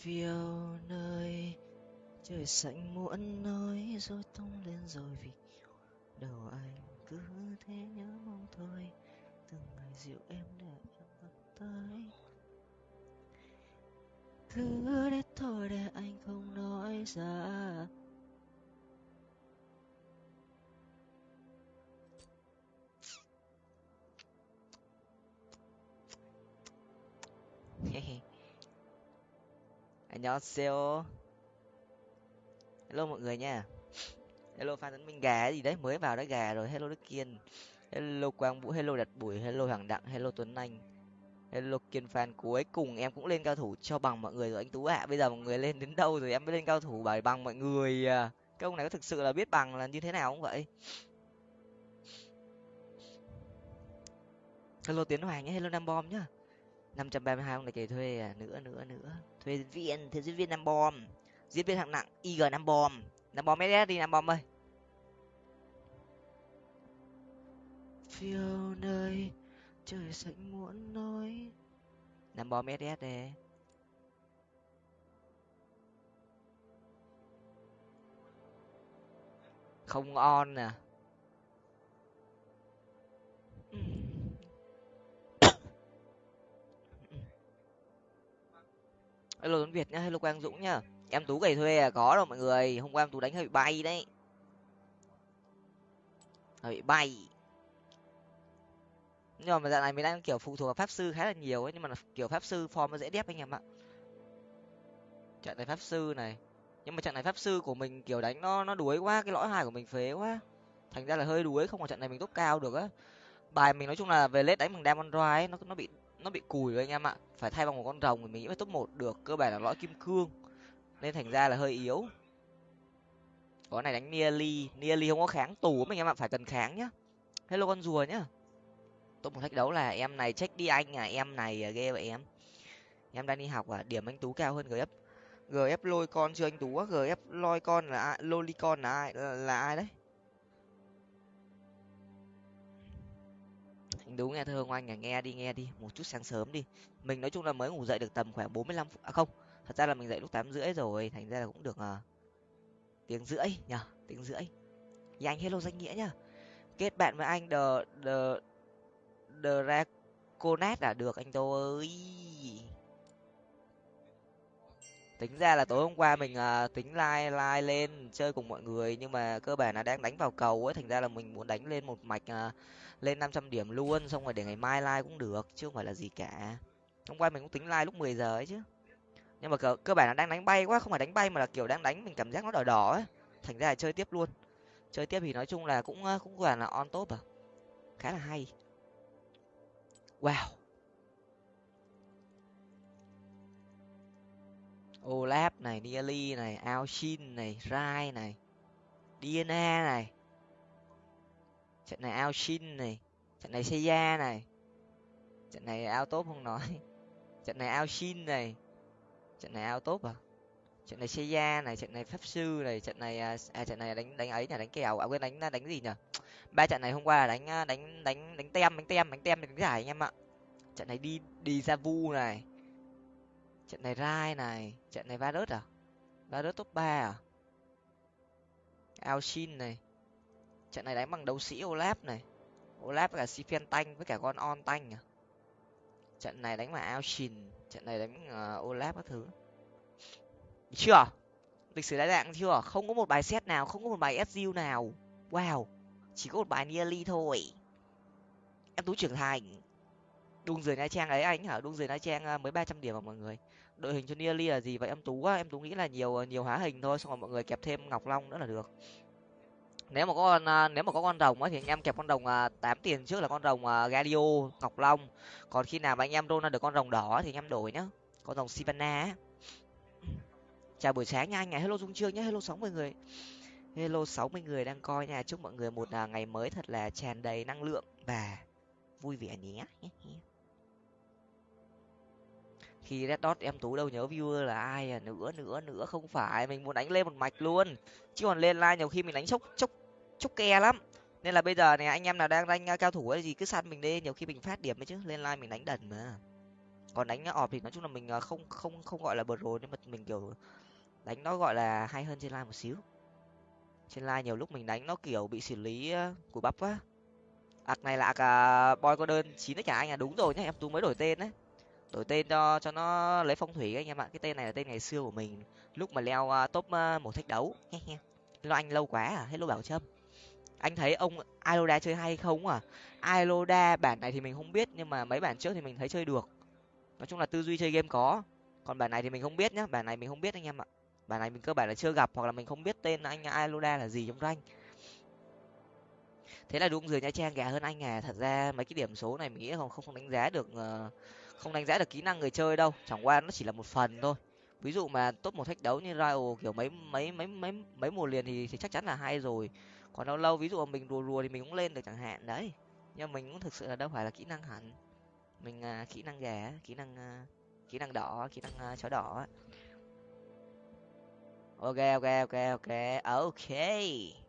phiêu nơi, trời xanh muộn nói rồi tung lên rồi vì đầu anh cứ thế nhớ mong thôi. Từng ngày dịu em để em gặp tới cứ để thôi để anh không nói ra. 안녕하세요. Hello mọi người nha. Hello fan tấn minh gà gì đấy, mới vào đã gà rồi. Hello Đức Kiên. Hello Quang Vũ, hello Đặt Bùi, hello Hoàng Đặng, hello Tuấn Anh. Hello Kiên fan cuối cùng em cũng lên cao thủ cho bằng mọi người rồi anh Tú ạ. Bây giờ mọi người lên đến đâu rồi em mới lên cao thủ bài bằng mọi người. À. Cái ông này có thực sự là biết bằng là như thế nào không vậy? Hello Tiến Hoàng nhé, hello Nam Bom nhá năm trăm ba mươi hai ông này kể thuê à nữa nữa nữa. Thuê diễn viên thuê diễn viên năm bom diễn viên hạng nặng ig năm bom năm bom ss đi năm bom ơi. Phiêu nơi trời xanh muốn nói năm bom ss đây không on nè à. Hello tuấn việt nhá, hello quang dũng nhá. Em tú gầy thuê à có đâu mọi người. Hôm qua em tú đánh hơi bị bay đấy. Hơi bị bay. Nhưng mà dạo này mình đang kiểu phụ thuộc vào pháp sư khá là nhiều ấy, nhưng mà kiểu pháp sư form nó dễ đép anh em ạ. Trận này pháp sư này. Nhưng mà trận này pháp sư của mình kiểu đánh nó nó đuối quá, cái lõi hài của mình phế quá. Thành ra là hơi đuối, không có trận này mình tốt cao được á. Bài mình nói chung là về lết đánh bằng diamond drive nó nó bị nó bị cùi rồi anh em ạ. Phải thay bằng một con rồng thì mình nghĩ mới top một được cơ bản là lõi kim cương. Nên thành ra là hơi yếu. Có này đánh nearly nearly không có kháng tù mình em ạ phải cần kháng nhá. Hello con rùa nhá. Top một thách đấu là em này check đi anh à em này à, ghê vậy em. Em đang đi học à điểm anh tú cao hơn gf gf lôi con chưa anh tú á gf lôi con là ai loli con là ai là, là ai đấy? Anh đúng nghe thơ ngoan anh à, nghe đi nghe đi một chút sáng sớm đi. Mình nói chung là mới ngủ dậy được tầm khoảng bốn mươi lăm phút à không thật ra là mình dậy lúc tám rưỡi rồi thành ra là cũng được uh, tiếng rưỡi nhở tiếng rưỡi. Thì anh hello danh nghĩa nhá kết bạn với anh the the the raconet là được anh tô ơi tính ra là tối hôm qua mình uh, tính like like lên chơi cùng mọi người nhưng mà cơ bản là đang đánh vào cầu ấy. Thành ra là mình muốn đánh lên một mạch uh, lên năm trăm điểm luôn xong rồi để ngày mai like cũng được chứ không phải là gì cả. Hôm qua mình cũng tính like lúc mười giờ ấy chứ. Nhưng mà cơ, cơ bản là đang đánh bay quá không phải đánh bay mà là kiểu đang đánh mình cảm giác nó đỏ đỏ ấy. Thành ra là chơi tiếp luôn. Chơi tiếp thì nói chung là cũng ờ, cũng gọi là on top à. Khá là hay. Wow. Olap này niali này Alshin này rai này dna này trận này Alshin này trận này seiya này trận này ao tốt không nói trận này ao shin này trận này ao tốt à? Trận này seiya này trận này pháp sư này trận này à, à trận này đánh đánh ấy là đánh kèo à? Quên đánh đánh gì nhở ba trận này hôm qua là đánh à, đánh đánh đánh tem đánh tem đánh tem đánh giải anh em ạ. Trận này đi đi ra vu này trận này rai này trận này va à? Va top ba à? Alshin này. Trận này đánh bằng đấu sĩ olap này. Olap với cả sifen tanh với cả con on tanh à? Trận này đánh bằng Alshin, trận này đánh uh, ờ, olap các thứ. Chưa? Lịch sử đại dạng chưa? Không có một bài set nào không có một bài su nào. Wow chỉ có một bài nearly thôi. Em tú trưởng thành. Đung dưới nha trang ấy anh hả? Đung dưới nha trang ờ, mới ba trăm điểm mà mọi người đội hình cho nearly là gì vậy? Em tú á em tú nghĩ là nhiều nhiều hóa hình thôi xong rồi mọi người kẹp thêm ngọc long nữa là được. Nếu mà có con à, nếu mà có con rồng ấy thì anh em kẹp con rồng à, tám tiền trước là con rồng à, Galio, ngọc long. Còn khi nào mà anh em roll ra được con rồng đỏ thì anh em đổi nhá. Con rồng sivana chào buổi sáng nha anh ngày hello dung trương nhé hello sáu mươi người. Hello sáu mươi người đang coi nha. Chúc mọi người một ngày mới thật là tràn đầy năng lượng và vui vẻ nhé khi red dot em tú đâu nhớ viewer là ai à? Nữa nữa nữa không phải. Mình muốn đánh lên một mạch luôn. Chứ còn lên like nhiều khi mình đánh chốc chốc chốc ke lắm. Nên là bây giờ này anh em nào đang đánh cao thủ ấy gì cứ săn mình đi. Nhiều khi mình phát điểm ấy chứ lên like mình đánh đần mà. Còn đánh ọp thì nói chung là mình à, không không không gọi là bờ rồi. Nhưng mà mình kiểu đánh nó gọi là hay hơn trên like một xíu. Trên like nhiều lúc mình đánh nó kiểu bị xử lý của bắp quá. Ạc này là ạc à, boy có đơn chín đấy cả anh à? Đúng rồi nhá em tú mới đổi tên đấy đổi tên cho cho nó lấy phong thủy anh em ạ cái tên này là tên ngày xưa của mình. Lúc mà leo uh, top uh, một thách đấu. Lo anh lâu quá à? Hello bảo trâm. Anh thấy ông iloda chơi hay không à? Iloda bản này thì mình không biết nhưng mà mấy bản trước thì mình thấy chơi được. Nói chung là tư duy chơi game có. Còn bản này thì mình không biết nhá. Bản này mình không biết anh em ạ. Bản này mình cơ bản là chưa gặp hoặc là mình không biết tên anh iloda là gì trong rank. Thế là đúng rồi nha trang gà hơn anh à? Thật ra mấy cái điểm số này mình nghĩ không không đánh giá được uh, không đánh giá được kỹ năng người chơi đâu chẳng qua nó chỉ là một phần thôi. Ví dụ mà top một thách đấu như Rival kiểu mấy mấy mấy mấy mấy mùa liền thì, thì chắc chắn là hay rồi. Còn lâu lâu ví dụ mình rùa rùa thì mình cũng lên được chẳng hạn đấy. Nhưng mình cũng thực sự là đâu phải là kỹ năng hẳn. Mình uh, kỹ năng gà kỹ năng uh, kỹ năng đỏ kỹ năng uh, chó đỏ ok ok ok ok. Ờ, ok.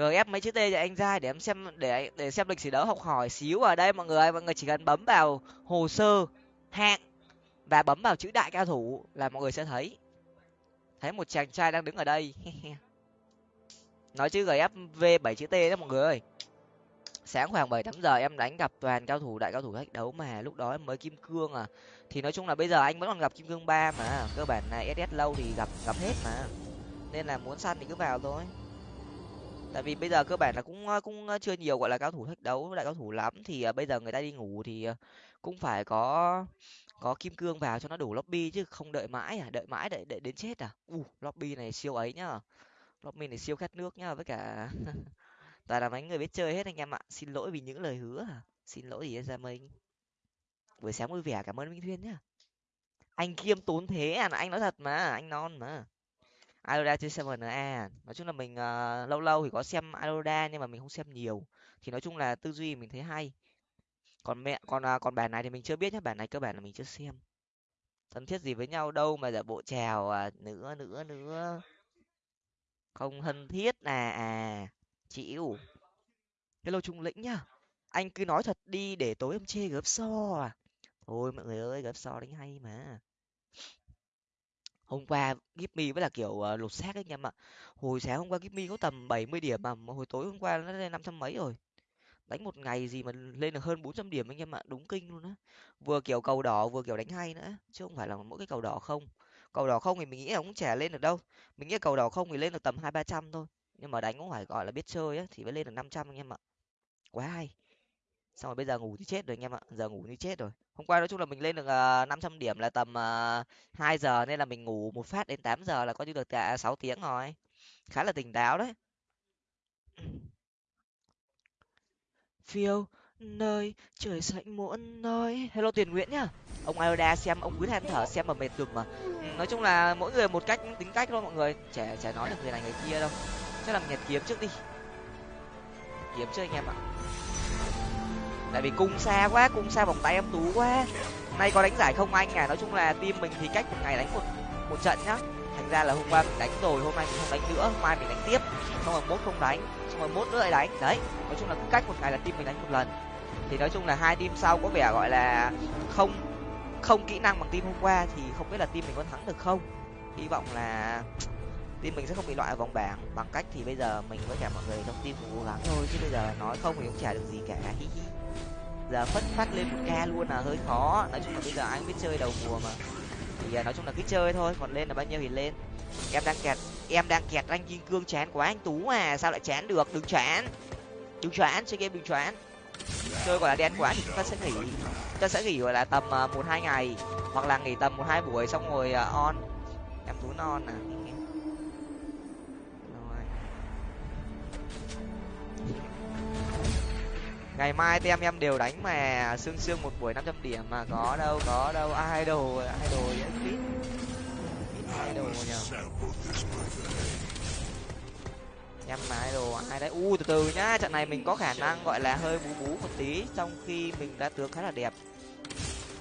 Gf mấy chữ t cho anh ra để em xem, để để xem lịch sử đấu học hỏi xíu ở đây, mọi người mọi người chỉ cần bấm vào hồ sơ, hạng và bấm vào chữ đại cao thủ là mọi người sẽ thấy. Thấy một chàng trai đang đứng ở đây. Nói chữ gf v bảy chữ t đó mọi người ơi. Sáng khoảng bảy tám giờ em đánh gặp toàn cao thủ, đại cao thủ thách đấu mà. Lúc đó em mới kim cương à. Thì nói chung là bây giờ anh vẫn còn gặp kim cương ba mà. Cơ bản này ss lâu thì gặp gặp hết mà. Nên là muốn săn thì cứ vào thôi tại vì bây giờ cơ bản là cũng cũng chưa nhiều, gọi là, cao thủ thách đấu đại cao thủ lắm. Thì ờ, bây giờ người ta đi ngủ thì ờ, cũng phải có có kim cương vào cho nó đủ lobby chứ không đợi mãi à đợi mãi đợi đợi đến chết à? U, lobby này siêu ấy nhá. Lobby này siêu khát nước nhá, với cả toàn là mấy người biết chơi hết anh em ạ. Xin lỗi vì những lời hứa à. Xin lỗi gì ra mình buổi sáng vui vẻ, cảm ơn minh thuyên nhá. Anh kiêm tốn thế à? Anh nói thật mà, anh non mà. Ioda trên seven a. Nói chung là mình uh, lâu lâu thì có xem Ioda nhưng mà mình không xem nhiều. Thì nói chung là tư duy mình thấy hay. Còn mẹ còn uh, còn bản này thì mình chưa biết nhé bản này cơ bản là mình chưa xem. Thân thiết gì với nhau đâu mà giả bộ chào à, nữa nữa nữa. Không thân thiết à à chịu. Hello trung lĩnh nhá. Anh cứ nói thật đi để tối em chê gớp so à. Thôi mọi người ơi gớp so đánh hay mà hôm qua Gipmy với là kiểu uh, lột xác ấy anh em ạ. Hồi sáng hôm qua Gipmy có tầm bảy mươi điểm mà hồi tối hôm qua nó lên năm trăm mấy rồi. Đánh một ngày gì mà lên được hơn bốn trăm điểm anh em ạ đúng kinh luôn á. Vừa kiểu cầu đỏ vừa kiểu đánh hay nữa chứ không phải là mỗi cái cầu đỏ không. Cầu đỏ không thì mình nghĩ là cũng chả lên được đâu. Mình nghĩ cầu đỏ không thì lên được tầm hai ba trăm thôi nhưng mà đánh cũng phải gọi là biết chơi á thì mới lên được năm trăm anh em ạ. Quá hay xong rồi bây giờ ngủ thì chết rồi anh em ạ, giờ ngủ như chết rồi. Hôm qua nói chung là mình lên được ờ, năm trăm điểm là tầm ờ, hai giờ nên là mình ngủ một phát đến tám giờ là coi như được cả sáu tiếng rồi. Khá là tỉnh táo đấy. Phiêu, nơi trời xanh muộn nói. Hello tiền nguyễn nhá. Ông ioda xem, ông cứ than thở xem mà mệt cực mà. Ừ, nói chung là mỗi người một cách, tính cách thôi mọi người. Trẻ trẻ nói được người này người kia đâu. Chắc làm nhật kiếm trước đi. Kiếm trước anh em ạ tại vì cung xa quá, cung xa vòng tay em tú quá. Nay có đánh giải không anh à? Nói chung là team mình thì cách một ngày đánh một một trận nhá. Thành ra là hôm qua mình đánh rồi, hôm nay mình không đánh nữa. Hôm mai mình đánh tiếp. Xong rồi mốt không đánh. Xong rồi mốt nữa lại đánh. Đấy, nói chung là cứ cách một ngày là team mình đánh một lần. Thì nói chung là hai team sau có vẻ gọi là không không kỹ năng bằng team hôm qua thì không biết là team mình có thắng được không. Hy vọng là team mình sẽ không bị loại ở vòng bảng. Bằng cách thì bây giờ mình với cả mọi người trong team cố gắng thôi. Chứ bây giờ nói không thì cũng chả được gì cả. Hi hi giờ phất phát lên một ca luôn là hơi khó. Nói chung là bây giờ anh biết chơi đầu mùa mà. Thì à, nói chung là cứ chơi thôi, còn lên là bao nhiêu thì lên. Em đang kẹt, em đang kẹt anh kim cương chán quá anh tú à sao lại chán được? Đừng chán. Đừng chán, chơi game đừng chán. Chơi gọi là đen quá thì chúng ta sẽ nghỉ. Chúng ta sẽ nghỉ gọi là tầm à, một hai ngày, hoặc là nghỉ tầm một hai buổi xong rồi à, on. Em tú non à. Ngày mai tem em đều đánh mà xương xương một buổi năm trăm điểm mà có đâu có đâu. À, ai đồ ai đồ ít ai đồ nhờ. Em mà ai đồ ai đấy. U, từ từ nhá. Trận này mình có khả năng gọi là hơi bú bú một tí, trong khi mình đã tướng khá là đẹp.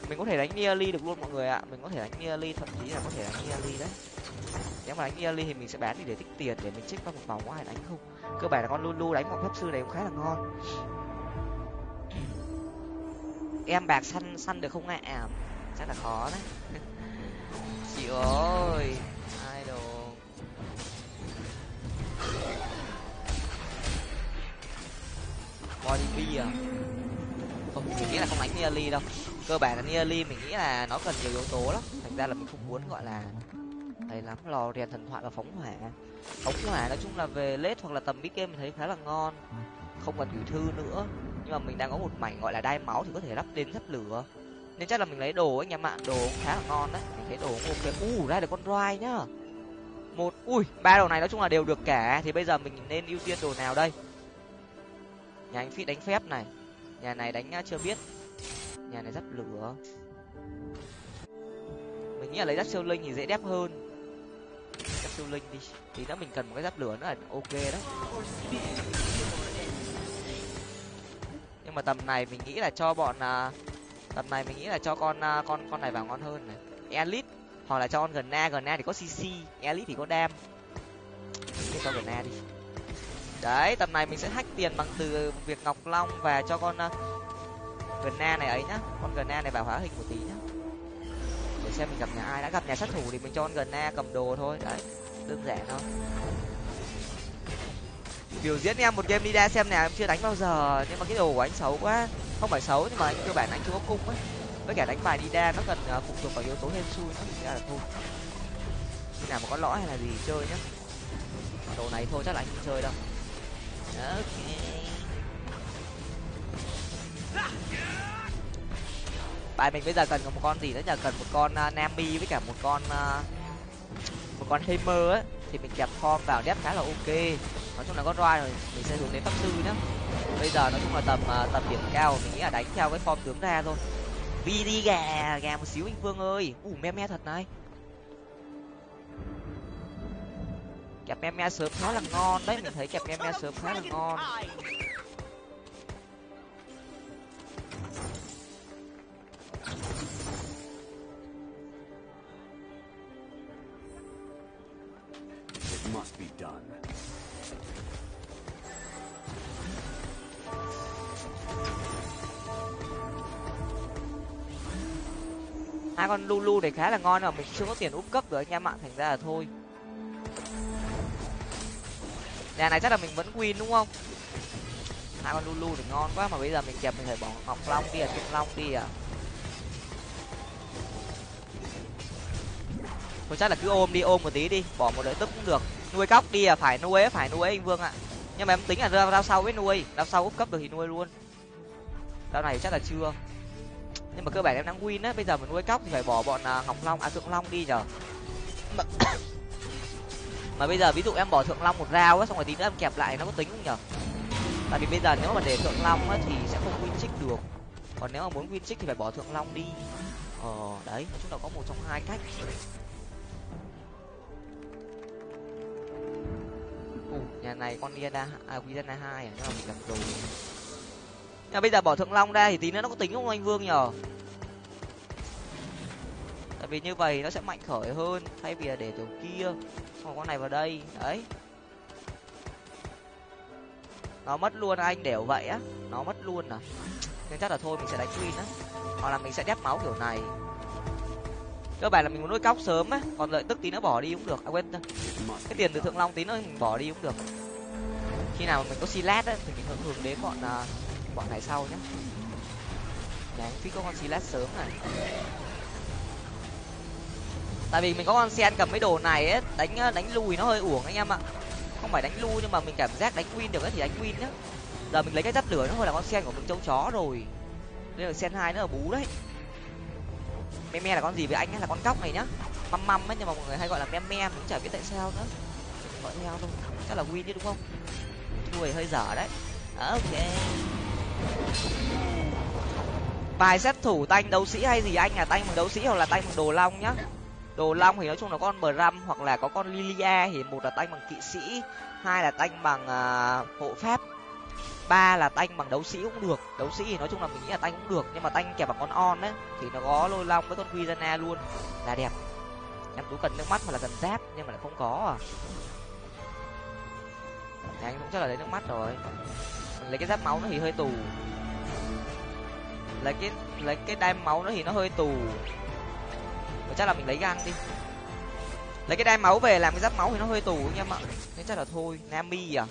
Mình có thể đánh nearly được luôn mọi người ạ. Mình có thể đánh nearly thậm chí là có thể đánh nearly đấy. Nếu mà đánh nearly thì mình sẽ bán đi để tích tiền, để mình check qua một vòng có ai đánh không. Cơ bản là con lulu đánh một pháp sư này cũng khá là ngon em bạc săn săn được không ạ? À? chắc là khó đấy. Chị ơi, idol. Body à? Không, mình nghĩ là không đánh nearly đâu. Cơ bản là nearly mình nghĩ là nó cần nhiều yếu tố lắm. Thành ra là mình không muốn, gọi là hay lắm. Lò rèn thần thoại và phóng hỏa. Phóng hỏa nói chung là về lết hoặc là tầm mid game mình thấy khá là ngon. Không cần gửi thư nữa nhưng mà mình đang có một mảnh gọi là đai máu thì có thể lắp đến lắp lửa. Nên chắc là mình lấy đồ anh em ạ đồ cũng khá là ngon đấy. Mình thấy đồ cũng ok. U, ra được con roi nhá. Một, ui, ba đồ này nói chung là đều được cả. Thì bây giờ mình nên ưu tiên đồ nào đây? Nhà anh phi đánh phép này. Nhà này đánh à, chưa biết. Nhà này dắt lửa. Mình nghĩ là lấy dắt siêu linh thì dễ đẹp hơn. Dắt siêu linh đi. Thì nữa mình cần một cái dắt lửa nữa là ok đấy nhưng mà tầm này mình nghĩ là cho bọn à, tầm này mình nghĩ là cho con à, con con này vào ngon hơn này. Elite hoặc là cho con gần na gần na thì có cc elite thì có đam thì cho gần na đi. Đấy tầm này mình sẽ hack tiền bằng từ việc ngọc long và cho con uh, gần na này ấy nhá. Con gần na này vào hóa hình một tí nhá. Để xem mình gặp nhà ai. Đã gặp nhà sát thủ thì mình cho con gần na cầm đồ thôi. Đấy đơn giản thôi biểu diễn em một game đi ra xem nào em chưa đánh bao giờ nhưng mà cái đồ của anh xấu quá. Không phải xấu nhưng mà anh cơ bản anh chưa có cung ấy. Với cả đánh bài đi đa nó cần ờ, phụ thuộc vào yếu tố hên xui nó thì ra là thôi khi nào mà có lõi hay là gì chơi nhá. Đồ này thôi chắc là anh không chơi đâu. Ok. Bài mình bây giờ cần một con gì nữa nhờ cần một con ờ, uh, nami với cả một con uh, một con hammer á thì mình kẹp form vào đép khá là ok nói chung là có roi rồi, mình sẽ hướng đến pháp sư nhá. Bây giờ nói chung là tầm à, tầm điểm cao mình nghĩ là đánh theo cái form tướng ra thôi. Vi đi gà gà một xíu anh vương ơi. Ủ me me thật này. Kẹp me me sớm khá là ngon. Đấy, mình thấy kẹp me me sớm khá là ngon. Must be done. Hai con lulu này khá là ngon mà mình chưa có tiền úp cấp được anh em ạ, thành ra là thôi. Nhà này chắc là mình vẫn win đúng không? Hai con lulu thì ngon quá mà bây giờ mình kẹp, mình phải bỏ ngọc long đi à kim long đi à. Thôi chắc là cứ ôm đi, ôm một tí đi, bỏ một đợi tức cũng được. Nuôi cóc đi à phải nuôi phải nuôi anh vương ạ. Nhưng mà em tính là ra sau mới nuôi rao sau úp cấp được thì nuôi luôn. Rau này chắc là chưa nhưng mà cơ bản em đang win á bây giờ mình nuôi cóc thì phải bỏ bọn à, ngọc long à thượng long đi nhở. Mà, mà bây giờ ví dụ em bỏ thượng long một rau á xong rồi tí nữa em kẹp lại nó có tính không nhở? Tại vì bây giờ nếu mà để thượng long á thì sẽ không win trích được. Còn nếu mà muốn win trích thì phải bỏ thượng long đi. Ờ đấy chúng ta có một trong hai cách. Ủa, nhà này con Diana à Diana hai à nhưng mà mình gặp rồi nhưng bây giờ bỏ thượng long ra thì tí nữa nó có tính không anh vương nhở tại vì như vậy nó sẽ mạnh khởi hơn thay vì là để kiểu kia. Xong con này vào đây đấy. Nó mất luôn anh đều vậy á. Nó mất luôn à. Nên chắc là thôi mình sẽ đánh queen á. Hoặc là mình sẽ đép máu kiểu này. Cơ bản là mình muốn nuôi cóc sớm á. Còn lợi tức tí nữa bỏ đi cũng được. À quên cái tiền từ thượng long tí nữa mình bỏ đi cũng được. Khi nào mình có silat á thì mình hưởng hưởng đến bọn uh, khoảng này sau nhé nhà phí có con silat sớm này. Tại vì mình có con sen cầm mấy đồ này ấy, đánh đánh lùi nó hơi uổng anh em ạ. Không phải đánh lui nhưng mà mình cảm giác đánh win được ấy thì đánh win nhá. Giờ mình lấy cái dắt lửa nó hơi là con sen của mình châu chó rồi. Đây là sen hai nữa là bú đấy. Me me là con gì với anh ấy là con cóc này nhá. Măm măm ấy, nhưng mà mọi người hay gọi là me me cũng chả biết tại sao nữa. Gọi theo thôi. Chắc là win chứ đúng không? Đuôi hơi dở đấy. Ờ, ok bài xét thủ tanh đấu sĩ hay gì? Anh là tanh bằng đấu sĩ hoặc là tanh bằng đồ long nhá? Đồ long thì nói chung là con bờ răm hoặc là có con lilia thì một là tanh bằng kỵ sĩ hai là tanh bằng uh, hộ pháp ba là tanh bằng đấu sĩ cũng được. Đấu sĩ thì nói chung là mình nghĩ là tanh cũng được nhưng mà tanh kẹp bằng con on đấy thì nó có lôi long với con Quizana luôn. Là đẹp. Em tú cần nước mắt hoặc là cần giáp nhưng mà lại không có à. Anh cũng chắc là lấy nước mắt rồi lấy cái giáp máu nó thì hơi tù. Lấy cái lấy cái đai máu nó thì nó hơi tù. Và chắc là mình lấy gan đi. Lấy cái đai máu về làm cái giáp máu thì nó hơi tù anh em ạ. Nên chắc là thôi, nami à.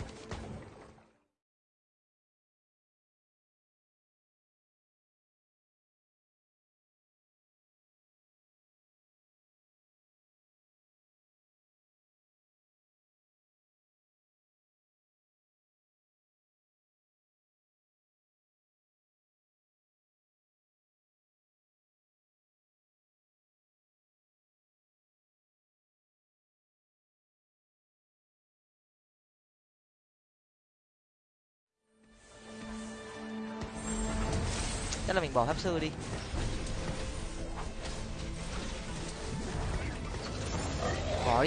Chắc là mình bỏ pháp sư đi. Bỏ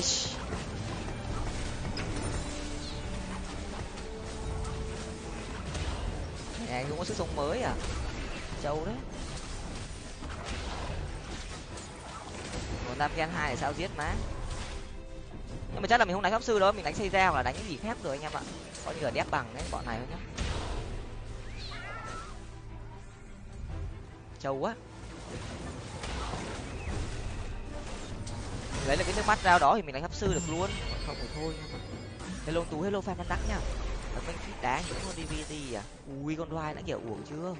nhà anh cũng có sức sống mới à? Châu đấy. Còn tam gen hai thì sao giết má? Nhưng mà chắc là mình không đánh pháp sư đâu, mình đánh xây ra hoặc là đánh cái gì khác rồi anh em ạ. Có như là đép bằng đấy, bọn này thôi nhá. Trâu quá lấy được cái nước mắt rao đó thì mình đánh hấp sư được luôn. Không phải thôi hello tú hello fan đắc nhá ở bên phía đá những con dvd à? Ui con đoai đã kiểu uổng chưa?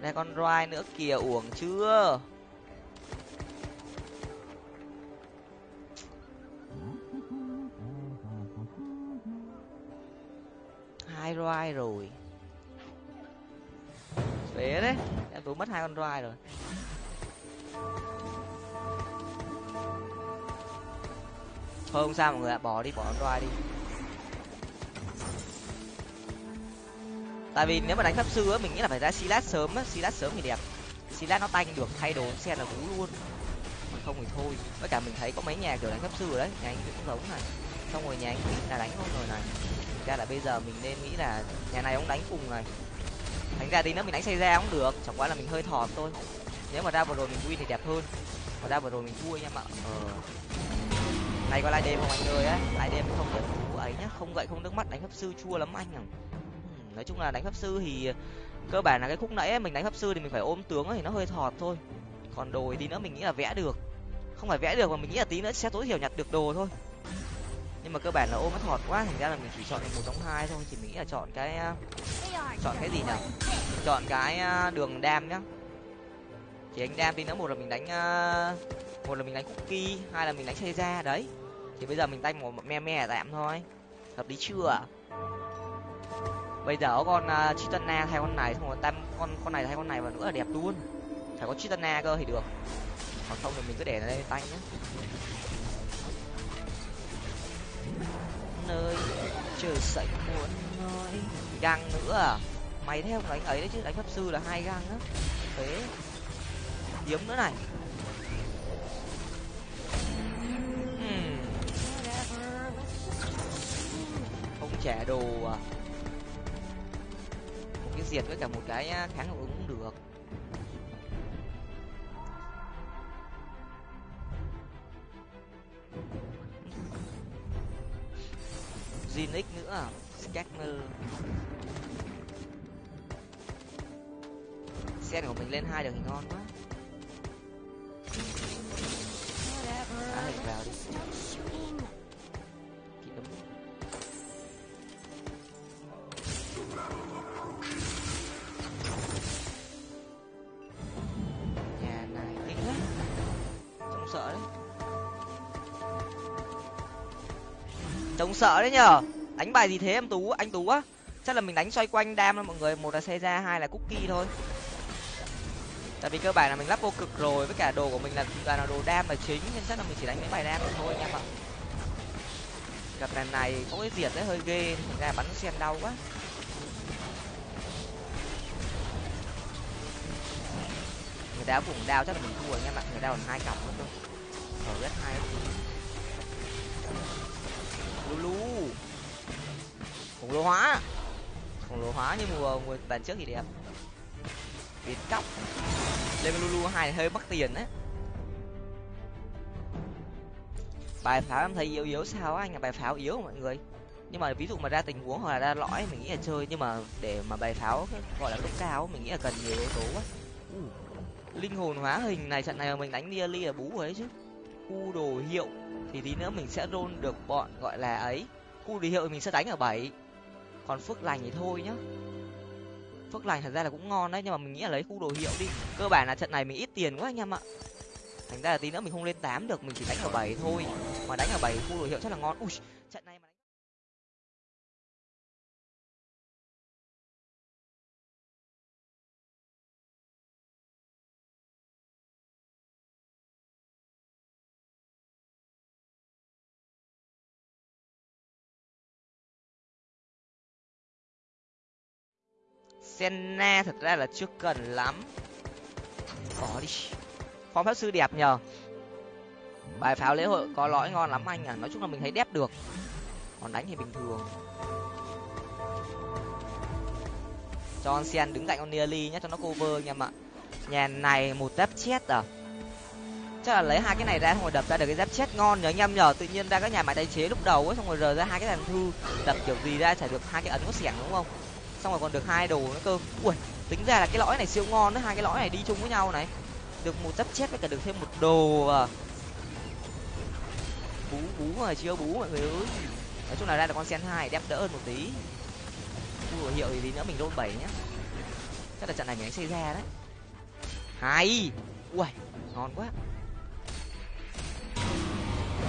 Đây con roi nữa kìa uổng chưa hai roi rồi. Phế đấy, em tụi mất hai con roi rồi. Thôi không sao mọi người ạ, bỏ đi, bỏ con roi đi. Tại vì nếu mà đánh pháp sư á, mình nghĩ là phải ra silas sớm á, silas sớm thì đẹp. Silas nó tanh được, thay đồ xe là cú luôn. Không thì thôi, với cả mình thấy có mấy nhà kiểu đánh pháp sư rồi đấy, nhà anh cũng giống này. Xong rồi nhà anh là đánh con rồi này ra là bây giờ mình nên nghĩ là nhà này ông đánh cùng này. Thành ra đi nữa mình đánh xây ra cũng được chẳng qua là mình hơi thọt thôi. Nếu mà ra vừa rồi mình win thì đẹp hơn. Mà ra vừa rồi mình thua anh em ạ. Ờ. Này có lại đêm không anh ơi á? Lại đêm không được thú ấy nhá. Không gậy không nước mắt đánh pháp sư chua lắm anh à. Nói chung là đánh pháp sư thì cơ bản là cái khúc nãy ấy, mình đánh pháp sư thì mình phải ôm tướng ấy, thì nó hơi thọt thôi. Còn đồ tí nữa mình nghĩ là vẽ được. Không phải vẽ được mà mình nghĩ là tí nữa sẽ tối thiểu nhặt được đồ thôi nhưng mà cơ bản là ôm nó thọt quá thành ra là mình chỉ chọn được một trong hai thôi. Chỉ mình nghĩ là chọn cái ờ, chọn cái gì nhỉ? Chọn cái ờ, đường đam nhá. Chỉ anh đam tí nữa một là mình đánh ờ, một là mình đánh cookie hai là mình đánh xe ra đấy. Thì bây giờ mình tay một me me tạm thôi. Hợp lý chưa? Bây giờ có con uh, chitana thay con này xong rồi tam con con này thay con này và nữa là đẹp luôn. Phải có chitana cơ thì được. Còn không thì mình cứ để nó đây tay nhé nơi trời sảnh muốn nói găng nữa à? Mày theo đánh ấy đấy chứ đánh pháp sư là hai găng á. Thế. Hiếm nữa này. Hmm. Không trẻ đồ à. Một cái diệt với cả một cái à, kháng hiệu ứng cũng được. Zinix nữa à? Xe Sen của mình lên hai được thì ngon quá. Á hình vào đi. Kỹ đúng trông sợ đấy nhở đánh bài gì thế em tú? Anh tú á? Chắc là mình đánh xoay quanh đam thôi mọi người. Một là xe ra hai là cookie thôi. Tại vì cơ bản là mình lắp vô cực rồi. Với cả đồ của mình là toàn là đồ đam là chính. Nên chắc là mình chỉ đánh mấy bài đam thôi anh em ạ gặp lần này có cái diệt đấy, hơi ghê. Thành ra bắn sen đau quá. Người ta cũng đao chắc là mình thua anh em ạ người. Ta còn hai cặp nữa thôi ở rất hai lulu. Khổng lồ hóa. Khổng lồ hóa như mùa mùa bản trước thì đẹp. Biến cóc. Lên lulu hai hơi mất tiền đấy bài pháo em thấy yếu yếu sao anh là bài pháo yếu mọi người? Nhưng mà ví dụ mà ra tình huống hoặc là ra lõi mình nghĩ là chơi, nhưng mà để mà bài pháo gọi là lúc cao mình nghĩ là cần nhiều yếu tố quá. Linh hồn hóa hình này, trận này mình đánh nearly là bú rồi đấy chứ. U đồ hiệu thì tí nữa mình sẽ roll được bọn gọi là ấy. Khu đồ hiệu mình sẽ đánh ở bảy. Còn phước lành thì thôi nhá. Phước lành thật ra là cũng ngon đấy, nhưng mà mình nghĩ là lấy khu đồ hiệu đi. Cơ bản là trận này mình ít tiền quá anh em ạ. Thành ra là tí nữa mình không lên tám được, mình chỉ đánh ở bảy thôi. Mà đánh ở bảy khu đồ hiệu chắc là ngon. Ui, trận này mà senna thật ra là chưa cần lắm. Bỏ đi. Phong pháp sư đẹp nhờ. Bài pháo lễ hội có lõi ngon lắm anh à. Nói chung là mình thấy đẹp được. Còn đánh thì bình thường. Cho sen đứng cạnh con nearly nhé, cho nó cover anh em ạ. Nhà này một tép chết à? Chắc là lấy hai cái này ra xong rồi đập ra được cái dép chết ngon nhờ anh em nhờ. Tự nhiên ra các nhà máy tái chế lúc đầu ấy, xong rồi rờ ra hai cái đàn thư đập kiểu gì ra chả được hai cái ấn có xẻng đúng không? Xong rồi còn được hai đồ nữa cơ. Ui, tính ra là cái lõi này siêu ngon đấy hai cái lõi này đi chung với nhau này. Được một giáp chết với cả được thêm một đồ à. Bú bú mà chưa bú mọi người ơi. Nói chung là ra được con sen hai đẹp đỡ hơn một tí. Khu hiệu thì tí nữa mình roll bảy nhá. Chắc là trận này mình đánh xây ra đấy. Hay! Ui ngon quá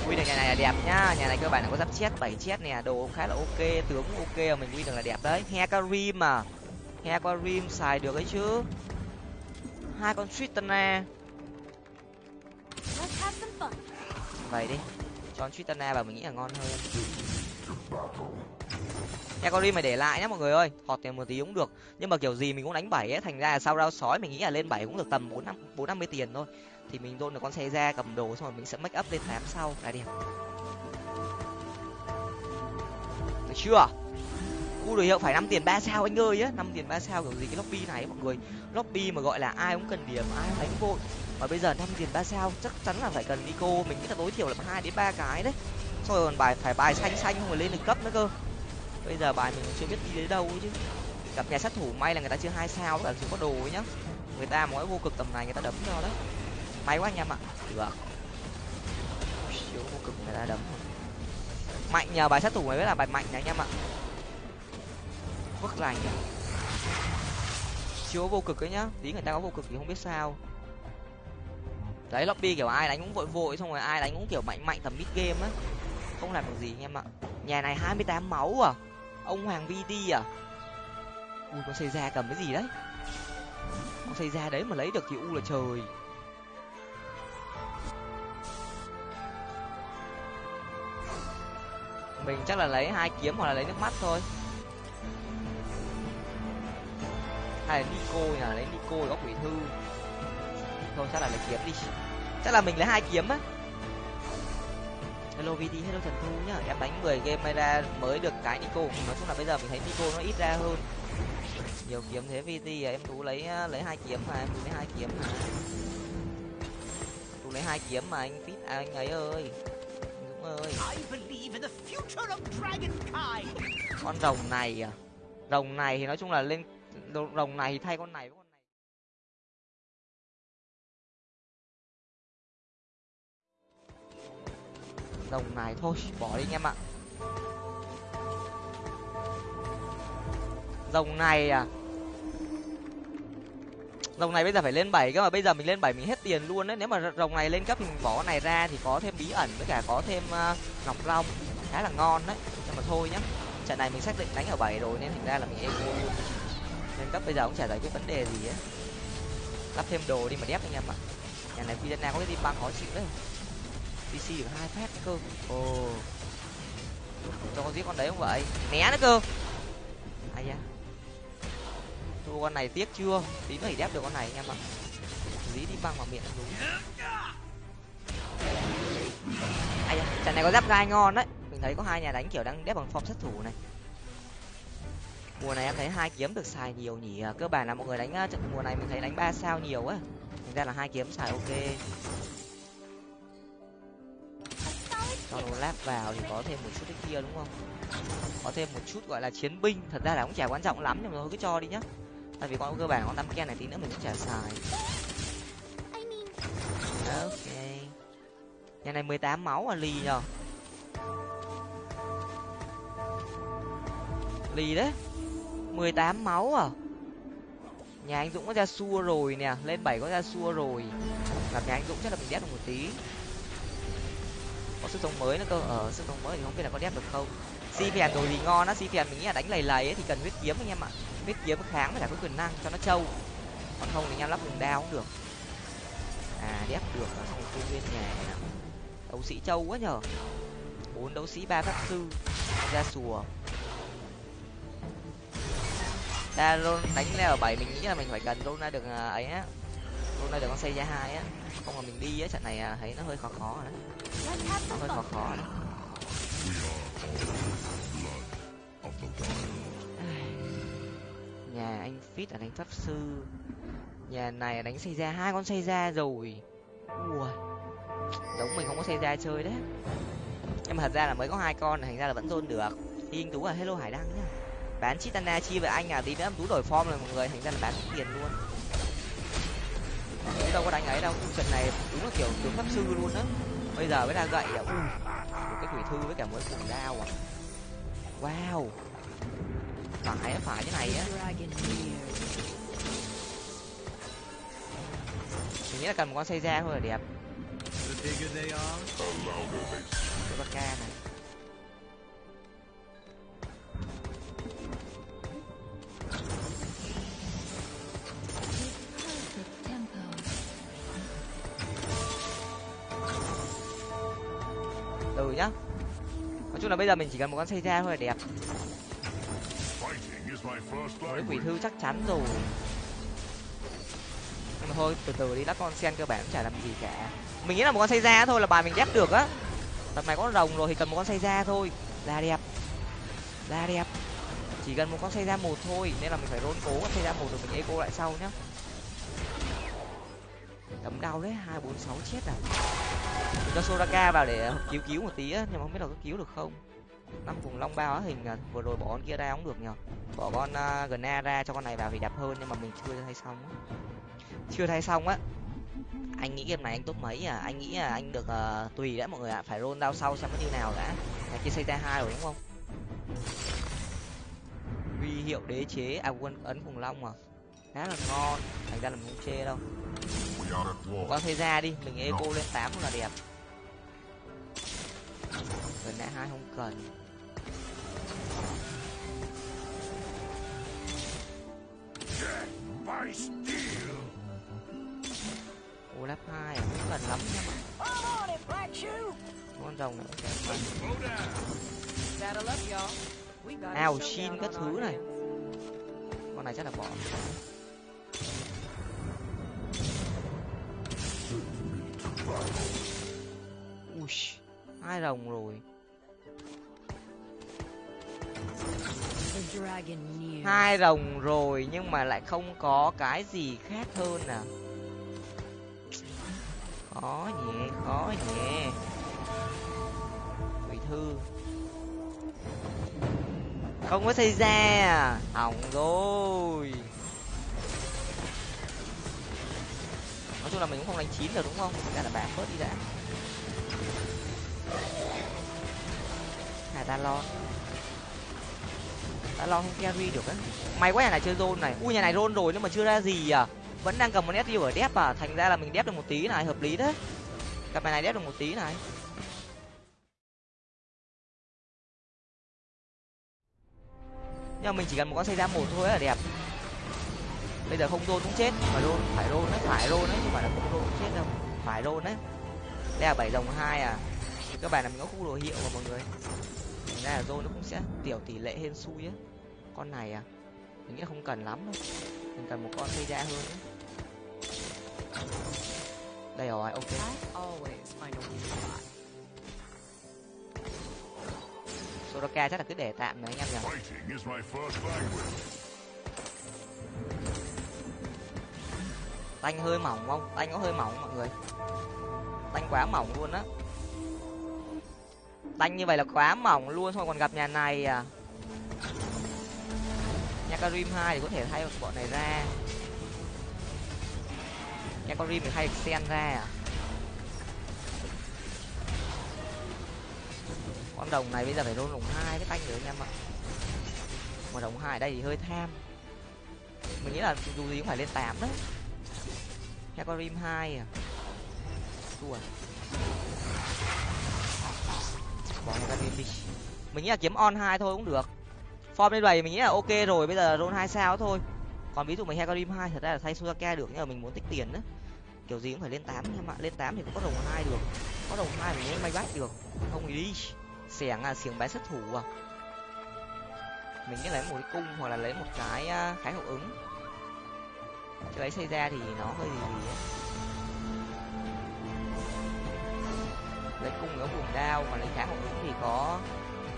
win được nhà này là đẹp nhá. Nhà này cơ bản là có giáp chết bảy chết nè. Đồ khá là ok, tướng ok mà mình win được là đẹp đấy. He có rim mà. He có rim xài được ấy chứ. Hai con Tritana vậy đi. Cho Tritana vào mình nghĩ là ngon hơn. Hekarim mày để lại nhá, mọi người ơi. Thọt tiền một tí cũng được. Nhưng mà kiểu gì mình cũng đánh bảy ấy, thành ra là sau rau sói mình nghĩ là lên bảy cũng được tầm bốn năm bốn năm mươi tiền thôi thì mình dôn được con xe ra, cầm đồ, xong rồi mình sẽ make up lên tám sau. Là đẹp. Được chưa? Khu đồ hiệu phải năm tiền ba sao anh ơi á năm tiền ba sao kiểu gì cái lobby này mọi người. Lobby mà gọi là ai cũng cần điểm, ai cũng đánh vội. Mà bây giờ năm tiền ba sao, chắc chắn là phải cần nico. Mình nghĩ là tối thiểu là hai đến ba cái đấy. Xong rồi còn bài, phải bài xanh xanh không phải lên được cấp nữa cơ. Bây giờ bài mình chưa biết đi đến đâu chứ. Gặp nhà sát thủ may là người ta chưa hai sao, là chưa có đồ ấy nhá. Người ta mỗi vô cực tầm này, người ta đấm cho đấy may quá anh em ạ. Được siêu vô cực người ta đấm. Mạnh nhờ bài sát thủ mới biết là bài mạnh này anh em ạ. Vứt lành chưa vô cực ấy nhá. Tí người ta có vô cực thì không biết sao. Đấy lobby kiểu ai đánh cũng vội vội xong rồi ai đánh cũng kiểu mạnh mạnh tầm mid game á. Không làm được gì anh em ạ. Nhà này hai mươi tám máu à? Ông hoàng vt à? Ui con xây ra cầm cái gì đấy? Con xây ra đấy mà lấy được thì u là trời mình chắc là lấy hai kiếm hoặc là lấy nước mắt thôi. Hay là nico nhỉ? Lấy nico góc quỷ thư. Thôi chắc là lấy kiếm đi. Chắc là mình lấy hai kiếm á. Hello vd hello trần thu nhá. Em đánh 10 game may ra mới được cái nico nói chung là bây giờ mình thấy nico nó ít ra hơn. Nhiều kiếm thế vt à, em tú lấy à, lấy hai kiếm mà em tú lấy hai kiếm mà. Tú lấy hai kiếm mà anh fit à, anh ấy ơi ơi. Con rồng này à? Rồng này thì nói chung là lên rồng này thì thay con này với con này. Rồng này thôi bỏ đi anh em ạ. Rồng này à rồng này bây giờ phải lên bảy cơ mà bây giờ mình lên bảy mình hết tiền luôn đấy. Nếu mà rồng này lên cấp mình bỏ này ra thì có thêm bí ẩn với cả có thêm ờ, uh, ngọc long khá là ngon đấy. Nhưng mà thôi nhá trận này mình xác định đánh ở bảy rồi nên thành ra là mình eco luôn lên cấp bây giờ cũng chả giải quyết vấn đề gì ấy. Lắp thêm đồ đi mà đép anh em ạ. Nhà này pizza có cái tim băng khó chịu đấy. Pc được hai phát cơ. Ồ. Cho con giết con đấy không vậy? Né nữa cơ. Ai da thua con này tiếc chưa? Tí nữa thì đép được con này anh em ạ. Lý đi băng vào miệng đúng. Ai da, trận này có giáp gai ngon đấy. Mình thấy có hai nhà đánh kiểu đang đép bằng form sát thủ này. Mùa này em thấy hai kiếm được xài nhiều nhỉ? À, cơ bản là mọi người đánh à, trận mùa này mình thấy đánh ba sao nhiều á. Thành ra là hai kiếm xài ok. Cho nó lát vào thì có thêm một chút cái kia đúng không? Có thêm một chút gọi là chiến binh. Thật ra là cũng chả quan trọng lắm nhưng mà thôi cứ cho đi nhá tại vì con cơ bản con tam ken này tí nữa mình cũng chả xài. Ok. Nhà này mười tám máu à ly nhờ. Ly đấy. mười tám máu à. Nhà anh dũng có ra xua rồi nè. Lên bảy có ra xua rồi. Gặp nhà anh dũng chắc là mình đép được một tí. Có sức sống mới nữa cơ. Ở ờ, sức sống mới thì không biết là có đép được không si phèn đồ gì ngon á, si phèn mình nghĩ là đánh lầy lầy ấy thì cần huyết kiếm anh em ạ. Huyết kiếm kháng với cả có quyền năng cho nó trâu. Còn không thì anh em lắp vùng đao cũng được. À đép được là không công viên nhà. Này đấu sĩ trâu quá nhở bốn đấu sĩ, ba pháp sư. Ra sùa. Ta luôn đánh leo ở bảy, mình nghĩ là mình phải cần luôn ra được ấy á. Luôn ra được con xây ra hai á. Không mà mình đi á, trận này à, thấy nó hơi khó khó rồi đấy. Nó hơi khó khó đấy nhà anh fit là đánh pháp sư. Nhà này đánh xây ra, hai con xây ra rồi. Ui, giống mình không có xây ra chơi đấy. Nhưng mà thật ra là mới có hai con, thành ra là vẫn dôn được. Yên tú là hello hải đăng nhá. Bán chitana chi với anh à? Tí nữa em tú đổi form rồi mọi người, thành ra là bán tiền luôn. Chứ đâu có đánh ấy đâu. Trận này đúng là kiểu tướng pháp sư luôn á bây giờ mới ra gậy à? Ui, một cái thủy thư với cả một cái cuồng đao à? Wow. Phải phải cái này á. Mình nghĩ là cần một con xây ra thôi là đẹp. Cái ca này. Từ nhá. Nói chung là bây giờ mình chỉ cần một con xây ra thôi là đẹp. Cái quỷ thư chắc chắn rồi. Nhưng mà thôi từ từ đi lắc con sen cơ bản cũng chả làm gì cả. Mình nghĩ là một con xây ra thôi là bài mình ghép được á. Tập này có rồng rồi thì cần một con xây ra thôi. Là đẹp. Là đẹp. Chỉ cần một con xây ra một thôi nên là mình phải rôn cố con xây ra một rồi mình eco lại sau nhá đấm đau đấy hai bốn sáu chết à. Mình cho soraka vào để cứu cứu một tí á nhưng mà không biết là có cứu được không. Năm vùng long bao á hình à, vừa rồi bỏ con kia ra cũng được nhở bỏ con uh, gna ra cho con này vào thì đẹp hơn nhưng mà mình chưa thay xong chưa thay xong á. Anh nghĩ game này anh top mấy à? Anh nghĩ là anh được uh, tùy đã mọi người ạ. Phải roll đao sau xem nó như nào đã. Này kia xây ra hai rồi đúng không? Huy hiệu đế chế à quân ấn cùng long à khá là ngon. Thành ra là mình không chê đâu quang xây ra đi, mình eco lên tám là đẹp. Gần nã hai không cần. Ô, lắp hai à cũng cần lắm nha con rồng này cũng ao, xin các thứ này. Con này chắc là bỏ ui, hai rồng rồi. Hai rồng rồi, nhưng mà lại không có cái gì khác hơn à? Khó nhẹ khó nhẹ quỷ thư. Không có xây ra à? Hỏng rồi. Nói chung là mình cũng không đánh chín được, đúng không? Cả là bạn bớt đi đã. Hà ta lo ta lo không carry được á. May quá nhà này chơi zone này. Ui, nhà này rôn rồi nhưng mà chưa ra gì à. Vẫn đang cầm một nét ở đép à. Thành ra là mình đép được một tí này, hợp lý đấy. Cặp này đép được một tí này. Nhưng mà mình chỉ cần một con xây ra một thôi là đẹp bây giờ không rôn cũng chết. Mà rôn phải rôn đấy phải rôn đấy nhưng mà là không rôn cũng chết đâu. Phải rôn đấy. Đây là bảy dòng hai à. Thì các bạn là mình có khu đồ hiệu mà mọi người. Thành ra là rôn nó cũng sẽ tiểu tỷ lệ hên xui á. Con này à mình nghĩ không cần lắm đâu. Mình cần một con xây ra hơn đấy đây rồi ok. Soraka chắc là cứ để tạm này anh em nhỉ tanh hơi mỏng không? Tanh có hơi mỏng mọi người? Tanh quá mỏng luôn á. Tanh như vậy là quá mỏng luôn, xong còn gặp nhà này à? Nhà karim hai thì có thể thay bọn này ra. Nhà karim thì thay sen ra à? Con đồng này bây giờ phải rôn đồng hai cái tanh nữa anh em ạ. Mà đồng hai đây thì hơi tham. Mình nghĩ là dù gì cũng phải lên tám đấy hecarim hai à? Thua. Bỏ bỏ hecarim đi mình nghĩ là kiếm on hai thôi cũng được. Form lên bảy mình nghĩ là ok rồi, bây giờ roll hai sao thôi. Còn ví dụ mình hecarim hai, thật ra là thay suzaka được, nhưng mà mình muốn tích tiền đó. kiểu gì cũng phải lên tám em ạ lên tám thì cũng có đồng hai được. Có đồng hai mình mới may bách được. Không thì đi. Xẻng à xiềng bé sát thủ à. Mình nghĩ lấy một cái cung hoặc là lấy một cái à, khái hậu ứng chỗ lấy xảy ra thì nó hơi gì gì ấy. lấy cung nó vùng đao mà lấy kháng một ứng thì có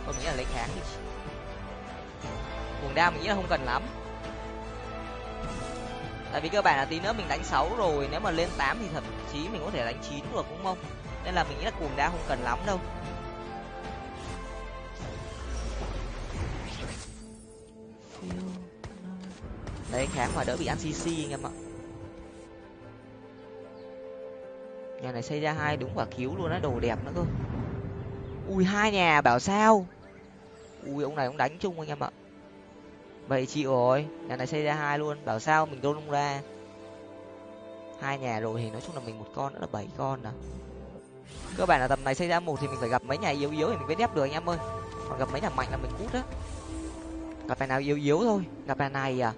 tôi nghĩ là lấy kháng thì vùng đao mình nghĩ là không cần lắm. Tại vì cơ bản là tí nữa mình đánh sáu rồi, nếu mà lên tám thì thậm chí mình có thể đánh chín được, đúng không? Nên là mình nghĩ là cuồng đao không cần lắm đâu. Đấy kháng mà đỡ bị ăn cc anh em ạ. Nhà này xây ra hai đúng quả cứu luôn á, đồ đẹp nữa cơ. Ui, hai nhà, bảo sao? Ui, ông này ông đánh chung anh em ạ. Vậy chịu rồi nhà này xây ra hai luôn, bảo sao mình đôn ra? Hai nhà rồi thì nói chung là mình một con nữa là bảy con à. Cơ bản là tầm này xây ra một thì mình phải gặp mấy nhà yếu yếu thì mình mới đép được anh em ơi. Còn gặp mấy nhà mạnh là mình cút á. Gặp nhà nào yếu yếu thôi, gặp nhà này à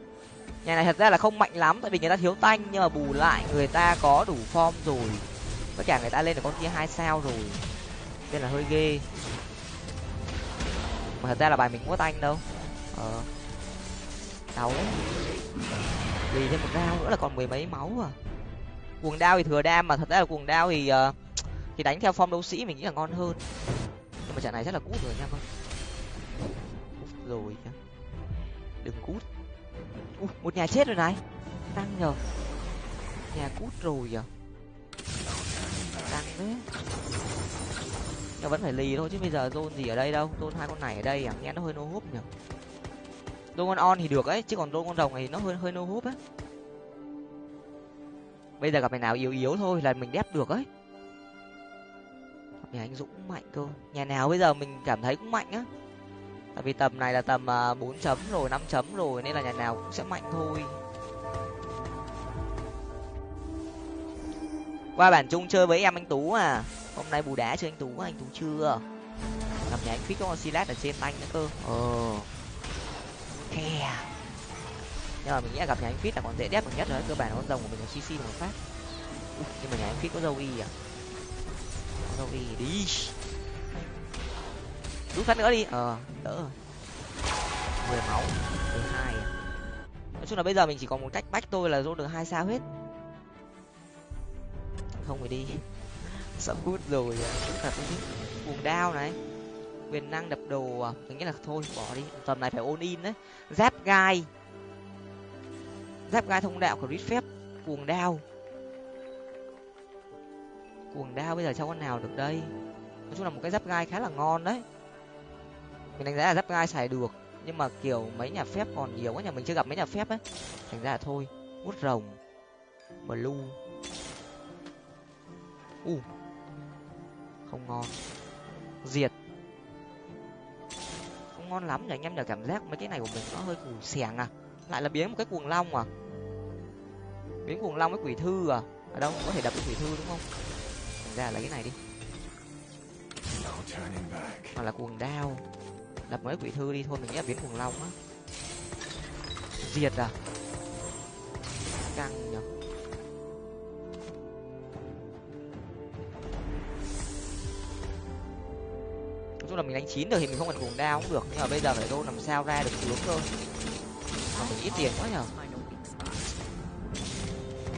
nhà này thật ra là không mạnh lắm tại vì người ta thiếu tanh nhưng mà bù lại người ta có đủ form rồi. Tất cả người ta lên được con kia hai sao rồi. Nên là hơi ghê. Mà thật ra là bài mình không có tanh đâu. Ờ. Đau đấy vì thêm một đao nữa là còn mười mấy máu à. Cuồng đao thì thừa đam mà thật ra là cuồng đao thì uh, thì đánh theo form đấu sĩ mình nghĩ là ngon hơn. Nhưng mà trận này rất là cút rồi nha con cút rồi đừng cút. Ui, một nhà chết rồi này. Tăng nhờ. Nhà cút rồi giờ à? tăng đấy nhưng vẫn phải lì thôi chứ bây giờ zone gì ở đây đâu? Zone hai con này ở đây à? Nghe nó hơi nô húp nhở zone con on thì được ấy chứ còn zone con rồng này nó hơi hơi nô húp ấy bây giờ gặp mày nào yếu yếu thôi là mình đép được ấy. Nhà anh dũng cũng mạnh cơ. Nhà nào bây giờ mình cảm thấy cũng mạnh á tại vì tầm này là tầm à, bốn chấm rồi, năm chấm rồi, nên là nhà nào cũng sẽ mạnh thôi. Qua bản chung chơi với em anh tú à. Hôm nay bù đá chơi anh tú anh tú chưa? Gặp nhà anh phít có silat ở trên tay nữa cơ. Ờ khe à. nhưng mà mình nghĩ là gặp nhà anh phít là còn dễ đép được nhất rồi, cơ bản con rồng của mình là cc một phát. Nhưng mà nhà anh phít có dâu y à? Có dâu y đi rút phát nữa đi. Ờ đỡ rồi. Mười máu. Mười hai à. nói chung là bây giờ mình chỉ còn một cách bách tôi là rút được hai sao hết không phải đi. Sợ hút rồi thật cuồng đao này. Quyền năng đập đồ à. Mình nghĩ là thôi bỏ đi. Tầm này phải ôn in đấy. Giáp gai. Giáp gai thông đạo của rít phép. Cuồng đao. Cuồng đao bây giờ cho con nào được đây? Nói chung là một cái giáp gai khá là ngon đấy mình đánh giá là giáp gai xài được. Nhưng mà kiểu mấy nhà phép còn nhiều quá nhà mình chưa gặp mấy nhà phép ấy. Thành ra là thôi hút rồng blue u. Uh. không ngon. Diệt. Không ngon lắm nhỉ anh em nhờ cảm giác mấy cái này của mình nó hơi củ xẻng à. Lại là biến một cái cuồng long à? Biến cuồng long với quỷ thư à? Ở đâu có thể đập cái quỷ thư đúng không? Thành ra là lấy cái này đi. Hoặc là cuồng đao đập mấy quỷ thư đi thôi, mình nghĩ là biến cuồng long á. Diệt à? Căng nhở. Nói chung là mình đánh chín được thì mình không cần cuồng đao cũng được, nhưng mà bây giờ phải đô làm sao ra được tướng cơ. Mà mình ít tiền quá nhở.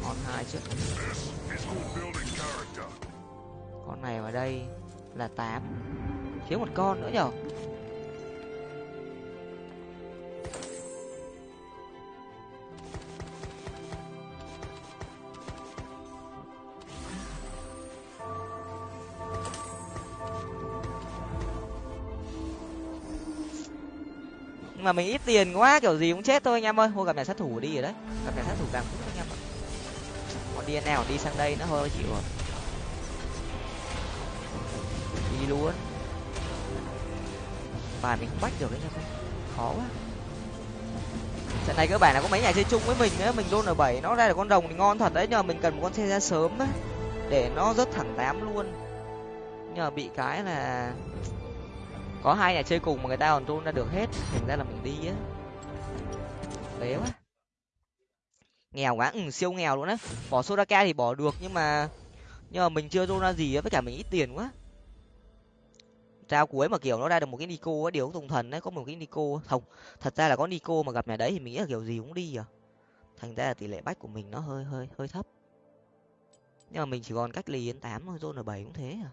Con hai chứ. Con này vào đây là tám. Thiếu một con nữa nhở. Mà mình ít tiền quá, kiểu gì cũng chết thôi anh em ơi. Thôi, gặp nhà sát thủ đi rồi đấy. Gặp nhà sát thủ càng tốt anh em ạ. Còn đi nào, đi sang đây nó hơi chịu rồi. Đi luôn. Bài mình không bắt được anh em ơi khó quá. Trận này cơ bản là có mấy nhà chơi chung với mình á mình luôn ở bảy, nó ra được con rồng thì ngon thật đấy. Nhưng mà mình cần một con xe ra sớm á. Để nó rớt thẳng tám luôn. Nhờ bị cái là có hai nhà chơi cùng mà người ta còn run ra được hết thành ra là mình đi á. Bé quá. Nghèo quá ừ, siêu nghèo luôn á. Bỏ sodaka thì bỏ được nhưng mà nhưng mà mình chưa run ra gì á với cả mình ít tiền quá. Trao cuối mà kiểu nó ra được một cái nico á điều tùng thần đấy có một cái nico không thật ra là có nico mà gặp nhà đấy thì mình nghĩ là kiểu gì cũng đi à. Thành ra là tỷ lệ bách của mình nó hơi hơi hơi thấp. Nhưng mà mình chỉ còn cách lì đến tám thôi zone bảy cũng thế à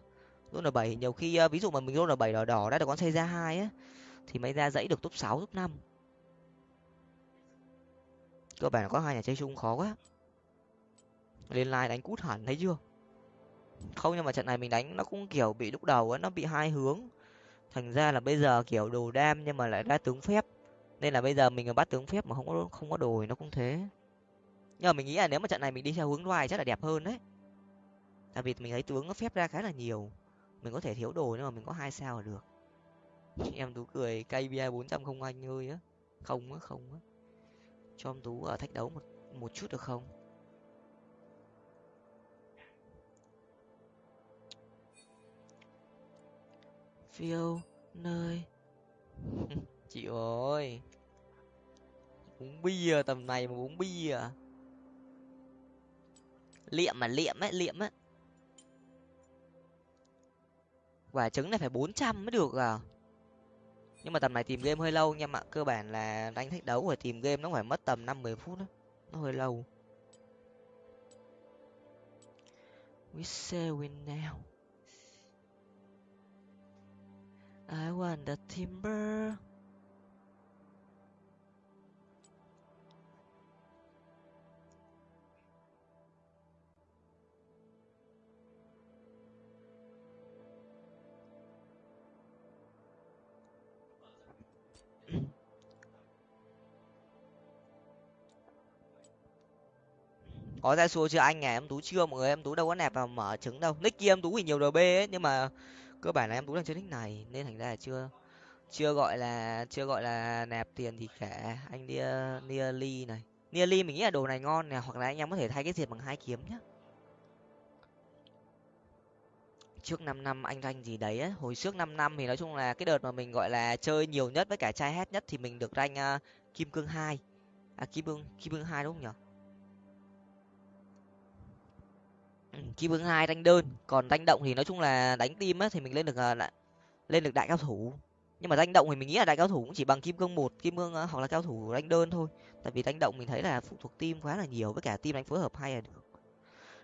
zone bảy, nhiều khi ờ, ví dụ mà mình zone bảy đỏ đỏ đã được con xây ra hai á, thì mới ra dãy được top sáu, top năm. Cơ bản là có hai nhà chơi chung, khó quá. Lên line đánh cút hẳn, thấy chưa? Không, nhưng mà trận này mình đánh nó cũng, kiểu, bị lúc đầu á, nó bị hai hướng. Thành ra là bây giờ, kiểu, đồ đam nhưng mà lại ra tướng phép. Nên là bây giờ mình bắt tướng phép mà không có không có đồ thì nó cũng thế. Nhưng mà mình nghĩ là nếu mà trận này mình đi theo hướng loài chắc là đẹp hơn đấy. Tại vì mình thấy tướng nó phép ra khá là nhiều mình có thể thiếu đồ nhưng mà mình có hai sao là được. Em tú cười kbi bốn trăm không anh ơi á. Không á không á. Cho em tú ở thách đấu một một chút được không? Phiêu nơi. Chị ơi. Uống bia tầm này mà uống bia. Liệm mà liệm ấy liệm ấy. Quả trứng này phải bốn trăm mới được à? Nhưng mà tầm này tìm game hơi lâu nha ạ cơ bản là đánh thách đấu rồi tìm game nó phải mất tầm năm mười phút đó nó hơi lâu. We say win now. I want the timber. Có ra xua chưa anh à em tú chưa mọi người? Em tú đâu có nẹp vào mở trứng đâu. Nick kia em tú thì nhiều rb ấy nhưng mà cơ bản là em tú đang chơi nick này nên thành ra là chưa chưa gọi là chưa gọi là nạp tiền thì cả. Anh nia nearly này. Nearly mình nghĩ là đồ này ngon nè hoặc là anh em có thể thay cái diệt bằng hai kiếm nhá. Trước năm năm anh ranh gì đấy ấy. hồi trước năm năm thì nói chung là cái đợt mà mình gọi là chơi nhiều nhất với cả trai hết nhất thì mình được ranh uh, à, kim cương hai. À kim cương kim cương hai đúng không nhở? Ừ, kim cương hai đánh đơn còn đánh động thì nói chung là đánh tim á thì mình lên được ờ, là lên được đại cao thủ. Nhưng mà đánh động thì mình nghĩ là đại cao thủ cũng chỉ bằng kim cương một kim cương ờ, hoặc là cao thủ đánh đơn thôi. Tại vì đánh động mình thấy là phụ thuộc tim quá là nhiều với cả tim đánh phối hợp hay là được.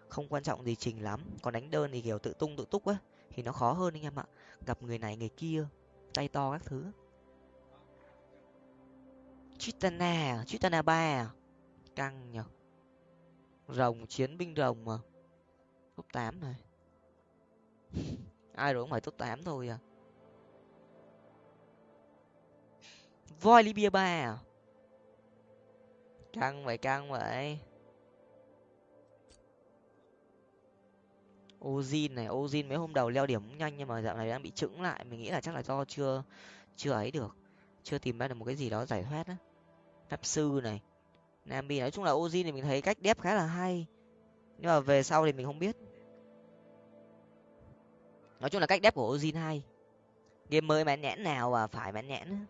Không quan trọng gì trình lắm còn đánh đơn thì kiểu tự tung tự túc á thì nó khó hơn anh em ạ. Gặp người này người kia tay to các thứ. Chitana à, chitana ba à? căng nhở rồng chiến binh rồng mà top tám này ai rồi cũng phải top tám thôi à? Voi libya ba à? Căng vậy căng vậy. Ozin này, ozin mấy hôm đầu leo điểm cũng nhanh nhưng mà dạo này đang bị chững lại. Mình nghĩ là chắc là do chưa chưa ấy được. Chưa tìm ra được một cái gì đó giải thoát á. Pháp sư này. Nambi nói chung là ozin thì mình thấy cách đép khá là hay nhưng mà về sau thì mình không biết. Nói chung là cách đép của ozin hay. Game mới mãn nhãn nào và phải mãn nhãn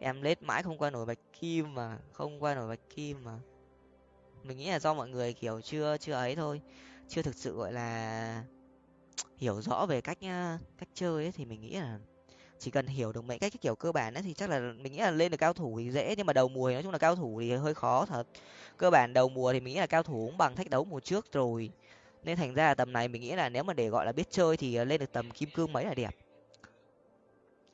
em lết mãi không qua nổi bạch kim mà, không qua nổi bạch kim mà. Mình nghĩ là do mọi người kiểu chưa chưa ấy thôi. Chưa thực sự, gọi là, hiểu rõ về cách cách chơi ấy, thì mình nghĩ là chỉ cần hiểu được mấy cách cái kiểu cơ bản ấy thì chắc là mình nghĩ là lên được cao thủ thì dễ, nhưng mà đầu mùa thì nói chung là cao thủ thì hơi khó thật. Cơ bản đầu mùa thì mình nghĩ là cao thủ cũng bằng thách đấu mùa trước rồi. Nên thành ra là tầm này mình nghĩ là nếu mà để gọi là biết chơi thì ờ, lên được tầm kim cương mấy là đẹp.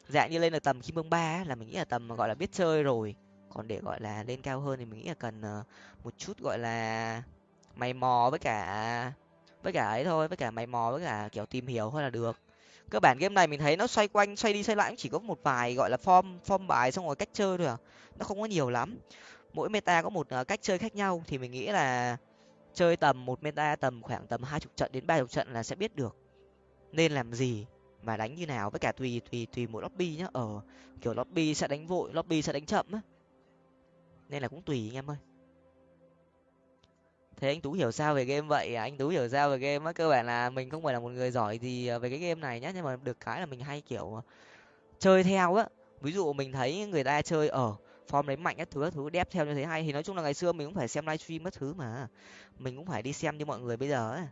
Dạng như lên được tầm kim cương ba là mình nghĩ là tầm ờ, gọi là biết chơi rồi. Còn để gọi là lên cao hơn thì mình nghĩ là cần ờ, một chút gọi là mày mò với cả với cả ấy thôi, với cả mày mò với cả kiểu tìm hiểu thôi là được cơ bản game này mình thấy nó xoay quanh xoay đi xoay lại cũng chỉ có một vài gọi là form form bài xong rồi cách chơi thôi à. Nó không có nhiều lắm. Mỗi meta có một uh, cách chơi khác nhau thì mình nghĩ là chơi tầm một meta tầm khoảng tầm hai chục trận đến ba chục trận là sẽ biết được nên làm gì mà đánh như nào. Với cả tùy tùy tùy mỗi lobby nhá. Ở kiểu lobby sẽ đánh vội lobby sẽ đánh chậm á. Nên là cũng tùy anh em ơi thế anh tú hiểu sao về game vậy? À? anh tú hiểu sao về game á? Cơ bản là mình không phải là một người giỏi gì à, về cái game này nhá, nhưng mà được cái là mình hay, kiểu à, chơi theo á. Ví dụ mình thấy người ta chơi ở form đấy mạnh các thứ các thứ, đép theo như thế hay. Thì nói chung là ngày xưa mình cũng phải xem livestream các thứ mà. Mình cũng phải đi xem như mọi người bây giờ ấy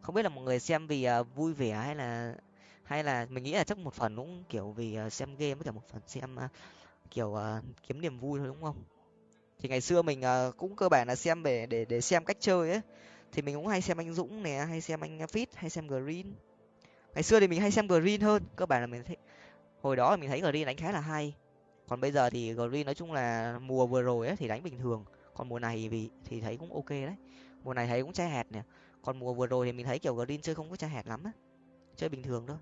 không biết là mọi người xem vì à, vui vẻ hay là hay là mình nghĩ là chắc một phần cũng, kiểu, vì xem game với cả một phần xem kiểu kiếm niềm vui thôi, đúng không? Thì ngày xưa mình ờ, cũng cơ bản là xem để để để xem cách chơi ấy. Thì mình cũng hay xem anh dũng nè, hay xem anh fit, hay xem green. Ngày xưa thì mình hay xem green hơn, cơ bản là mình thấy, hồi đó mình thấy green đánh khá là hay. Còn bây giờ thì green nói chung là mùa vừa rồi ấy thì đánh bình thường. Còn mùa này vì, thì thấy cũng ok đấy. Mùa này thấy cũng chai hạt nè. Còn mùa vừa rồi thì mình thấy kiểu green chơi không có chai hạt lắm á. Chơi bình thường thôi.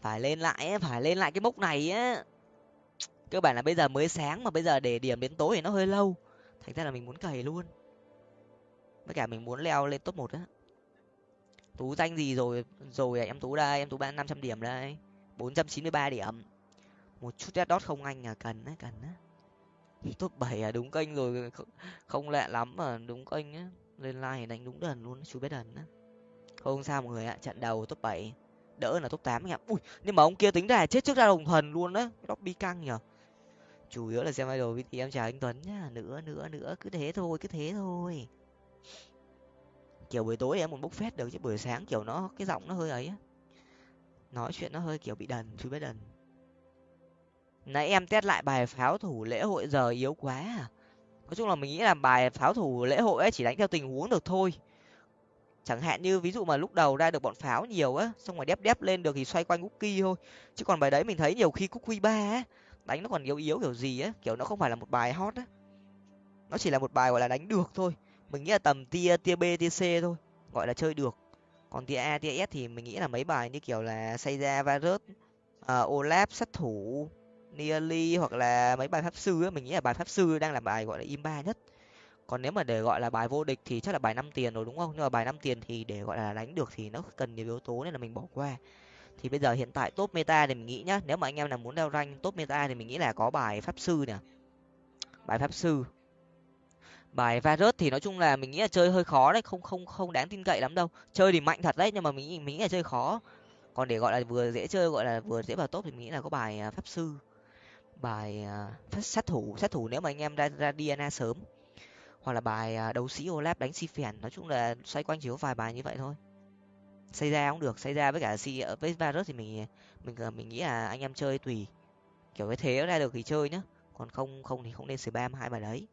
Phải lên lại phải lên lại cái mốc này á cơ bản là bây giờ mới sáng mà bây giờ để điểm đến tối thì nó hơi lâu. Thành ra là mình muốn cày luôn. Với cả mình muốn leo lên top một á. Tú danh gì rồi rồi em tú đây, em tú ba năm trăm điểm đây. Bốn trăm chín mươi ba điểm. Một chút red dot không anh à cần á cần á. Top bảy à đúng kênh rồi không lạ lắm mà đúng kênh á. Lên like đánh đúng đần luôn chú biết đần á. Không sao mọi người ạ, trận đầu top bảy. Đỡ là top tám anh ạ. Ui, nhưng mà ông kia tính ra chết trước ra đồng thần luôn á. Bi căng nhở chủ yếu là xem idol vì em chào anh tuấn nhá. Nữa nữa nữa. Cứ thế thôi, cứ thế thôi. Kiểu buổi tối em muốn bốc phét được chứ, buổi sáng kiểu nó, cái giọng nó hơi ấy nói chuyện nó hơi kiểu bị đần chú biết đần. Nãy em test lại bài pháo thủ lễ hội giờ yếu quá à. Nói chung là mình nghĩ là bài pháo thủ lễ hội ấy chỉ đánh theo tình huống được thôi. Chẳng hạn như ví dụ mà lúc đầu ra được bọn pháo nhiều á, xong rồi đép đép lên được thì xoay quanh cookie thôi. Chứ còn bài đấy mình thấy nhiều khi cookie ba á đánh nó còn yếu yếu kiểu gì á kiểu nó không phải là một bài hot á. Nó chỉ là một bài gọi là đánh được thôi. Mình nghĩ là tầm tia tia b tia c thôi gọi là chơi được. Còn tia a tia s thì mình nghĩ là mấy bài như kiểu là xây ra virus uh, à, olap sát thủ nearly hoặc là mấy bài pháp sư á mình nghĩ là bài pháp sư đang là bài gọi là im ba nhất. Còn nếu mà để gọi là bài vô địch thì chắc là bài năm tiền rồi đúng không? Nhưng mà bài năm tiền thì để gọi là đánh được thì nó cần nhiều yếu tố nên là mình bỏ qua thì bây giờ hiện tại top meta thì mình nghĩ nhá nếu mà anh em nào muốn leo rank top meta thì mình nghĩ là có bài pháp sư nè. Bài pháp sư. Bài virus thì nói chung là mình nghĩ là chơi hơi khó đấy không không không đáng tin cậy lắm đâu. Chơi thì mạnh thật đấy nhưng mà mình mình nghĩ là chơi khó. Còn để gọi là vừa dễ chơi gọi là vừa dễ vào top thì mình nghĩ là có bài à, pháp sư. Bài uh, sát thủ sát thủ nếu mà anh em ra ra diana sớm. Hoặc là bài uh, đấu sĩ Olaf đánh si phèn nói chung là xoay quanh chỉ có vài bài như vậy thôi xây ra cũng được xây ra với cả si với virus thì mình mình mình nghĩ là anh em chơi tùy. Kiểu cái thế ra được thì chơi nhá. Còn không không thì không nên spam hai bài đấy.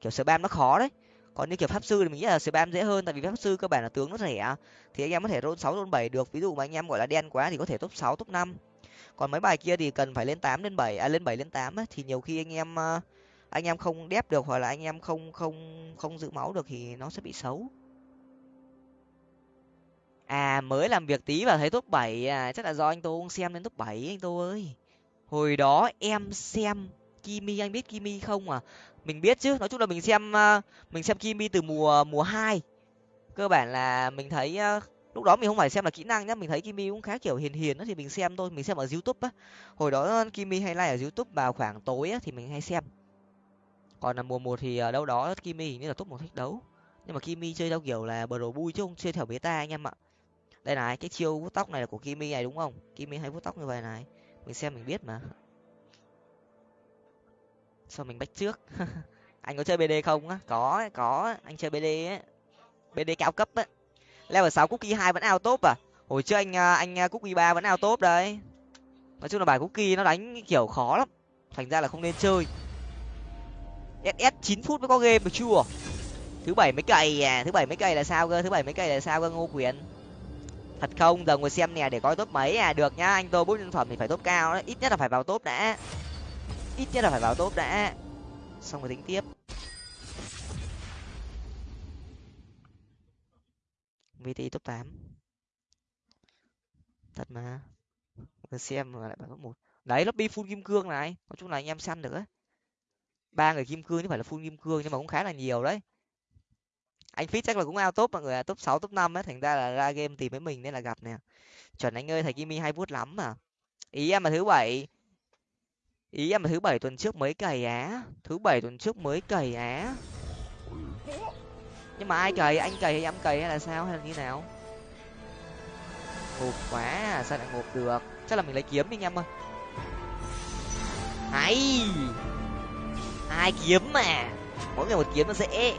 Kiểu spam nó khó đấy. Còn như kiểu pháp sư thì mình nghĩ là spam dễ hơn, tại vì pháp sư cơ bản là tướng nó rẻ. Thì anh em có thể roll sáu, roll bảy được. Ví dụ mà anh em, gọi là, đen quá thì có thể top sáu, top năm. Còn mấy bài kia thì cần phải lên tám, lên bảy à lên bảy, lên tám thì nhiều khi anh em à, anh em không đép được hoặc là anh em không không không giữ máu được thì nó sẽ bị xấu à mới làm việc tí và thấy top bảy à chắc là do anh tô không xem đến top bảy anh tô ơi. Hồi đó em xem kimi, anh biết kimi không à? Mình biết chứ, nói chung là mình xem à, mình xem kimi từ mùa mùa hai. Cơ bản là mình thấy à, lúc đó mình không phải xem là kỹ năng nhá, mình thấy kimi cũng khá kiểu hiền hiền đó thì mình xem thôi, mình xem ở youtube á. Hồi đó à, kimi hay like ở youtube vào khoảng tối á, thì mình hay xem. Còn là mùa một thì ở đâu đó kimi hình như là top một thách đấu. Nhưng mà kimi chơi theo kiểu là bờ đồ bui chứ không chơi theo beta anh em ạ đây này, cái chiêu vuốt tóc này là của kimi này đúng không? Kimi hay vuốt tóc như vậy này. Mình xem mình biết mà. Sao mình bách trước? Anh có chơi bd không á? Có có. Anh chơi bd ấy bd cao cấp á. Level sáu cookie hai vẫn ao top à? Hồi trước anh à, anh à, cookie ba vẫn ao top đấy. Nói chung là bài cookie nó đánh kiểu khó lắm. Thành ra là không nên chơi. Ss chín phút mới có game được chưa? Thứ bảy mấy cày à? Thứ bảy mấy cày là sao cơ? Thứ bảy mấy cày là sao cơ, ngô quyền? Thật không? Giờ ngồi xem nè, để coi top mấy à. Được nhá anh tôi bút nhân phẩm thì phải top cao đấy. Ít nhất là phải vào top đã. Ít nhất là phải vào top đã. Xong rồi tính tiếp. Vt top tám. Thật mà. Ngồi xem mà lại bảo top một. Đấy, lobby full kim cương này. Nói chung là anh em săn được ấy ba người kim cương chứ phải là full kim cương, nhưng mà cũng khá là nhiều đấy anh fit chắc là cũng ao top mọi người à top sáu top năm ấy thành ra là ra game tìm với mình nên là gặp nè. Chuẩn anh ơi thầy kimi hay vuốt lắm mà. Ý em là thứ bảy. Ý em là thứ bảy tuần trước mới cày á. Thứ bảy tuần trước mới cày á. Nhưng mà ai cày? Anh cày hay em cày hay là sao? Hay là như nào? Ngộp quá à, sao lại ngộp được? Chắc là mình lấy kiếm đi anh em ơi. Hay! Hai kiếm mà? Mỗi người một kiếm nó dễ.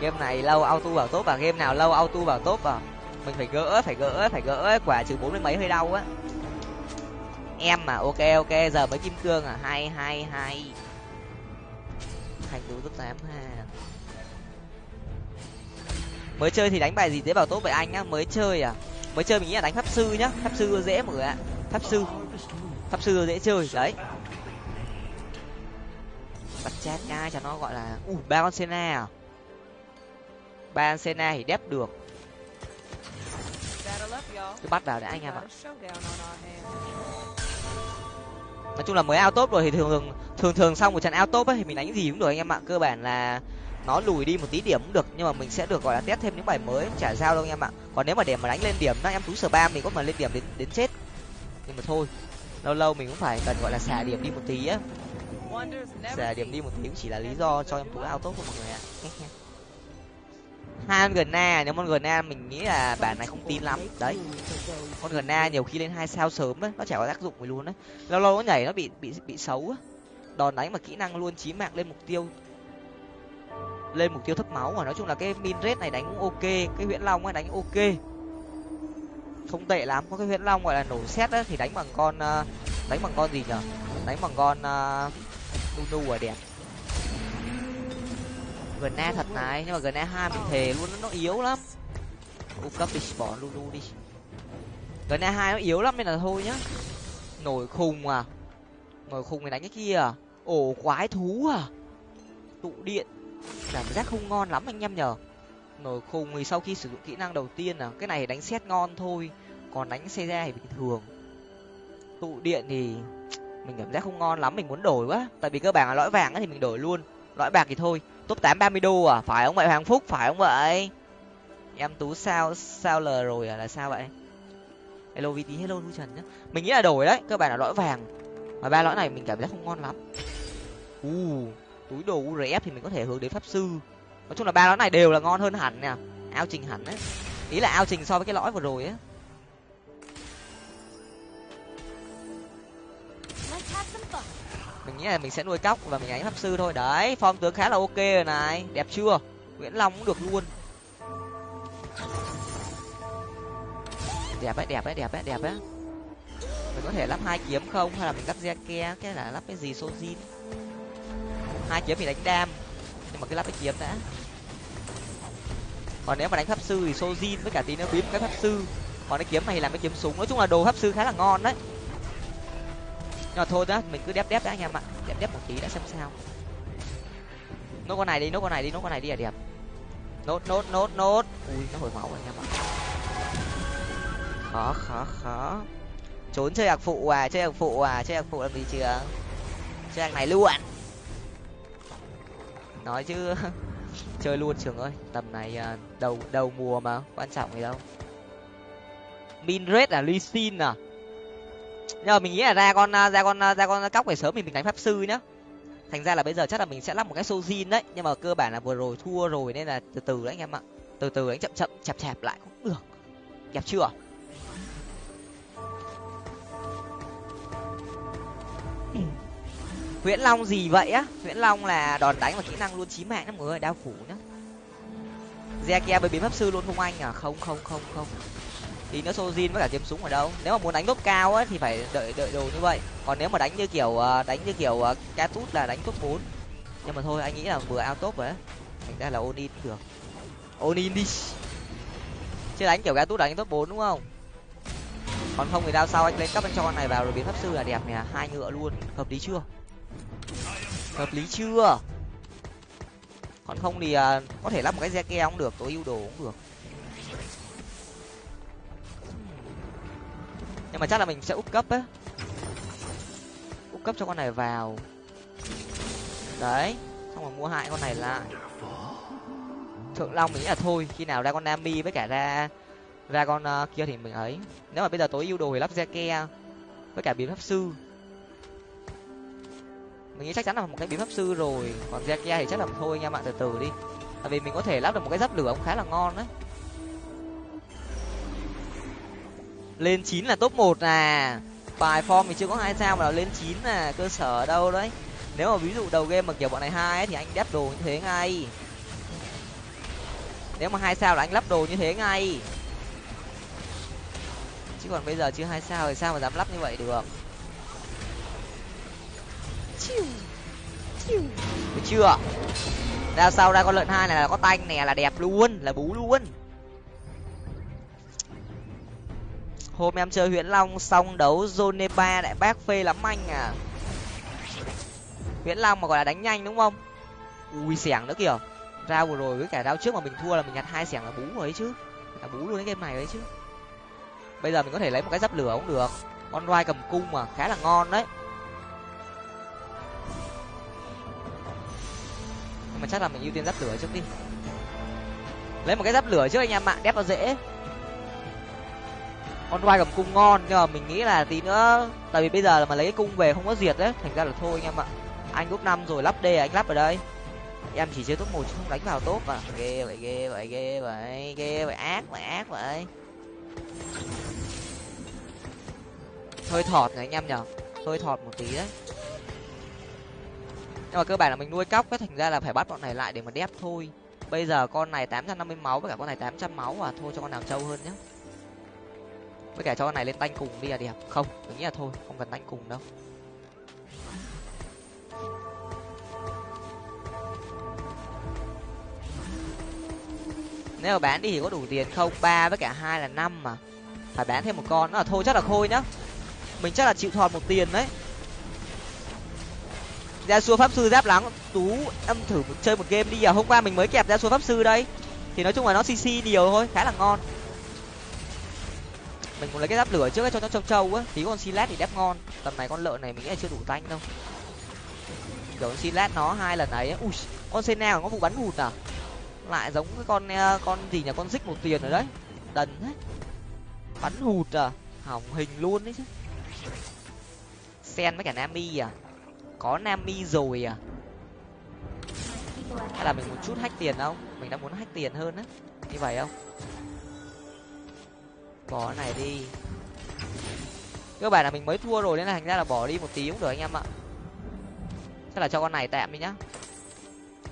Game này lâu auto vào tốt và game nào lâu auto vào tốt à? Mình phải gỡ phải gỡ phải gỡ quả trừ bốn mươi mấy hơi đau á. Em mà, ok ok. Giờ mới kim cương à? Hai hai hai. Thành tú top tám ha. Mới chơi thì đánh bài gì dễ vào tốt vậy anh á mới chơi à? Mới chơi mình nghĩ là đánh pháp sư nhá. Pháp sư dễ mọi người ạ. Pháp sư. Pháp sư dễ chơi, đấy bật chết ngay cho nó gọi là, ui, ba con sena à? Ba con sena thì đép được. Cứ bắt vào để anh em ạ. Nói chung là mới ao tốt rồi thì thường thường thường thường xong một trận ao tốt ấy thì mình đánh gì cũng được anh em ạ. Cơ bản là nó lùi đi một tí điểm cũng được, nhưng mà mình sẽ được gọi là test thêm những bài mới chả sao đâu anh em ạ. Còn nếu mà để mà đánh lên điểm nó em tú sờ ba mình có mà lên điểm đến đến chết. Nhưng mà thôi, lâu lâu mình cũng phải cần gọi là xả điểm đi một tí á sẽ điểm đi một tí cũng chỉ là lý do cho em tú ao tốt của mọi người ạ hai con gần na nếu con gần na mình nghĩ là bản này không tin lắm. Đấy. Con gần na nhiều khi lên hai sao sớm đấy nó chả có tác dụng gì luôn đấy lâu lâu nó nhảy nó bị bị bị xấu á. Đòn đánh mà kỹ năng luôn chí mạng lên mục tiêu. Lên mục tiêu thấp máu mà nói chung là cái min rate này đánh cũng ok cái huyễn long ấy đánh ok. Không tệ lắm có cái huyễn long gọi là nổ xét á thì đánh bằng con ờ, đánh bằng con gì nhở? Đánh bằng con uh, nu nu à đẹp. Gần na thật này, nhưng mà gần na hai mình thề luôn, nó yếu lắm. U cấp đi, bỏ lulu đi. Gần na hai nó yếu lắm nên là thôi nhá. Nổi khùng à. Nổi khùng mình đánh cái kia à. Ổ quái thú à. Tụ điện. Cảm giác không ngon lắm anh em nhờ. Nổi khùng thì sau khi sử dụng kỹ năng đầu tiên à cái này đánh xét ngon thôi. Còn đánh xe ra thì bình thường. Tụ điện thì mình cảm giác không ngon lắm mình muốn đổi quá. Tại vì cơ bản là lõi vàng thì mình đổi luôn. Lõi bạc thì thôi. Top tám ba mươi đô à? Phải không vậy hoàng phúc? Phải không vậy? Em tú sao sao l rồi à? Là sao vậy? Hello vt hello lu trần nhá. Mình nghĩ là đổi đấy. Cơ bản là lõi vàng. Mà ba lõi này mình cảm giác không ngon lắm. U uh, túi đồ urf thì mình có thể hướng đến pháp sư. Nói chung là ba lõi này đều là ngon hơn hẳn nè. Ao trình hẳn ấy ý là ao trình so với cái lõi vừa rồi á. Mình nghĩ là mình sẽ nuôi cóc và mình đánh pháp sư thôi. Đấy, form tướng khá là ok rồi này. Đẹp chưa? Nguyễn long cũng được luôn. Đẹp đấy đẹp đấy đẹp đấy đẹp đấy mình có thể lắp hai kiếm không? Hay là mình lắp re ke cái là lắp cái gì? Sojin. Hai kiếm thì đánh đam. Nhưng mà cứ lắp cái kiếm đã. Còn nếu mà đánh pháp sư thì sojin với cả tí nữa biến cái pháp sư. Còn cái kiếm này làm cái kiếm súng. Nói chung là đồ pháp sư khá là ngon đấy nhưng mà thôi đó, mình cứ đép đép đã anh em ạ. Đép đép một tí đã xem sao. Nốt con này đi, nốt con này đi, nốt con này đi là đẹp. Nốt nốt nốt nốt. Ui, nó hồi máu anh em ạ. Khó khó khó. Trốn chơi hạc phụ à chơi hạc phụ à chơi hạc phụ làm gì chưa? Chơi hạc này luôn. Nói chứ. Chơi luôn, trường ơi. Tầm này à, đầu đầu mùa mà, quan trọng gì đâu. Min red là ly xin à? Nhưng mà mình nghĩ là ra con à, ra con à, ra con cóc về sớm mình mình đánh pháp sư nhá. Thành ra là bây giờ chắc là mình sẽ lắp một cái sojin đấy, nhưng mà cơ bản là vừa rồi thua rồi nên là từ từ đấy anh em ạ. Từ từ đánh chậm chậm, chạp chạp lại cũng được. Đẹp chưa? Nguyễn long gì vậy á? Nguyễn long là đòn đánh và kỹ năng luôn chí mạng đó mọi người đao phủ nhá. Zekia với biến pháp sư luôn không anh à? Không không không không thì nữa sojin với cả kiếm súng ở đâu? Nếu mà muốn đánh top cao ấy thì phải đợi đợi đồ như vậy. Còn nếu mà đánh như kiểu ờ, đánh như kiểu ờ, catut tút là đánh top bốn. Nhưng mà thôi, anh nghĩ là vừa out top rồi thành ra là onin được. Onin đi. Chứ đánh kiểu tút đánh top bốn, đúng không? Còn không thì đao sau anh lên cấp anh cho con này vào rồi biến pháp sư là đẹp nè hai ngựa luôn. Hợp lý chưa? Hợp lý chưa? Còn không thì ờ, có thể lắp một cái xe ke cũng được tối ưu đồ cũng được. Nhưng mà chắc là mình sẽ úp cấp á. Úp cấp cho con này vào. Đấy xong rồi mua hại con này lại. Thượng long mình nghĩ là thôi khi nào ra con nami với cả ra ra con uh, kia thì mình ấy. Nếu mà bây giờ tối ưu đồ thì lắp ke với cả biến pháp sư. Mình nghĩ chắc chắn là một cái biến pháp sư rồi. Còn ke thì chắc là thôi nha bạn từ từ đi. Tại vì mình có thể lắp được một cái giáp lửa cũng khá là ngon đấy lên chín là top một à. Bài form thì chưa có hai sao mà lên chín là cơ sở ở đâu đấy. Nếu mà ví dụ đầu game mà kiểu bọn này hai thì anh đép đồ như thế ngay. Nếu mà hai sao là anh lắp đồ như thế ngay. Chứ còn bây giờ chưa hai sao thì sao mà dám lắp như vậy được? Được chưa? Ra sau ra con lợn hai này là có tanh nè, là đẹp luôn, là bú luôn. Hôm em chơi huyễn long xong đấu zone ba đại bác phê lắm anh à. Huyễn long mà gọi là đánh nhanh đúng không? Ui, xẻng nữa kìa. Rao vừa rồi với cả rao trước mà mình thua là mình nhặt hai xẻng là bú rồi ấy chứ. Là bú luôn cái game này đấy chứ. Bây giờ mình có thể lấy một cái giáp lửa cũng được. Con roi cầm cung mà, khá là ngon đấy. Nhưng mà chắc là mình ưu tiên giáp lửa trước đi. Lấy một cái giáp lửa trước anh em ạ, đép nó dễ con roi cầm cung ngon, nhưng mà mình nghĩ là tí nữa, tại vì bây giờ là mà lấy cái cung về không có diệt đấy thành ra là thôi anh em ạ. Anh lúc năm rồi lắp d, anh lắp ở đây. Em chỉ chơi top một chứ không đánh vào tốt mà. Ghê vậy ghê vậy ghê vậy ghê vậy, ác vậy ác vậy. Hơi thọt này anh em nhở hơi thọt một tí đấy. Nhưng mà cơ bản là mình nuôi cóc cái thành ra là phải bắt bọn này lại để mà đép thôi. Bây giờ con này tám trăm năm mươi máu với cả con này tám trăm máu à thôi cho con nào trâu hơn nhé với cả cho con này lên tanh cùng đi là đẹp. Không tôi nghĩ là thôi không cần tanh cùng đâu. Nếu mà bán đi thì có đủ tiền không? Ba với cả hai là năm mà. Phải bán thêm một con nữa. Là thôi chắc là khôi nhá. Mình chắc là chịu thọt một tiền đấy. Ra xua pháp sư giáp lắng tú em thử một, chơi một game đi à. Hôm qua mình mới kẹp ra xua pháp sư đây. Thì nói chung là nó cc nhiều thôi khá là ngon mình cũng lấy cái giáp lửa trước cho nó trâu trâu á. Tí con silat thì đép ngon. Tầm này con lợn này mình nghĩ là chưa đủ tanh đâu. Kiểu silat nó hai lần ấy ui, con sena có vụ bắn hụt à? Lại giống cái con à, con gì nhỉ? Con dích một tiền rồi đấy. Đần hết bắn hụt à? Hỏng hình luôn đấy chứ. Sen với cả nami à? Có nami rồi à? Hay là mình một chút hách tiền không? Mình đang muốn hách tiền hơn á. Như vậy không? Bỏ cái này đi. Cơ bản là mình mới thua rồi, nên là thành ra là bỏ đi một tí cũng được anh em ạ. Chắc là cho con này tạm đi nhá.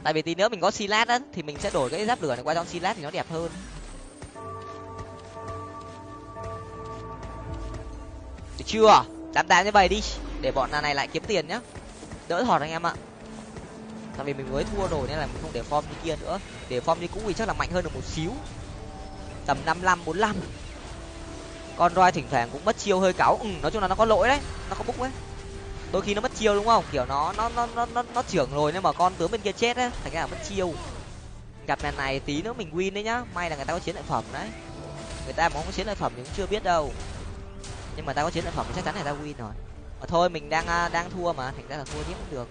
Tại vì tí nữa mình có silat á, thì mình sẽ đổi cái giáp lửa này qua cho silat thì nó đẹp hơn. Được chưa? Tám tám như vậy đi, để bọn này lại kiếm tiền nhá. Đỡ thọt anh em ạ. Tại vì mình mới thua rồi nên là mình không để form như kia nữa. Để form như cũ thì chắc là mạnh hơn được một xíu. Tầm năm năm bốn năm con roi thỉnh thoảng cũng mất chiêu hơi cáu. Ừ nói chung là nó có lỗi đấy. Nó có búc đấy. Đôi khi nó mất chiêu đúng không? Kiểu nó nó nó nó nó, nó trưởng rồi nhưng mà con tướng bên kia chết á thành ra là mất chiêu. Gặp lần này tí nữa mình win đấy nhá. May là người ta có chiến lợi phẩm đấy. Người ta mà không có chiến lợi phẩm thì cũng chưa biết đâu. Nhưng mà ta có chiến lợi phẩm thì chắc chắn là ta win rồi. Mà thôi mình đang à, đang thua mà. Thành ra là thua tiếp cũng được.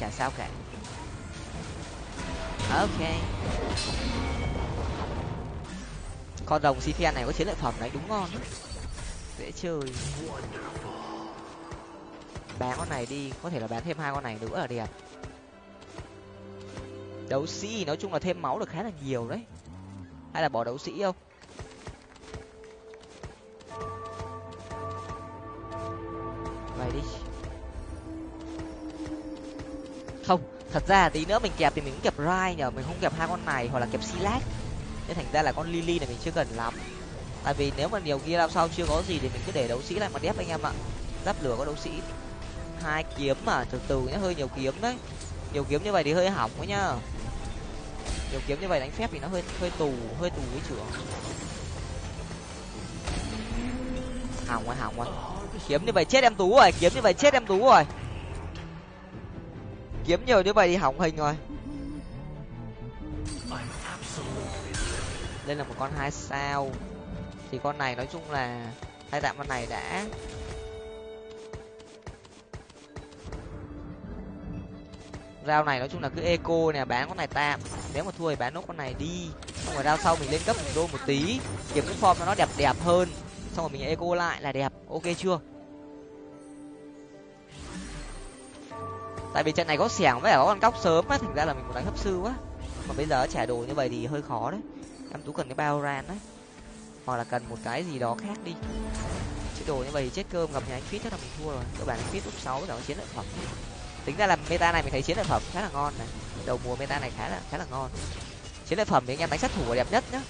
Chả sao cả. Ok con rồng cpn này có chiến lợi phẩm đấy, đúng ngon. Dễ chơi. Bán con này đi, có thể là bán thêm hai con này nữa là đẹp. Đấu sĩ, nói chung là thêm máu được khá là nhiều đấy. Hay là bỏ đấu sĩ không? Vậy đi. Không, thật ra tí nữa mình kẹp thì mình cũng kẹp rai nhở mình không kẹp hai con này hoặc là kẹp silat nên thành ra là con lily này mình chưa cần lắm. Tại vì nếu mà nhiều kia làm sao chưa có gì thì mình cứ để đấu sĩ lại mà đép anh em ạ. Giáp lửa có đấu sĩ. Hai kiếm mà, từ từ nhá, hơi nhiều kiếm đấy. Nhiều kiếm như vậy thì hơi hỏng quá nhá. Nhiều kiếm như vậy đánh phép thì nó hơi hơi tù hơi tù với trưởng. Hỏng rồi hỏng rồi. Kiếm như vậy chết em tú rồi, kiếm như vậy chết em tú rồi. Kiếm nhiều như vậy thì hỏng hình rồi. Đây là một con hai sao. Thì con này nói chung là hai tạm con này đã. Rau này nói chung là cứ eco nè, bán con này tạm. Nếu mà thua thì bán nốt con này đi. Xong rồi rau sau mình lên cấp một đô một tí. Kiếm cái form nó đẹp đẹp hơn. Xong rồi mình eco lại là đẹp. Ok chưa? Tại vì trận này có xẻng với cả có con cóc sớm á, thành ra là mình muốn đánh hấp sư quá. Mà bây giờ trả đồ như vậy thì hơi khó đấy em tú cần cái bao ran đấy hoặc là cần một cái gì đó khác đi. Chứ đồ như vậy, chết cơm gặp nhà anh fit chắc là mình thua rồi. Các bạn anh fit úp sáu với cả chiến lợi phẩm. Tính ra là meta này mình thấy chiến lợi phẩm khá là ngon này. Đầu mùa meta này khá là khá là ngon. Chiến lợi phẩm thì anh em đánh sát thủ là đẹp nhất nhá.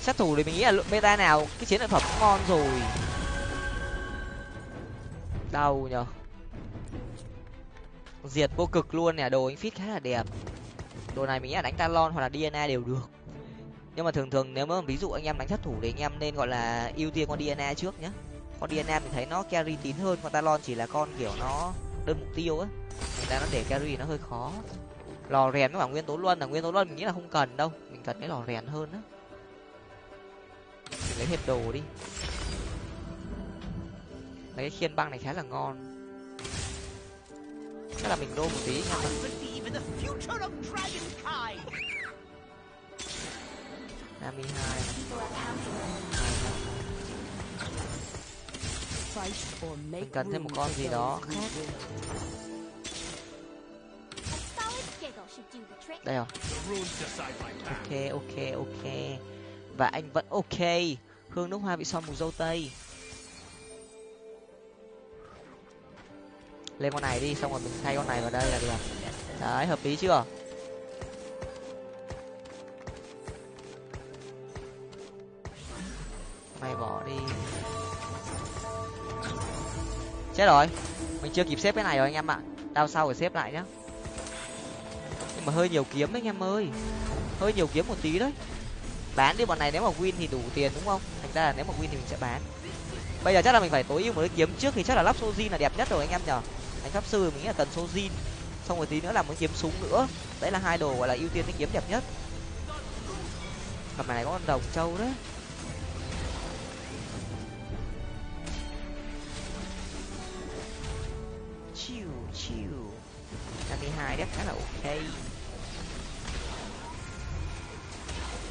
Sát thủ thì mình nghĩ là meta nào cái chiến lợi phẩm cũng ngon rồi. Đau nhở diệt vô cực luôn nè, đồ anh fit khá là đẹp đồ này mình nghĩ là đánh talon hoặc là dna đều được. Nhưng mà thường thường nếu mà ví dụ anh em đánh sát thủ thì anh em nên gọi là ưu tiên con dna trước nhá. Con dna mình thấy nó carry tín hơn, con talon chỉ là con kiểu nó đơn mục tiêu á. Người ta nó để carry nó hơi khó. Lò rèn với cả nguyên tố luân là nguyên tố luân mình nghĩ là không cần đâu. Mình cần cái lò rèn hơn á. Mình lấy hết đồ đi. Lấy cái khiên băng này khá là ngon chắc là mình đô một tí nha. Nami hai. Mình cần thêm một con gì đó. Khác đây rồi. Ok ok ok. Và anh vẫn ok. Hương nước hoa bị son mù dâu tây. Lên con này đi, xong rồi mình thay con này vào đây là được. Đấy, hợp lý chưa? Mày bỏ đi. Chết rồi. Mình chưa kịp xếp cái này rồi anh em ạ. Đao sau phải xếp lại nhá. Nhưng mà hơi nhiều kiếm đấy anh em ơi. Hơi nhiều kiếm một tí đấy. Bán đi bọn này nếu mà win thì đủ tiền đúng không? Thành ra là nếu mà win thì mình sẽ bán. Bây giờ chắc là mình phải tối ưu một cái kiếm trước thì chắc là lắp sojin là đẹp nhất rồi anh em nhở đánh pháp sư mình nghĩ là cần sojin xong rồi tí nữa là muốn kiếm súng nữa. Đấy là hai đồ gọi là ưu tiên cái kiếm đẹp nhất. Cặp này có con đồng trâu đấy chiu chiu. Năm mươi hai đẹp khá là ok.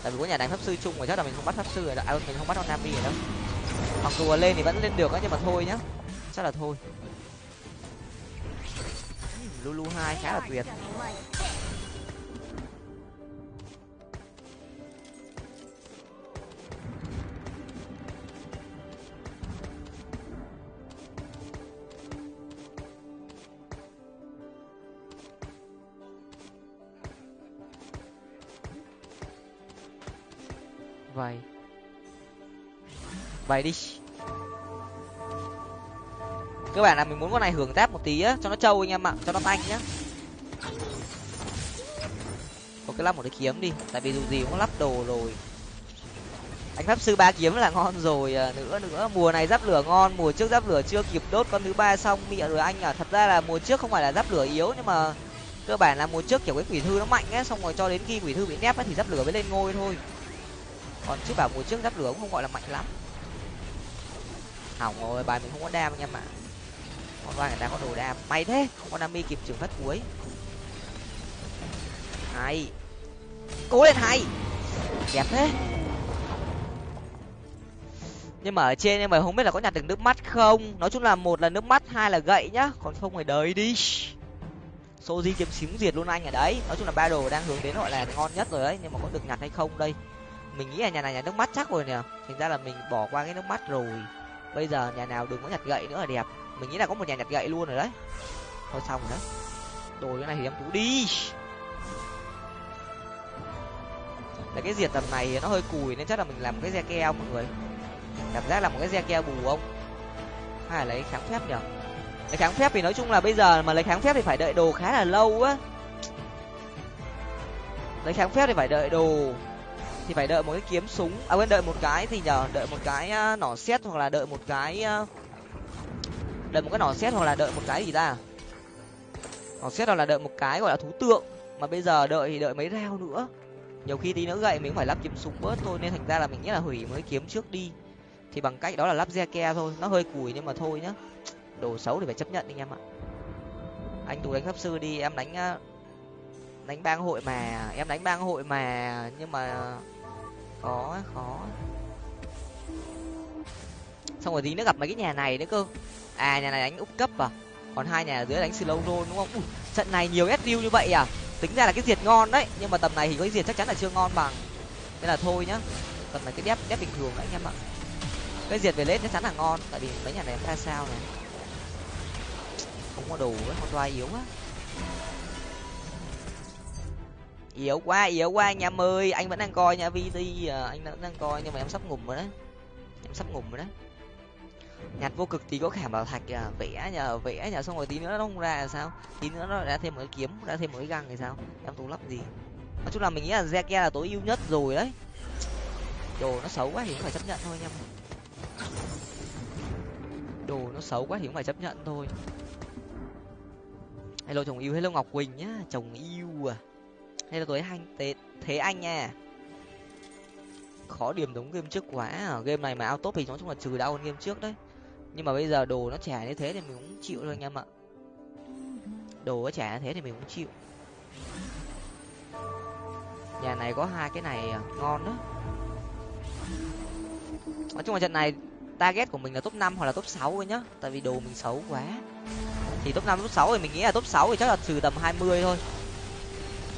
Tại vì có nhà đánh pháp sư chung rồi chắc là mình không bắt pháp sư rồi đâu à, mình không bắt con nami rồi đâu mặc dù lên thì vẫn lên được á nhưng mà thôi nhá. Chắc là thôi lulu hai khá là tuyệt. Vậy. Vậy đi các bạn là mình muốn con này hưởng giáp một tí á cho nó trâu anh em ạ cho nó tanh nhá. Có cái lắp một cái kiếm đi tại vì dù gì cũng lắp đồ rồi. Anh pháp sư ba kiếm là ngon rồi à, nữa nữa mùa này giáp lửa ngon mùa trước giáp lửa chưa kịp đốt con thứ ba xong mịa rồi anh à. Thật ra là mùa trước không phải là giáp lửa yếu nhưng mà cơ bản là mùa trước kiểu cái quỷ thư nó mạnh á xong rồi cho đến khi quỷ thư bị nép á thì giáp lửa mới lên ngôi thôi. Còn chứ bảo mùa trước giáp lửa cũng không gọi là mạnh lắm. Hỏng rồi bài mình không có đam anh em ạ con vai người ta có đồ đam. May thế, Konami kịp trường phát cuối. Hay. Cố lên hay. Đẹp thế. Nhưng mà ở trên em mày không biết là có nhặt được nước mắt không? Nói chung là một là nước mắt, hai là gậy nhá. Còn không phải đời đi. Soji kiếm xíu diệt luôn anh ở đấy. Nói chung là ba đồ đang hướng đến gọi là ngon nhất rồi đấy. Nhưng mà có được nhặt hay không đây? Mình nghĩ là nhà này nhà nước mắt chắc rồi nè thành ra là mình bỏ qua cái nước mắt rồi. Bây giờ nhà nào đừng có nhặt gậy nữa là đẹp mình nghĩ là có một nhà nhặt gậy luôn rồi đấy. Thôi xong rồi đấy đồ cái này thì em tú đi. Là cái diệt tầm này nó hơi cùi nên chắc là mình làm một cái re keo mọi người. Cảm giác là một cái re keo bù không? Hay là lấy kháng phép nhở? Lấy kháng phép thì nói chung là bây giờ mà lấy kháng phép thì phải đợi đồ khá là lâu á. Lấy kháng phép thì phải đợi đồ. Thì phải đợi một cái kiếm súng. À quên đợi một cái thì nhờ đợi một cái à, nỏ xét hoặc là đợi một cái uh, đợi một cái nỏ xét hoặc là đợi một cái gì ta? Nỏ xét hoặc là đợi một cái gọi là thú tượng. Mà bây giờ đợi thì đợi mấy rau nữa. Nhiều khi tí nữa gậy mình cũng phải lắp kiếm súng bớt thôi, nên thành ra là mình nghĩ là hủy mới kiếm trước đi. Thì bằng cách đó là lắp re ke thôi. Nó hơi cùi nhưng mà thôi nhá. Đồ xấu thì phải chấp nhận anh em ạ. Anh tú đánh pháp sư đi, em đánh đánh bang hội mà. Em đánh bang hội mà, nhưng mà khó khó xong rồi tí nữa gặp mấy cái nhà này nữa cơ à nhà này đánh úp cấp à? Còn hai nhà dưới đánh slow roll đúng không? Ui, trận này nhiều sdu như vậy à? Tính ra là cái diệt ngon đấy nhưng mà tầm này thì có cái diệt chắc chắn là chưa ngon bằng. Nên là thôi nhá. Tầm này cái đép đép bình thường đấy anh em ạ. Cái diệt về lết chắc chắn là ngon tại vì mấy nhà này ra sao này. Không có đồ với con toa yếu quá. Yếu quá yếu quá anh em ơi. Anh vẫn đang coi nha vt à. anh vẫn đang coi nhưng mà em sắp ngủm rồi đấy. Em sắp ngủm rồi đấy nhặt vô cực thì có khả bảo thạch à, vẽ nhờ vẽ nhờ xong rồi tí nữa nó không ra là sao? Tí nữa nó ra thêm một cái kiếm ra thêm một cái găng thì sao? Em tú lắp gì? Nói chung là mình nghĩ là re là tối ưu nhất rồi đấy. Đồ nó xấu quá thì cũng phải chấp nhận thôi anh em đồ nó xấu quá thì cũng phải chấp nhận thôi. Hello chồng yêu hello ngọc quỳnh nhá. Chồng yêu à. Hello tối anh thế, thế anh nha. Khó điểm đúng game trước quá à. game này mà ao top thì nói chung là trừ đau hơn game trước đấy nhưng mà bây giờ đồ nó trả như thế thì mình cũng chịu thôi anh em ạ. Đồ nó trả như thế thì mình cũng chịu. Nhà này có hai cái này à, ngon đó. Nói chung là trận này target của mình là top năm hoặc là top sáu thôi nhá. Tại vì đồ mình xấu quá. Thì top năm top sáu thì mình nghĩ là top sáu thì chắc là trừ tầm hai mươi thôi.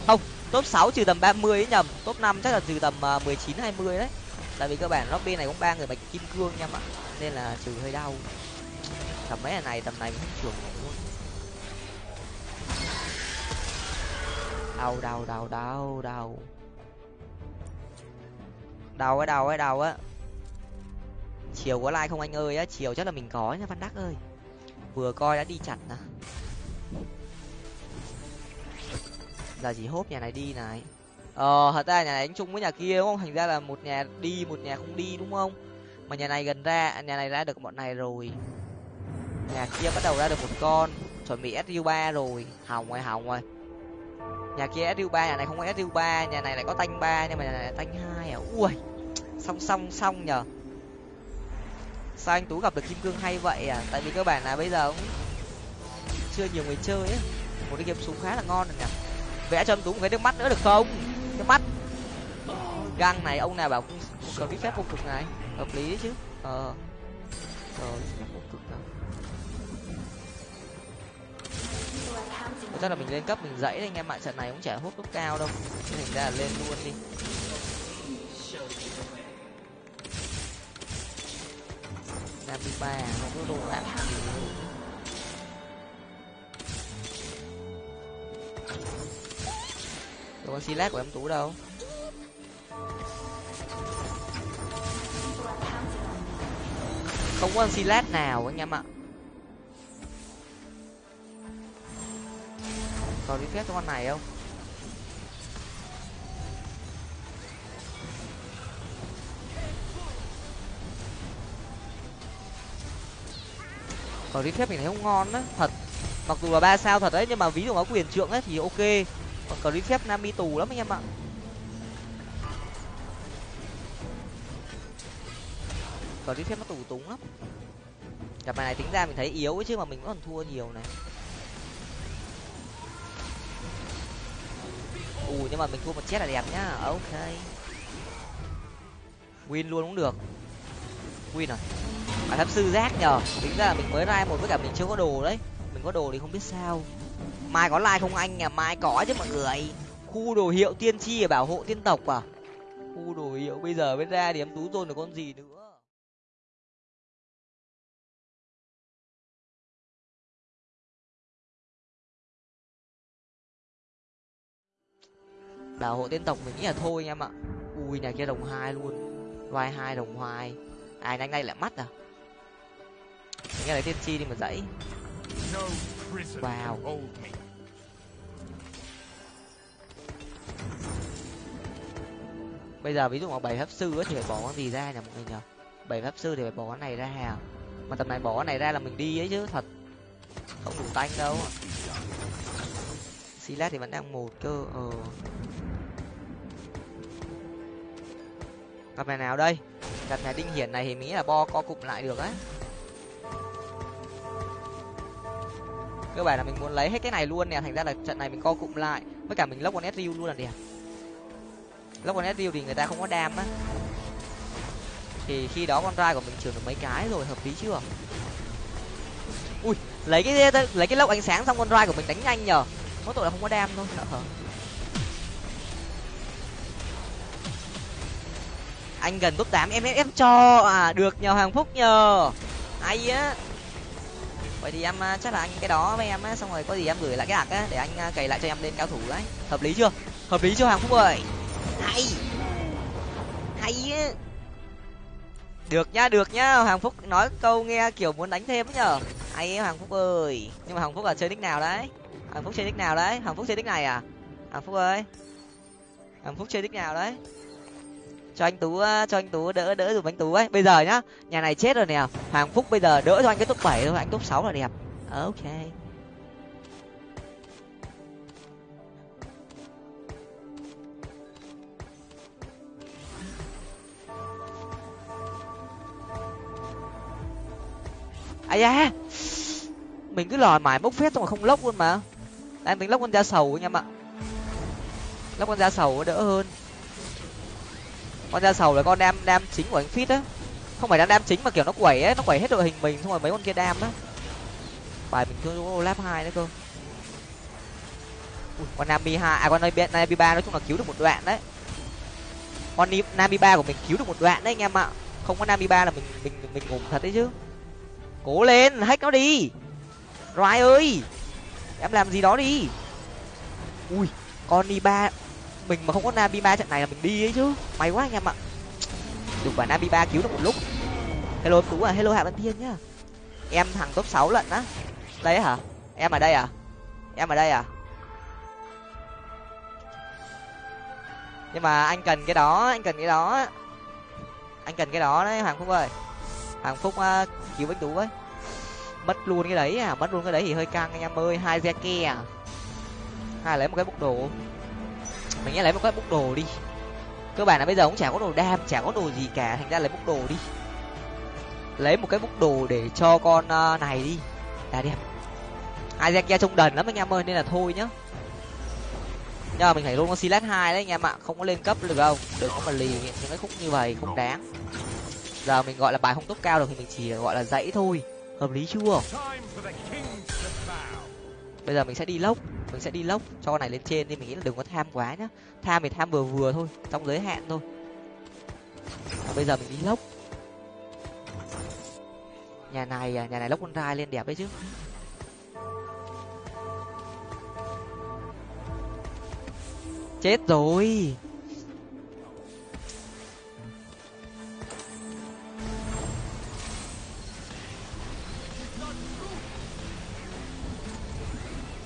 Không top sáu trừ tầm ba mươi ấy nhầm. Top năm chắc là trừ tầm à, mười chín hai mươi đấy. Tại vì cơ bản lobby này cũng ba người bạch kim cương nha mọi nên là trừ hơi đau. Tầm mấy này, tầm này cũng trường luôn. Đau đau đau đau đau. Đau cái đau cái đau á. Chiều có like không anh ơi á? Chiều chắc là mình có nha, văn đắc ơi. Vừa coi đã đi chặt nè. Giờ chỉ hốp nhà này đi này? Ờ thật ra nhà này đánh chung với nhà kia đúng không? Thành ra là một nhà đi, một nhà không đi đúng không? Mà nhà này gần ra à, nhà này ra được bọn này rồi. Nhà kia bắt đầu ra được một con. Chuẩn bị su ba rồi. Hỏng rồi hỏng rồi. Nhà kia su ba, nhà này không có su ba. Nhà này lại có tanh ba, nhưng mà nhà này tanh hai à? Ui song song song nhở sao anh tú gặp được kim cương hay vậy à? Tại vì cơ bản là bây giờ cũng chưa nhiều người chơi ấy một cái game súng khá là ngon rồi nhỉ vẽ cho anh tú một cái nước mắt nữa được không? Nước mắt. Găng này, ông nào bảo cần biết phép vô cực này hợp lý chứ. Ờ. Rồi, một cực cực nào. Chắc là mình lên cấp mình dãy anh em ạ, trận này cũng chả hút cấp cao đâu. Nên thành ra là lên luôn đi. Nam đi ba không có đồ đạn đồ con silat của em tú đâu. Không có con silat nào anh em ạ. Còn đi phép cho con này không? Còn đi phép mình thấy không ngon á, thật. Mặc dù là ba sao thật đấy, nhưng mà ví dụ có quyền trượng ấy thì ok. Còn đi phép nam đi tù lắm anh em ạ. Cờ phép nó tù túng lắm. Cặp này tính ra mình thấy yếu chứ mà mình vẫn còn thua nhiều này. Ù nhưng mà mình thua một chết là đẹp nhá. Ok. Win luôn cũng được. Win rồi à pháp sư rác nhờ. Tính ra là mình mới ra một với cả mình chưa có đồ đấy. Mình có đồ thì không biết sao. Mai có like không anh à mai có chứ mọi người. Khu đồ hiệu tiên tri bảo hộ tiên tộc à? Khu đồ hiệu bây giờ mới ra thì em tú tôn được con gì nữa? Bảo hộ tiên tộc mình nghĩ là thôi anh em ạ. Ui, nhà kia đồng hai luôn. Vai hai, đồng hai ai à, nhanh đây lại mắt à? Nghe lấy tiên tri đi mà dãy. Wow bây giờ ví dụ mà bảy pháp sư thì phải bỏ con gì ra nhỉ mọi người nhở bảy pháp sư thì phải bỏ con này ra à? Mà tầm này bỏ con này ra là mình đi ấy chứ, thật. Không đủ tanh đâu. Silas thì vẫn đang một cơ ờ. Gặp này nào đây. Gặp này đinh hiển này thì mỹ là bo, co cụm lại được á. Cơ bản là mình muốn lấy hết cái này luôn nè, thành ra là trận này mình co cụm lại. Với cả mình lốc con sriu luôn là đẹp. Lốc con sriu thì người ta không có đam á. Thì khi đó con trai của mình trường được mấy cái rồi, hợp lý chưa? Ui, lấy cái lấy cái lốc ánh sáng xong con trai của mình đánh nhanh nhở mỗi tội là không có đam thôi hả anh gần top tám, em cho à được nhờ hoàng phúc nhờ. Hay á. Vậy thì em à, chắc là anh cái đó với em á, xong rồi có gì em gửi lại cái hạt á, để anh à, cày lại cho em lên cao thủ đấy. Hợp lý chưa? Hợp lý chưa hoàng phúc ơi? Hay. Hay á. Được nhá được nhá hoàng phúc nói câu nghe kiểu muốn đánh thêm nhở hay hoàng phúc ơi. Nhưng mà hoàng phúc là chơi nick nào đấy? Hoàng phúc chơi tích nào đấy. Hoàng phúc chơi tích này à? Hoàng phúc ơi. Hoàng phúc chơi tích nào đấy. Cho anh tú ờ, cho anh tú đỡ đỡ dùm anh tú ấy. Bây giờ nhá, nhà này chết rồi nè. Hoàng phúc bây giờ đỡ cho anh cái top bảy thôi. Anh top sáu là đẹp ok. Ai da. Mình cứ lòi mãi bốc phép xong rồi không lốc luôn mà em tính lóc con da sầu anh em ạ. Lóc con da sầu đỡ hơn. Con da sầu là con đam đam chính của anh fit á. Không phải đam đam chính mà kiểu nó quẩy ấy nó quẩy hết đội hình mình xong rồi mấy con kia đam á. Bài mình cứ lap hai nữa cơ. Ui, con nami hai à con nami ba nói chung là cứu được một đoạn đấy. Con nami ba của mình cứu được một đoạn đấy anh em ạ. Không có nami ba là mình mình mình ngủ thật đấy chứ. Cố lên hack nó đi. Rai ơi em làm gì đó đi. Ui con đi ba mình mà không có nabi ba trận này là mình đi ấy chứ. May quá anh em ạ. Được quả nabi ba cứu được một lúc. Hello tú à hello hạ văn thiên nhá. Em thằng top sáu lận á. Đây hả? Em ở đây à? Em ở đây à? Nhưng mà anh cần cái đó anh cần cái đó. Anh cần cái đó đấy hoàng phúc ơi. Hoàng phúc uh, cứu bách tú với mất luôn cái đấy à mất luôn cái đấy thì hơi căng anh em ơi, hai re à. Hai lấy một cái bốc đồ. Mình nghĩ lấy một cái bốc đồ đi. Cơ bản là bây giờ cũng chả có đồ đam, chả có đồ gì cả, thành ra lấy bốc đồ đi. Lấy một cái bốc đồ để cho con à, này đi. Là đẹp. Hai re ke trông đần lắm anh em ơi, nên là thôi nhá. Nhưng mà mình phải luôn con silat hai đấy anh em ạ, không có lên cấp được đâu. Đừng có mà lì những cái khúc như vậy, không đáng. Giờ mình gọi là bài không tốt cao được thì mình chỉ gọi là dãy thôi hợp lý chưa? Bây giờ mình sẽ đi lốc mình sẽ đi lốc cho con này lên trên thì mình nghĩ là đừng có tham quá nhá. Tham thì tham vừa vừa thôi trong giới hạn thôi. Và bây giờ mình đi lốc. Nhà này à, nhà này lốc con rai lên đẹp đấy chứ. Chết rồi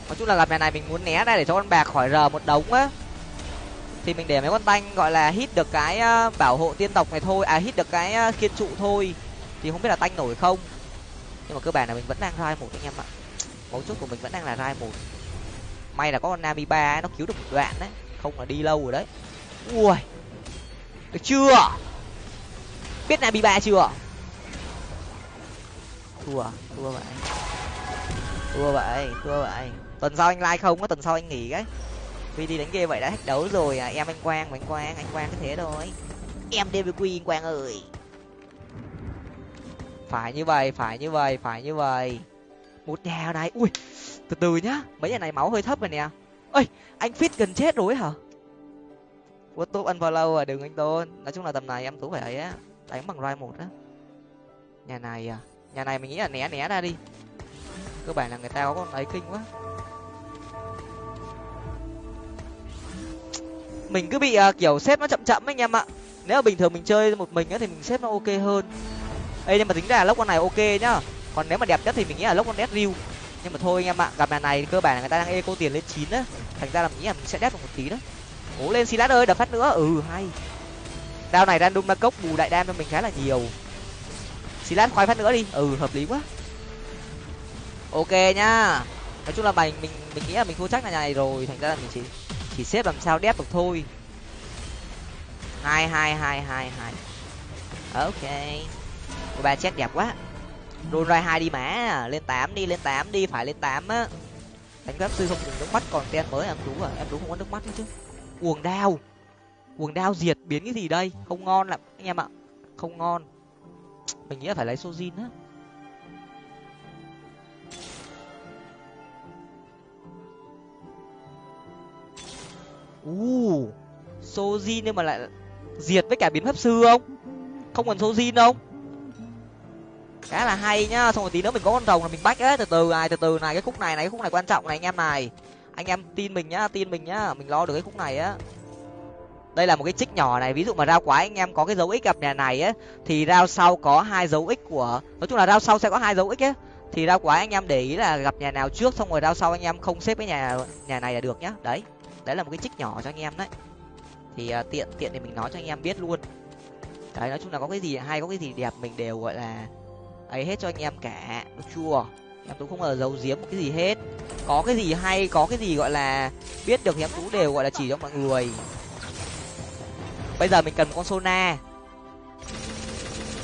nói chung là gặp nhà này mình muốn né ra để cho con bạc khỏi rờ một đống á. Thì mình để mấy con tanh, gọi là hit được cái ờ, bảo hộ tiên tộc này thôi à hit được cái ờ, kiên trụ thôi. Thì không biết là tanh nổi không. Nhưng mà cơ bản là mình vẫn đang rai một anh em ạ. Mấu chốt của mình vẫn đang là rai một. May là có con nami ba nó cứu được một đoạn đấy. Không là đi lâu rồi đấy. Ui. Được chưa? Biết nami ba chưa? Thua thua vậy. Thua vậy thua vậy tuần sau anh like không có tuần sau anh nghỉ cái. Vì đi đánh game vậy đã hết đấu rồi à. Em, anh quang anh quang anh quang cái thế thôi. Em dvq anh quang ơi. Phải như vậy, phải như vậy, phải như vậy. Một đèo này ui, từ từ nhá. Mấy nhà này máu hơi thấp rồi nè. Ơi anh fit gần chết rồi hả? What top lâu à? Đừng anh tôn. Nói chung là tầm này em tú phải ấy á. Đánh bằng roi một á. Nhà này à? Nhà này mình nghĩ là né né ra đi. Cơ bản là người ta có con ấy kinh quá. Mình cứ bị uh, kiểu xếp nó chậm chậm anh em ạ. Nếu mà bình thường mình chơi một mình á thì mình xếp nó ok hơn. Ê nhưng mà tính ra là lốc con này ok nhá. Còn nếu mà đẹp nhất thì mình nghĩ là lốc con dead riu. Nhưng mà thôi anh em ạ gặp nhà này cơ bản là người ta đang eco tiền lên chín á. Thành ra là mình nghĩ là mình sẽ đét được một tí đó. Cố lên silat ơi đập phát nữa. Ừ hay. Đao này random ra cốc bù đại đam cho mình khá là nhiều. Silat khoai phát nữa đi. Ừ hợp lý quá. Ok nhá. Nói chung là mình mình mình nghĩ là mình thua chắc là nhà này rồi thành ra là mình chỉ chỉ xếp làm sao đép được thôi. Hai hai hai hai hai. Ok. Cô ba chết đẹp quá. Đôn ra hai đi mã lên tám đi, lên tám đi. Phải lên tám á. Đánh pháp sư không dùng nước mắt còn ten mới, em đúng à. Em đúng không có nước mắt nữa chứ. Uồng đao uồng đao diệt biến cái gì đây? Không ngon lắm, anh em ạ. Không ngon. Mình nghĩ là phải lấy sojin á. U sojin nhưng mà lại diệt với cả biến pháp sư không? Không cần sojin không khá là hay nhá, xong rồi tí nữa mình có con rồng là mình bách ấy, từ từ này, từ từ này, cái khúc này này, cái khúc này quan trọng này anh em này. Anh em tin mình nhá, tin mình nhá, mình lo được cái khúc này á. Đây là một cái trích nhỏ này, ví dụ mà rao quái anh em có cái dấu x gặp nhà này á, thì rao sau có hai dấu x của, nói chung là rao sau sẽ có hai dấu x á. Thì rao quái anh em để ý là gặp nhà nào trước, xong rồi rao sau anh em không xếp cái nhà nhà này là được nhá, đấy đấy là một cái trích nhỏ cho anh em đấy. Thì uh, tiện tiện thì mình nói cho anh em biết luôn. Đấy nói chung là có cái gì hay có cái gì đẹp mình đều gọi là ấy hết cho anh em cả. Được chưa? Em tú không bao giờ giấu giếm một cái gì hết. Có cái gì hay có cái gì gọi là biết được thì em tú đều gọi là chỉ cho mọi người. Bây giờ mình cần một con sona.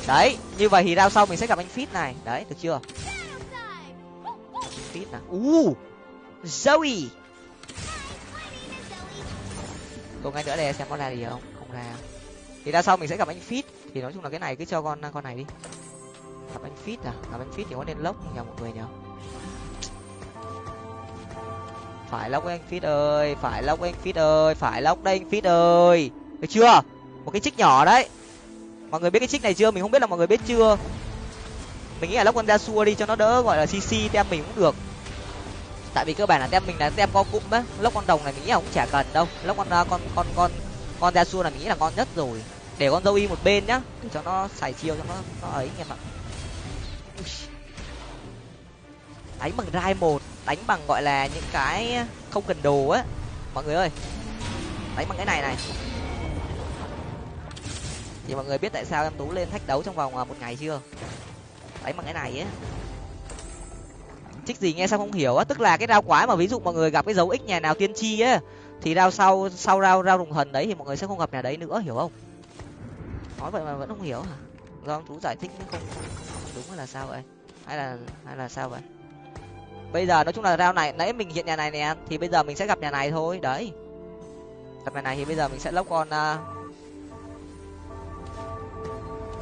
Đấy như vậy thì rao sau mình sẽ gặp anh fit này. Đấy được chưa? Fit nào? u zoe! Tôi ngay nữa đây xem có ra gì không? Không ra. Thì ra sau mình sẽ gặp anh fit thì nói chung là cái này cứ cho con con này đi. Gặp anh fit à? Gặp anh fit thì có nên lốc nhờ mọi người nhờ phải lốc anh fit ơi, phải lốc anh fit ơi, phải lốc đây anh fit ơi. Được chưa? Một cái trích nhỏ đấy. Mọi người biết cái trích này chưa? Mình không biết là mọi người biết chưa. Mình nghĩ là lốc con ra xua đi cho nó đỡ, gọi là cc tem mình cũng được tại vì cơ bản là tem mình là tem co cụm á lốc con đồng này mình nghĩ là cũng chả cần đâu. Lốc con à, con con con con ra xua là mình nghĩ là ngon nhất rồi. Để con dâu y một bên nhá để cho nó xài chiêu cho nó nó ấy anh em ạ. Đánh bằng rai một, đánh bằng gọi là những cái không cần đồ á. Mọi người ơi, đánh bằng cái này này. Thì mọi người biết tại sao em tú lên thách đấu trong vòng à, một ngày chưa? Đánh bằng cái này á trích gì nghe xong không hiểu á. Tức là cái rau quái mà ví dụ mọi người gặp cái dấu x nhà nào tiên tri á thì rau sau sau rau rau rùng thần đấy thì mọi người sẽ không gặp nhà đấy nữa hiểu không? Nói vậy mà vẫn không hiểu hả? Do ông tú giải thích không, không, không, đúng hay là sao vậy? Hay là hay là sao vậy? Bây giờ nói chung là rau này nãy mình hiện nhà này nè thì bây giờ mình sẽ gặp nhà này thôi đấy. Gặp nhà này thì bây giờ mình sẽ lốc con uh,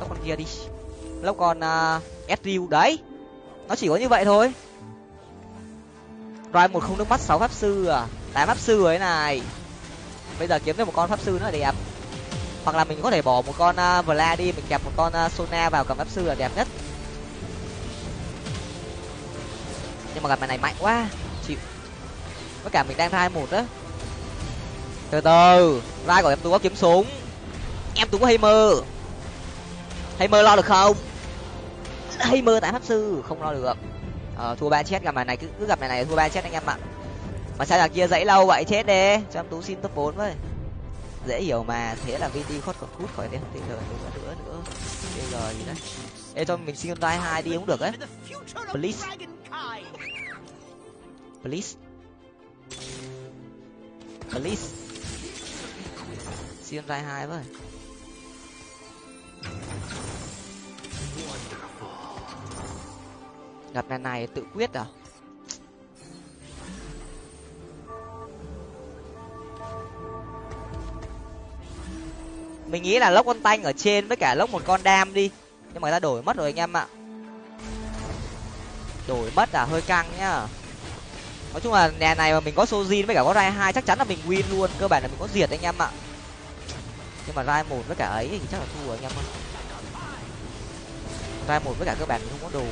lốc con kia đi. Lốc con uh, đấy. Nó chỉ có như vậy thôi. Roi một không nước mắt sáu pháp sư à. Tám pháp sư ấy này. Bây giờ kiếm được một con pháp sư nữa đẹp. Hoặc là mình có thể bỏ một con à, uh, Vlad đi mình kẹp một con uh, Sona vào cầm pháp sư là đẹp nhất. Nhưng mà gặp mày này mạnh quá. Chịu. Với cả mình đang thai một á. Từ từ. Vai của em tú có kiếm súng. Em tú có hay mơ, hay mơ lo được không? Hay mơ tại pháp sư. Không lo được ờ thua ba chết. Gặp mày này cứ cứ gặp mày này thua ba chết anh em ạ. Mà sao là kia dãy lâu vậy? Chết đi. Cho em tú xin top bốn với. Dễ hiểu mà. Thế là vt khót còn cút khỏi đen tr nữa nữa nữa bây giờ gì đấy ê cho mình xin tay hai đi cũng được ấy. Please. Please. Please. Xin tay hai với gặp này này, tự quyết à? Mình nghĩ là lốc con tanh ở trên với cả lốc một con đam đi. Nhưng mà người ta đổi mất rồi anh em ạ. Đổi mất à hơi căng nhá. Nói chung là nhà này mà mình có sojin với cả có rai hai, chắc chắn là mình win luôn. Cơ bản là mình có diệt anh em ạ. Nhưng mà rai một với cả ấy thì chắc là thua anh em ạ. Rai một với cả cơ bản mình không có đồ.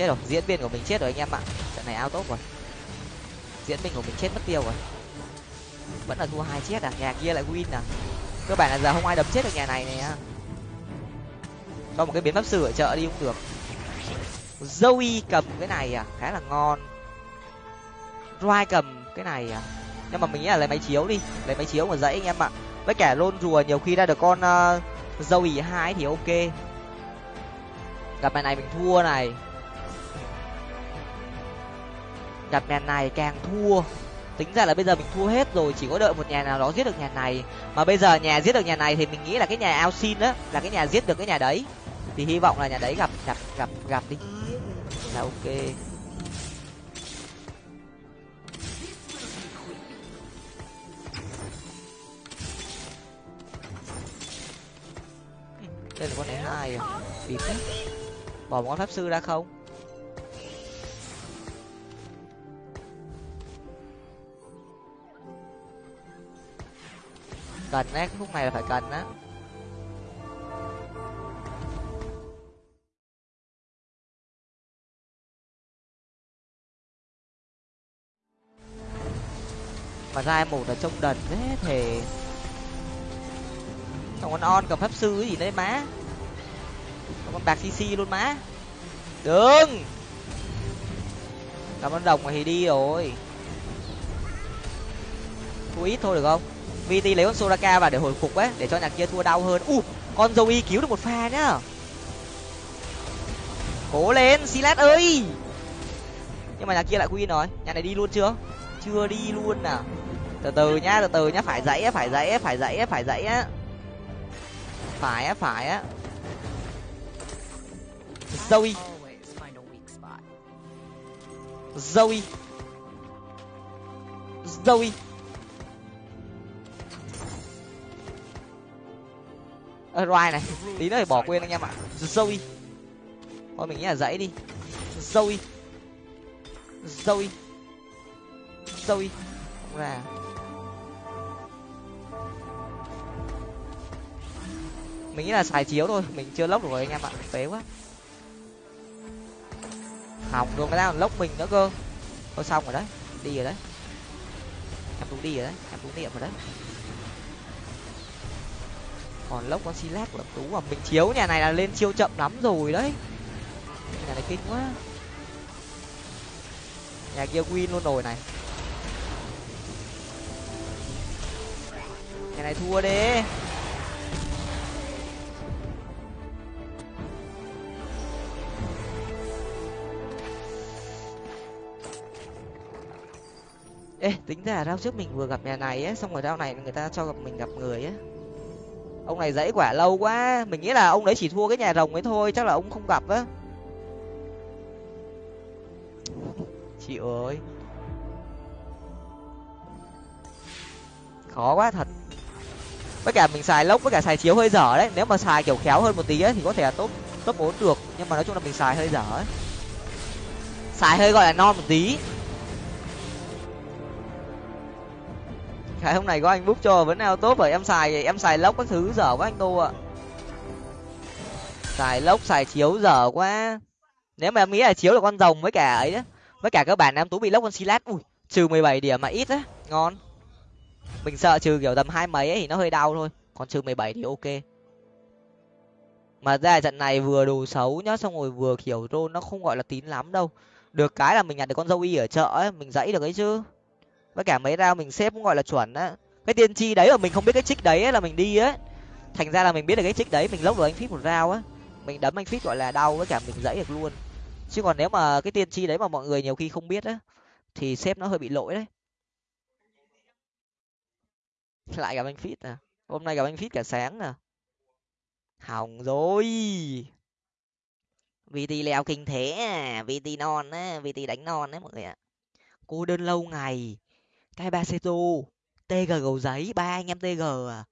Chết rồi. Diễn viên của mình chết rồi anh em ạ. Trận này ao tốt rồi. Diễn viên của mình chết mất tiêu rồi. Vẫn là thua hai chết à? Nhà kia lại win à? Cơ bản là giờ không ai đấm chết được nhà này này nè cho một cái biến pháp sư ở chợ đi cũng được. Zoe cầm cái này à? Khá là ngon. Rai cầm cái này à? Nhưng mà mình nghĩ là lấy máy chiếu đi. Lấy máy chiếu mà dãy anh em ạ. Với cả lôn rùa nhiều khi ra được con uh, Zoe hai thì ok. Gặp bài này mình thua này gặp nhà này càng thua. Tính ra là bây giờ mình thua hết rồi, chỉ có đợi một nhà nào đó giết được nhà này. Mà bây giờ nhà giết được nhà này thì mình nghĩ là cái nhà ao xin á, là cái nhà giết được cái nhà đấy. Thì hy vọng là nhà đấy gặp gặp gặp gặp đi. Là ok. Đây là con này hai à? Bịp bỏ một con pháp sư ra không? Cần á cái khúc này là phải cần á mà ra một là trông đần thế thể còn con on cầm pháp sư cái gì đấy má. Con bạc cc luôn má. Đừng! Cảm ơn đồng mà thì đi rồi. Thu ít thôi được không? Vt lấy con soraka vào để hồi phục ấy, để cho nhà kia thua đau hơn. U, con dâu y cứu được một pha nhá. Cố lên, Silas ơi! Nhưng mà nhà kia lại queen rồi. Nhà này đi luôn chưa? Chưa đi luôn à. Từ từ nhá, từ từ nhá. Phải dãy phải dãy phải dãy phải dãy á. Phải á phải á. Zoe zoe zoe ơ roi này. Tí nữa thì bỏ quên anh em ạ. Zoe. Thôi mình nghĩ là dãy đi. Zoe. Zoe. Zoe. Không ra. Mình nghĩ là xài chiếu thôi. Mình chưa lốc được rồi anh em ạ. Phế quá. Hỏng rồi người ta còn lốc mình nữa cơ. Thôi xong rồi đấy. Đi rồi đấy. Em tú đi rồi đấy. Em tú niệm rồi đấy còn lốc con silat của tú và mình chiếu nhà này là lên chiêu chậm lắm rồi đấy. Nhà này kinh quá. Nhà kia win luôn rồi này. Nhà này thua đi. Ê, tính ra rao trước mình vừa gặp nhà này ấy, xong rồi rao này người ta cho gặp mình gặp người ấy ông này dãy quả lâu quá mình nghĩ là ông đấy chỉ thua cái nhà rồng ấy thôi chắc là ông không gặp á. Chị ơi. Khó quá thật. Với cả mình xài lốc với cả xài chiếu hơi dở đấy nếu mà xài kiểu khéo hơn một tí ấy, thì có thể là top top bốn được nhưng mà nói chung là mình xài hơi dở ấy. Xài hơi gọi là non một tí. Cái hôm này có anh bút cho vẫn nào tốt rồi em xài em xài lốc các thứ, dở quá anh tu ạ. Xài lốc, xài chiếu, dở quá. Nếu mà em nghĩ là chiếu là con rồng với cả ấy đó với cả các bạn em tú bị lốc con silat ui, trừ mười bảy điểm mà ít á, ngon. Mình sợ trừ kiểu tầm hai mấy ấy thì nó hơi đau thôi, còn trừ mười bảy thì ok. Mà ra trận này vừa đồ xấu nhá, xong rồi vừa kiểu rôn, nó không gọi là tín lắm đâu. Được cái là mình nhặt được con dâu y ở chợ ấy, mình dãy được ấy chứ với cả mấy rau mình xếp cũng gọi là chuẩn á. Cái tiên tri đấy mà mình không biết cái trích đấy là mình đi á. Thành ra là mình biết được cái trích đấy, mình lốc được anh phít một rau á. Mình đấm anh phít gọi là đau với cả mình dãy được luôn. Chứ còn nếu mà cái tiên tri đấy mà mọi người nhiều khi không biết á, thì xếp nó hơi bị lỗi đấy. Lại gặp anh phít à? Hôm nay gặp anh phít cả sáng à? Hỏng rồi. Vt leo kinh thế à? Vt non á vt đánh non đấy mọi người ạ. Cô đơn lâu ngày cái ba seto tg gầu giấy ba anh em tg à?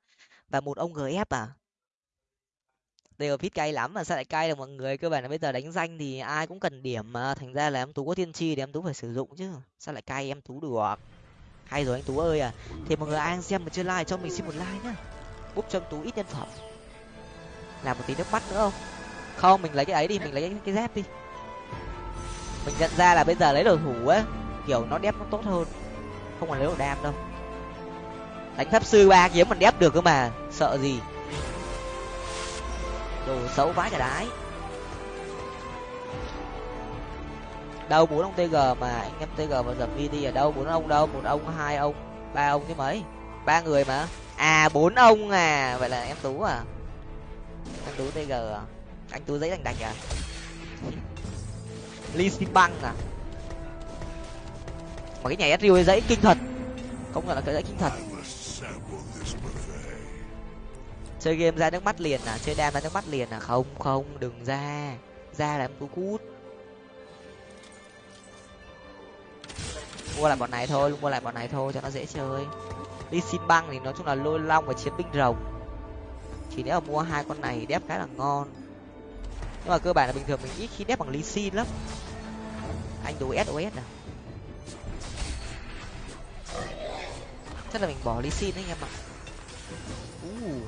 Và một ông gf à? Tg fit cay lắm mà sao lại cay được? Mọi người cơ bản là bây giờ đánh danh thì ai cũng cần điểm mà. Thành ra là em tú có tiên tri thì em tú phải sử dụng chứ. Sao lại cay em tú được? Hay rồi anh tú ơi à. Thì mọi người ai xem mà chưa like cho mình xin một like nhá. Bút cho em tú ít nhân phẩm. Làm một tí nước mắt nữa không? Không mình lấy cái ấy đi mình lấy cái, cái dép đi. Mình nhận ra là bây giờ lấy đồ thủ á kiểu nó đép nó tốt hơn không còn lấy được đam đâu. Đánh pháp sư ba kiếm mình đép được cơ mà, sợ gì? Đồ xấu vãi cả đái. Đâu bốn ông tg mà, anh em tg và dập đi ở đâu bốn ông đâu? Một ông, hai ông, ba ông chứ mấy? Ba người mà. À bốn ông à vậy là em tú à? Anh tú tg à? Anh tú giấy đành đạch à? Ly xi băng à? Mà cái nhảy Ezreal dãy kinh thật. Không gọi là cái dãy kinh thật. Chơi game ra nước mắt liền à? Chơi đam ra nước mắt liền à? Không không, đừng ra. Ra là em cứ cút. Mua lại bọn này thôi, mua lại bọn này thôi cho nó dễ chơi. Đi xin băng thì nói chung là lôi long và chiến binh rồng. Chỉ nếu mà mua hai con này đép khá là ngon. Nhưng mà cơ bản là bình thường mình ít khi đép bằng lý xin lắm. Anh đồ sos à? Chắc là mình bỏ ly xin anh em ạ. Uh.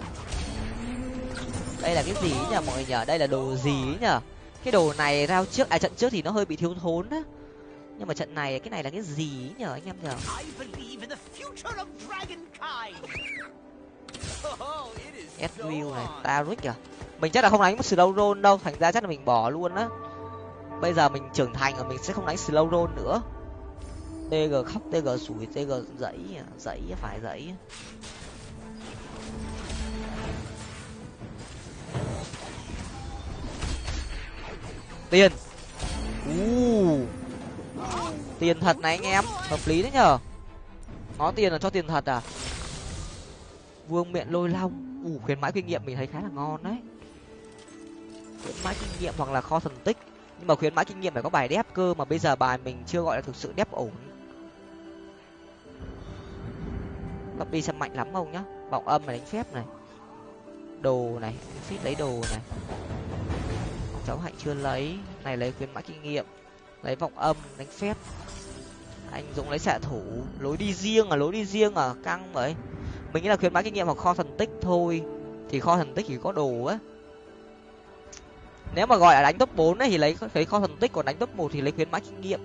đây là cái gì nhỉ, mọi người nhở đây là đồ gì nhở cái đồ này rao trước à trận trước thì nó hơi bị thiếu thốn á. Nhưng mà trận này, cái này là cái gì nhở anh em nhở Edwill này Taric à mình chắc là không đánh một slow roll đâu, thành ra chắc là mình bỏ luôn á. Bây giờ mình trưởng thành rồi mình sẽ không đánh slow roll nữa tg khóc tg sủi tg dãy à, dãy phải dãy tiền. U tiền thật này anh em, hợp lý đấy nhở có tiền là cho tiền thật à? Vương miện lôi long. Ủ khuyến mãi kinh nghiệm mình thấy khá là ngon đấy. Khuyến mãi kinh nghiệm hoặc là kho thần tích. Nhưng mà khuyến mãi kinh nghiệm phải có bài đép cơ mà bây giờ bài mình chưa gọi là thực sự đép ổn. Copy đi xem mạnh lắm không nhá. Vọng âm này đánh phép này. Đồ này fit lấy đồ này. Cháu hạnh chưa lấy. Này, lấy khuyến mãi kinh nghiệm. Lấy vọng âm, đánh phép. Anh dũng lấy xạ thủ. Lối đi riêng à lối đi riêng à căng vậy. Mình nghĩ là khuyến mãi kinh nghiệm hoặc kho thần tích thôi. Thì kho thần tích chỉ có đồ á. Nếu mà gọi là đánh top bốn thì lấy lấy kho thần tích, còn đánh top một thì lấy khuyến mãi kinh nghiệm.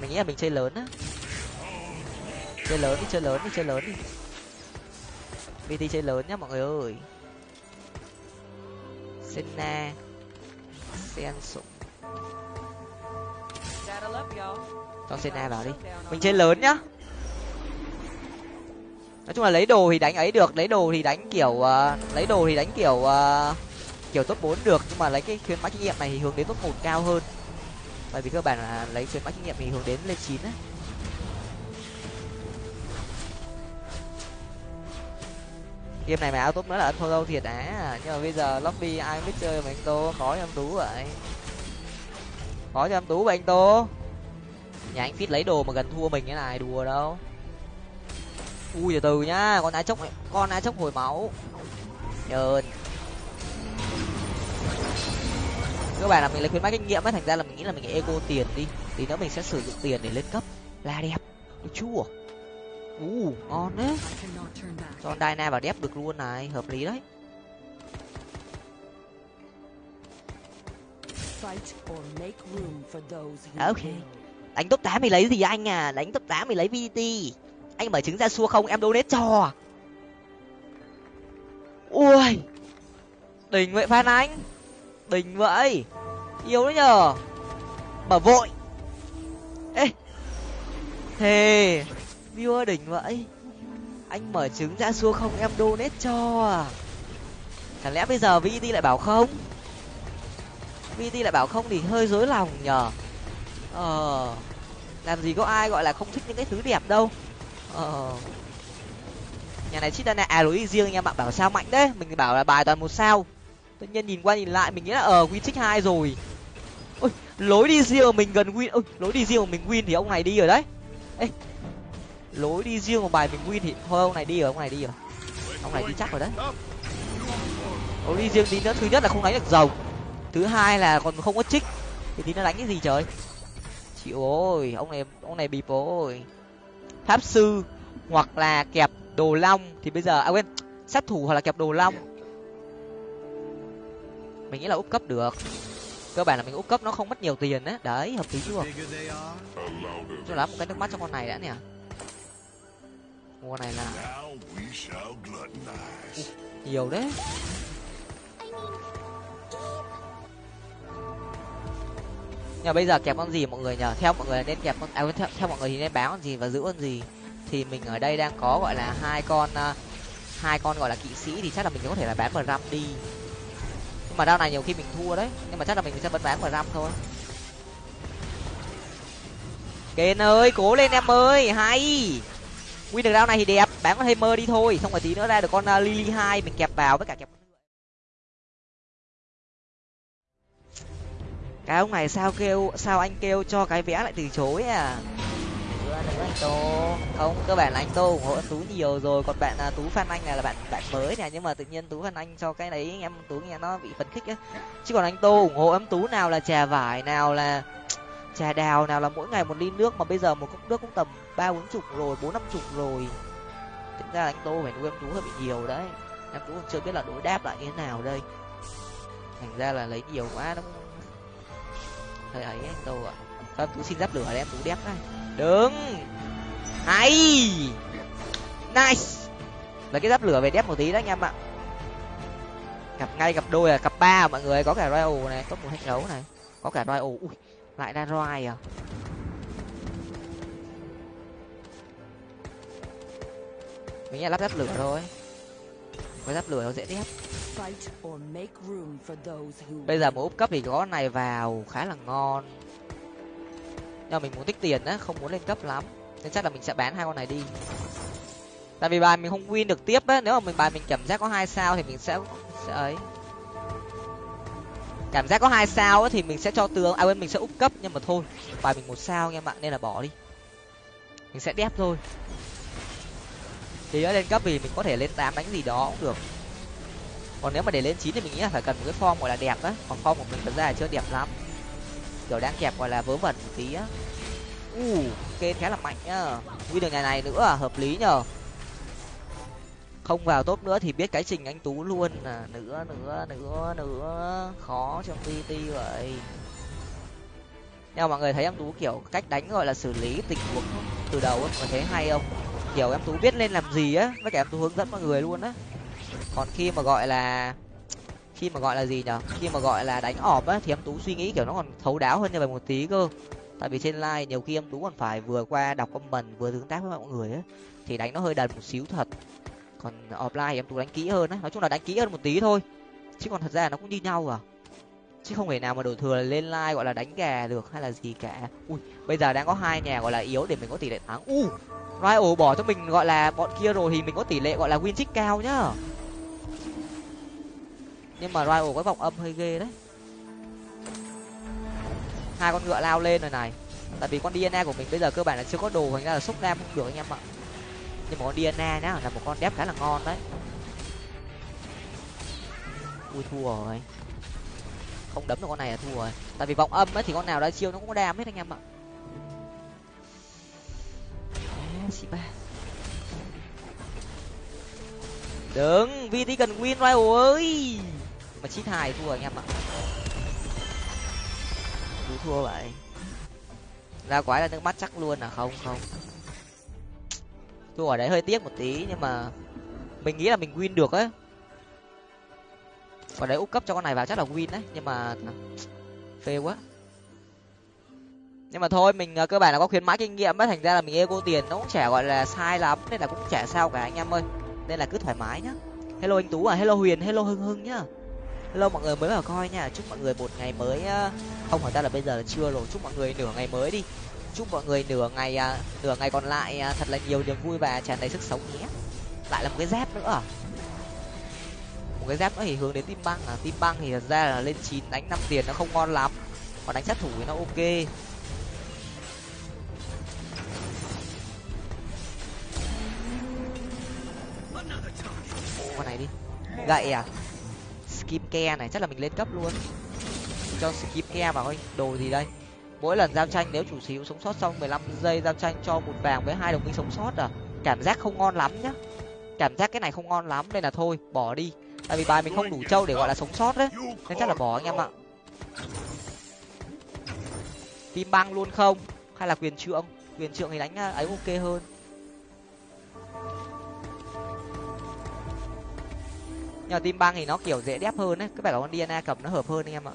Mình nghĩ là mình chơi lớn á chơi lớn đi chơi lớn đi chơi lớn đi. Bt chơi lớn nhá mọi người ơi. Senna sen sụng cho senna vào đi. Mình chơi lớn nhá. Nói chung là lấy đồ thì đánh ấy được lấy đồ thì đánh kiểu uh, lấy đồ thì đánh kiểu uh, kiểu top bốn được nhưng mà lấy cái khuyến mãi kinh nghiệm này thì hướng đến top một cao hơn. Bởi vì cơ bản là lấy khuyến mãi kinh nghiệm thì hướng đến lên chín á. Game này mà áo tốt nữa là ân thua đâu thiệt á nhưng mà bây giờ lobby, ai biết chơi mà anh tô khó cho em tú vậy? Khó cho em tú vậy anh tô? Nhà anh fit lấy đồ mà gần thua mình cái này, đùa đâu. Ui, từ từ nhá, con á chốc con á chốc hồi máu. Nhờn. Các bạn là mình lấy khuyến mãi kinh nghiệm ấy, thành ra là mình nghĩ là mình ego tiền đi. Thì nữa mình sẽ sử dụng tiền để lên cấp. Là đẹp được chua u ngon đấy. Cho Dyna vào đép được luôn này hợp lý đấy. Ok. đánh top tám thì lấy gì anh à? Đánh top tám thì lấy vt anh mở trứng ra xua không em donate cho. Ui đỉnh vậy phan anh. Đỉnh vậy. Yêu đấy nhờ. Mở vội. Ê thề viewer đỉnh vậy. Anh mở trứng ra xua không, em donate cho à? Chẳng lẽ bây giờ vt lại bảo không? Vt lại bảo không thì hơi dối lòng nhở ờ làm gì có ai gọi là không thích những cái thứ đẹp đâu. Ờ. Nhà này chít này à lối riêng nha em bạn bảo sao mạnh đấy. Mình bảo là bài toàn một sao. Tự nhiên nhìn qua nhìn lại, mình nghĩ là ờ win trích hai rồi. Ôi, lối đi riêng mình gần win ôi, lối đi riêng mình win thì ông này đi rồi đấy. Ê lối đi riêng của bài mình win thì thôi, ông này đi rồi, ông này đi rồi. Ông này đi chắc rồi đấy. Lối đi riêng tí nữa, thứ nhất là không đánh được rồng. Thứ hai là còn không có trích. Thì tí nó đánh cái gì trời? Chịu ôi, ông này ông này bịp ôi. Pháp sư hoặc là kẹp đồ long thì bây giờ à quên, sát thủ hoặc là kẹp đồ long. Mình nghĩ là úp cấp được. Cơ bản là mình úp cấp, nó không mất nhiều tiền đấy. Đấy, hợp lý chưa? Cho lắm một cái nước mắt cho con này đã nè mua này là nhiều đấy. Nhưng bây giờ kẹp con gì mọi người nhờ? Theo mọi người nên kẹp con à, theo, theo mọi người thì nên báo con gì và giữ con gì? Thì mình ở đây đang có gọi là hai con uh, hai con gọi là kỵ sĩ thì chắc là mình có thể là bán ram đi. Nhưng mà đao này nhiều khi mình thua đấy. Nhưng mà chắc là mình sẽ vẫn bán ram thôi. Kền ơi cố lên em ơi hay win được round này thì đẹp bán con mơ đi thôi. Xong rồi tí nữa ra được con uh, lily hai mình kẹp vào với cả kẹp. Cái ông này sao kêu sao anh kêu cho cái vẽ lại từ chối à? Anh tô. Không cơ bản là anh tô ủng hộ tú nhiều rồi. Còn bạn à, tú phan anh này là bạn bạn mới nè. Nhưng mà tự nhiên tú phan anh cho cái đấy em tú nghe nó bị phấn khích á. Chứ còn anh tô ủng hộ em tú nào là trà vải nào là trà đào nào là mỗi ngày một ly nước mà bây giờ một cốc nước cũng tầm ba bốn chục rồi, bốn năm chục rồi. Tính ra là anh tô phải nuôi em tú hơi bị nhiều đấy. Em tú chưa biết là đối đáp lại như thế nào đây. Thành ra là lấy nhiều quá nó hơi ấy anh tô ạ. À. em tú xin giáp lửa để em tú đép đây? Đứng! Hay! Nice! Lấy cái giáp lửa về đép một tí đấy anh em ạ. Cặp ngay cặp đôi là cặp ba, mọi người. Có cả royal này, có một hạnh gấu này. Có cả royal. Ui, lại ra roi à? Mình là lắp giáp lửa thôi. Có giáp lửa nó dễ đép bây giờ một úp cấp thì có này vào khá là ngon. Nhưng mình muốn tích tiền á không muốn lên cấp lắm. Nên chắc là mình sẽ bán hai con này đi. Tại vì bài mình không win được tiếp á nếu mà mình bài mình cảm giác có hai sao thì mình sẽ sẽ ấy. Cảm giác có hai sao á thì mình sẽ cho tướng à quên mình sẽ úp cấp nhưng mà thôi. Bài mình một sao nha bạn nên là bỏ đi. Mình sẽ đép thôi thì ở lên cấp thì mình có thể lên tám đánh gì đó cũng được. Còn nếu mà để lên chín thì mình nghĩ là phải cần một cái form gọi là đẹp á. Còn form của mình thật ra là chưa đẹp lắm. Kiểu đang kẹp gọi là vớ vẩn một tí á. U uh, kên khá là mạnh nhá. Quy được ngày này nữa à, hợp lý nhờ. Không vào tốt nữa thì biết cái trình anh tú luôn à. Nữa nữa nữa nữa. Khó trong pt vậy. Nhưng mà mọi người thấy em tú kiểu cách đánh gọi là xử lý tình huống từ đầu ấy, mọi thấy hay không? Kiểu em tú biết lên làm gì á, với cả em tú hướng dẫn mọi người luôn á. Còn khi mà gọi là, khi mà gọi là gì nhở? Khi mà gọi là đánh ọp á, thì em tú suy nghĩ kiểu nó còn thấu đáo hơn như vậy một tí cơ. Tại vì trên like nhiều khi em tú còn phải vừa qua đọc comment, vừa tương tác với mọi người á, thì đánh nó hơi đần một xíu thật. Còn offline em tú đánh kỹ hơn á, nói chung là đánh kỹ hơn một tí thôi. Chứ còn thật ra nó cũng như nhau à chứ không thể nào mà đổ thừa lên like gọi là đánh gà được hay là gì cả. Ui, bây giờ đang có hai nhà gọi là yếu để mình có tỷ lệ thắng. U, rival bỏ cho mình gọi là bọn kia rồi thì mình có tỷ lệ gọi là win trích cao nhá. Nhưng mà rival có vòng âm hơi ghê đấy. Hai con ngựa lao lên rồi này. Tại vì con dna của mình bây giờ cơ bản là chưa có đồ, thành ra là xúc nam không được anh em ạ. Nhưng mà con dna nhá, là một con đép khá là ngon đấy. Ui, thua rồi không đấm được con này là thua rồi. Tại vì vòng âm ấy thì con nào ra chiêu nó cũng có đam hết anh em ạ. Đừng vt cần win rival ơi. Mà chít hai thua anh em ạ. Cứ thua vậy. Ra quái là nước mắt chắc luôn à? Không không. Thua ở đấy hơi tiếc một tí, nhưng mà mình nghĩ là mình win được ấy và đấy úp cấp cho con này vào chắc là win đấy, nhưng mà phê quá. Nhưng mà thôi, mình à, cơ bản là có khuyến mãi kinh nghiệm ấy thành ra là mình ego tiền nó cũng chả gọi là sai lắm, nên là cũng chả sao cả anh em ơi. Nên là cứ thoải mái nhá. Hello anh tú à hello huyền, hello hưng hưng nhá. Hello mọi người mới vào coi nha, chúc mọi người một ngày mới à, không phải ta là bây giờ là chưa rồi, chúc mọi người nửa ngày mới đi. Chúc mọi người nửa ngày à, nửa ngày còn lại thật là nhiều niềm vui và tràn đầy sức sống nhé. Lại là một cái dép nữa một cái dép nó thì hướng đến tim băng à? Tim băng thì thật ra là lên chín, đánh năm tiền nó không ngon lắm. Còn đánh sát thủ thì nó ok. Con này đi. Gậy à? Skip ke này, chắc là mình lên cấp luôn. Cho skip ke vào thôi đồ gì đây? Mỗi lần giao tranh nếu chủ sở sống sót xong 15 giây giao tranh cho một vàng với hai đồng minh sống sót à? Cảm giác không ngon lắm nhá. Cảm giác cái này không ngon lắm, nên là thôi, bỏ đi tại vì bài mình không đủ trâu để gọi là sống sót đấy. Nên chắc là bỏ anh em ạ. Tim băng luôn không? Hay là quyền trượng? Quyền trượng thì đánh à, ấy ok hơn. Nhưng tim băng thì nó kiểu dễ đép hơn đấy. Cứ phải là con dna cầm nó hợp hơn anh em ạ.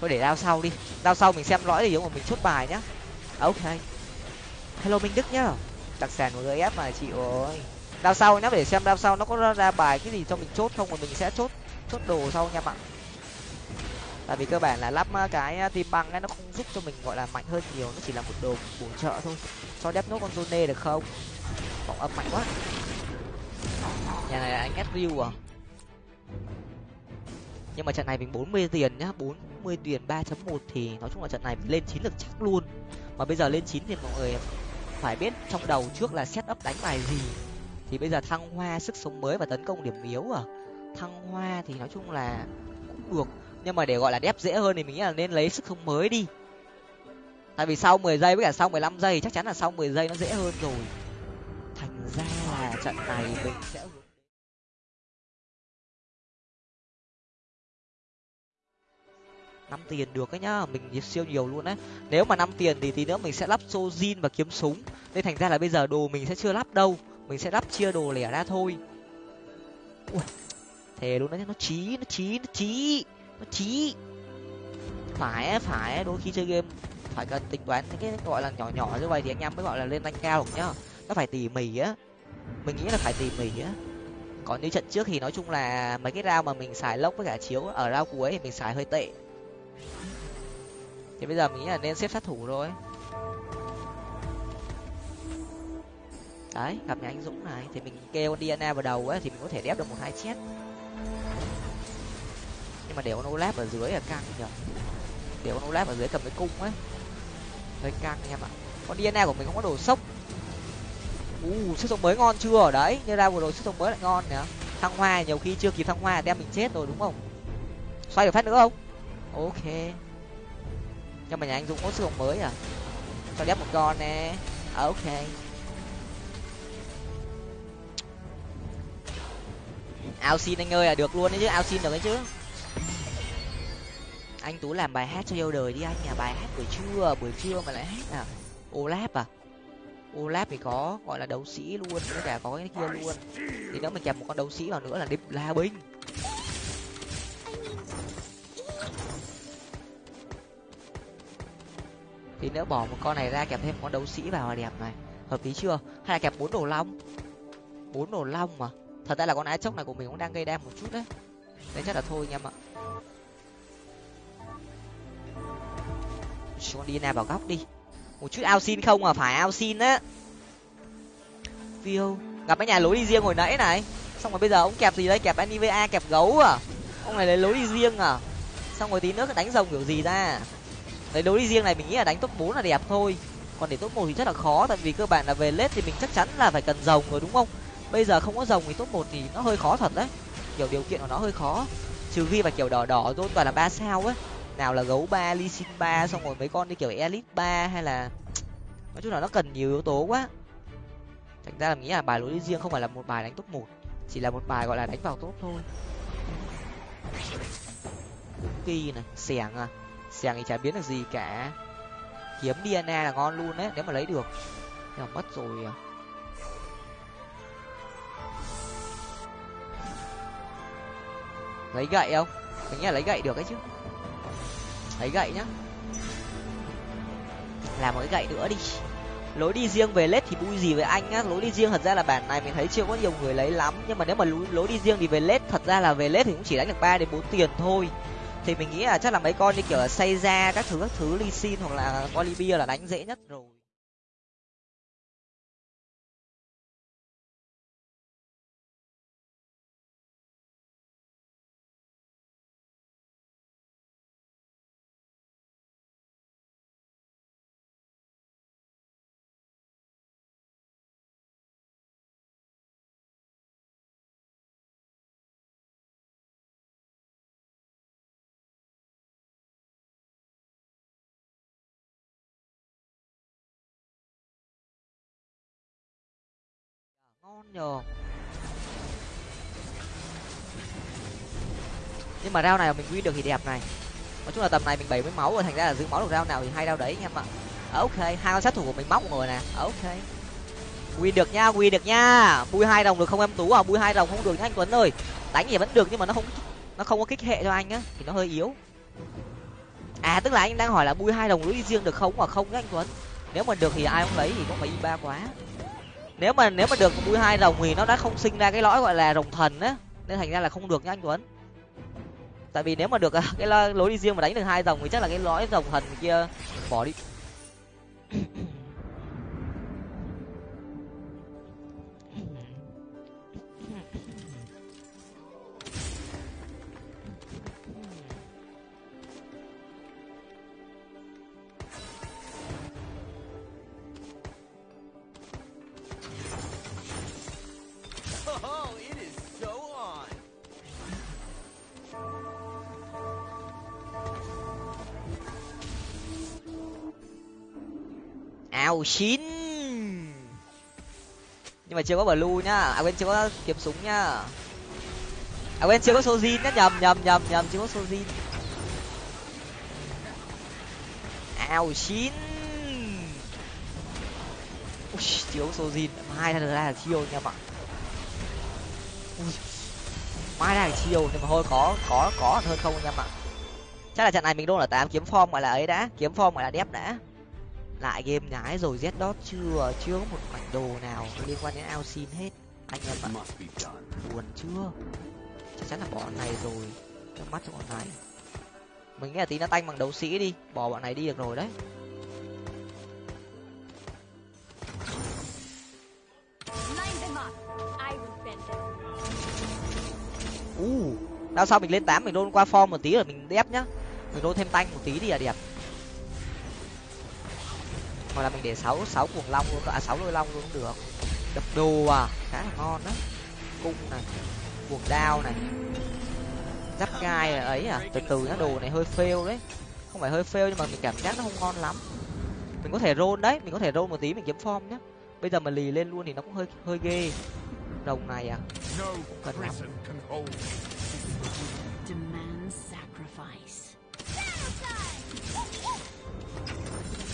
Thôi để đao sau đi. Đao sau mình xem lõi thì giống mà mình chốt bài nhá. Ok. Hello minh đức nhá. Đặc sản của gf mà chị ơi đao sau, nhá, để xem đao sau nó có ra bài cái gì cho mình chốt không, mà mình sẽ chốt chốt đồ sau nha bạn. tại vì cơ bản là lắp cái tim băng ấy nó không giúp cho mình, gọi là, mạnh hơn nhiều, nó chỉ là một đồ bổ trợ thôi. Cho đép nốt con zone được không? Vọng âm mạnh quá. Nhà này là anh ép à? Nhưng mà trận này mình bốn mươi tiền nhá, bốn mươi tiền ba chấm một thì nói chung là trận này mình lên chín được chắc luôn. Mà bây giờ lên chín thì mọi người phải biết trong đầu trước là set up đánh bài gì thì bây giờ thăng hoa sức sống mới và tấn công điểm yếu à? Thăng hoa thì nói chung là cũng được, nhưng mà để gọi là đép dễ hơn thì mình nghĩ là nên lấy sức sống mới đi. Tại vì sau mười giây với cả sau mười lăm giây chắc chắn là sau mười giây nó dễ hơn rồi. Thành ra là trận này mình sẽ năm tiền được ấy nhá, mình siêu nhiều luôn đấy nếu mà năm tiền thì tí nữa mình sẽ lắp sojin và kiếm súng. Nên thành ra là bây giờ đồ mình sẽ chưa lắp đâu mình sẽ lắp chia đồ lẻ ra thôi. Ui, thề luôn đấy nó chí nó chí nó chí nó chí. Phải phải đôi khi chơi game phải cần tính toán những cái gọi là nhỏ nhỏ như vậy thì anh em mới gọi là lên rank cao được nhá. Nó phải tỉ mỉ á. Mình nghĩ là phải tỉ mỉ á. Còn như trận trước thì nói chung là mấy cái rau mà mình xài lốc với cả chiếu ở rau cuối thì mình xài hơi tệ. Thì bây giờ mình nghĩ là nên xếp sát thủ thôi. Đấy gặp nhà anh dũng này thì mình kêu diana vào đầu ấy thì mình có thể đép được một hai chết. Nhưng mà để con olaf ở dưới là căng nhở để con olaf ở dưới cầm cái cung ấy. Hơi căng em ạ. Con diana của mình không có đồ sốc. U uh, sức sống mới ngon chưa? Đấy như ra vừa rồi sức sống mới lại ngon nhở thăng hoa nhiều khi chưa kịp thăng hoa đem mình chết rồi đúng không? Xoay được phát nữa không? Ok. Nhưng mà nhà anh dũng có sức sống mới à? Cho đép một con nè. À, ok. Ao xin anh ơi là được luôn đấy chứ ao xin được đấy chứ. Anh tú làm bài hát cho yêu đời đi anh, nhà bài hát buổi trưa buổi trưa mà lại hát à olap à? Olap thì có, gọi là đấu sĩ luôn, với cả có cái kia luôn. Thì nếu mình kèm một con đấu sĩ vào nữa là đêm la binh. Thì nếu bỏ một con này ra kẹp thêm một con đấu sĩ vào là đẹp này. Hợp lý chưa? Hay là kẹp bốn đồ long? Bốn đồ long mà thật ra là con ái chốc này của mình cũng đang gây đam một chút đấy. Nên chắc là thôi anh em ạ. Con đi nào vào góc đi. Một chút ao xin không à? Phải ao xin á. Phiêu gặp cái nhà lối đi riêng hồi nãy này. Xong rồi bây giờ ông kẹp gì đấy kẹp niva kẹp gấu à? Ông này lấy lối đi riêng à? Xong rồi tí nữa đánh rồng kiểu gì ra? Lấy lối đi riêng này mình nghĩ là đánh top bốn là đẹp thôi. Còn để top một thì rất là khó, tại vì cơ bản là về lết thì mình chắc chắn là phải cần rồng rồi, đúng không? Bây giờ không có rồng thì top một thì nó hơi khó thật đấy. Kiểu điều kiện của nó hơi khó. Trừ khi mà kiểu đỏ đỏ rồi toàn là ba sao ấy nào là gấu ba, ly xin ba, xong rồi mấy con đi kiểu elite ba hay là nói chung là nó cần nhiều yếu tố quá. Thành ra là nghĩ là bài lối đi riêng không phải là một bài đánh top một, chỉ là một bài gọi là đánh vào top thôi. Kỳ này, xẻng à. Xẻng thì chả biến được gì cả. Kiếm dna là ngon luôn đấy, nếu mà lấy được. Nhưng mà mất rồi à. Lấy gậy không? Mình nghĩ là lấy gậy được ấy chứ. Lấy gậy nhá. Làm một cái gậy nữa đi. Lối đi riêng về lết thì vui gì với anh á lối đi riêng thật ra là bản này mình thấy chưa có nhiều người lấy lắm. Nhưng mà nếu mà lối, lối đi riêng thì về lết thật ra là về lết thì cũng chỉ đánh được ba đến bốn tiền thôi. Thì mình nghĩ là chắc là mấy con như kiểu là xây ra các thứ các thứ ly xin hoặc là olivia là đánh dễ nhất rồi. Ngon nhờ. Nhưng mà rau này mình win được thì đẹp này. Nói chung là tầm này mình bảy mươi máu rồi, thành ra là giữ máu được rau nào thì hai rau đấy anh em ạ. À, ok, hai con sát thủ của mình móc rồi nè. À, ok. Win được nha, win được nha. Bui hai đồng được không em tú à? Bui hai đồng không được nha anh tuấn ơi. Đánh thì vẫn được nhưng mà nó không nó không có kích hệ cho anh á, thì nó hơi yếu. À tức là anh đang hỏi là bui hai đồng lũy riêng được không? Mà không nhá anh tuấn. Nếu mà được thì ai cũng lấy thì cũng phải y ba quá nếu mà nếu mà được mũi hai rồng thì nó đã không sinh ra cái lõi gọi là rồng thần á. Nên thành ra là không được nha anh tuấn. Tại vì nếu mà được à, cái lối đi riêng mà đánh được hai rồng thì chắc là cái lõi rồng thần kia bỏ đi. Nào chín. Nhưng mà chưa có blue nhá. À quên chưa có kiếm súng nhá. À quên chưa có sojin nhá. Nhầm nhầm nhầm nhầm chưa có sojin ào chín. Ui, thiếu sojin mai ra là chiêu nha bạn. Mai ra là chiêu nhưng mà thôi có có có hơn không nha bạn. Chắc là trận này mình luôn là tám kiếm form gọi là ấy đã. Kiếm form gọi là đép đã lại game nhái rồi z dot chưa chưa có một mảnh đồ nào liên quan đến ao xin hết. Anh em ạ buồn chưa? Chắc chắn là bỏ này rồi cho mắt cho bọn này. Mình nghĩ là tí nó tanh bằng đấu sĩ đi bỏ bọn này đi được rồi đấy. U uh, đao sau mình lên tám mình đôn qua form một tí rồi mình đép nhá. Mình đôn thêm tanh một tí đi là đẹp hoặc là mình để sáu sáu cuồng long luôn à sáu đôi long luôn cũng được. Đập đồ à khá là ngon đó. Cung này cuồng đao này. Giáp gai ấy à từ từ nó đồ này hơi fail đấy. Không phải hơi fail nhưng mà mình cảm giác nó không ngon lắm. Mình có thể roll đấy mình có thể roll một tí mình kiếm form nhá. Bây giờ mà lì lên luôn thì nó cũng hơi hơi ghê. Đồng này à không cần lắm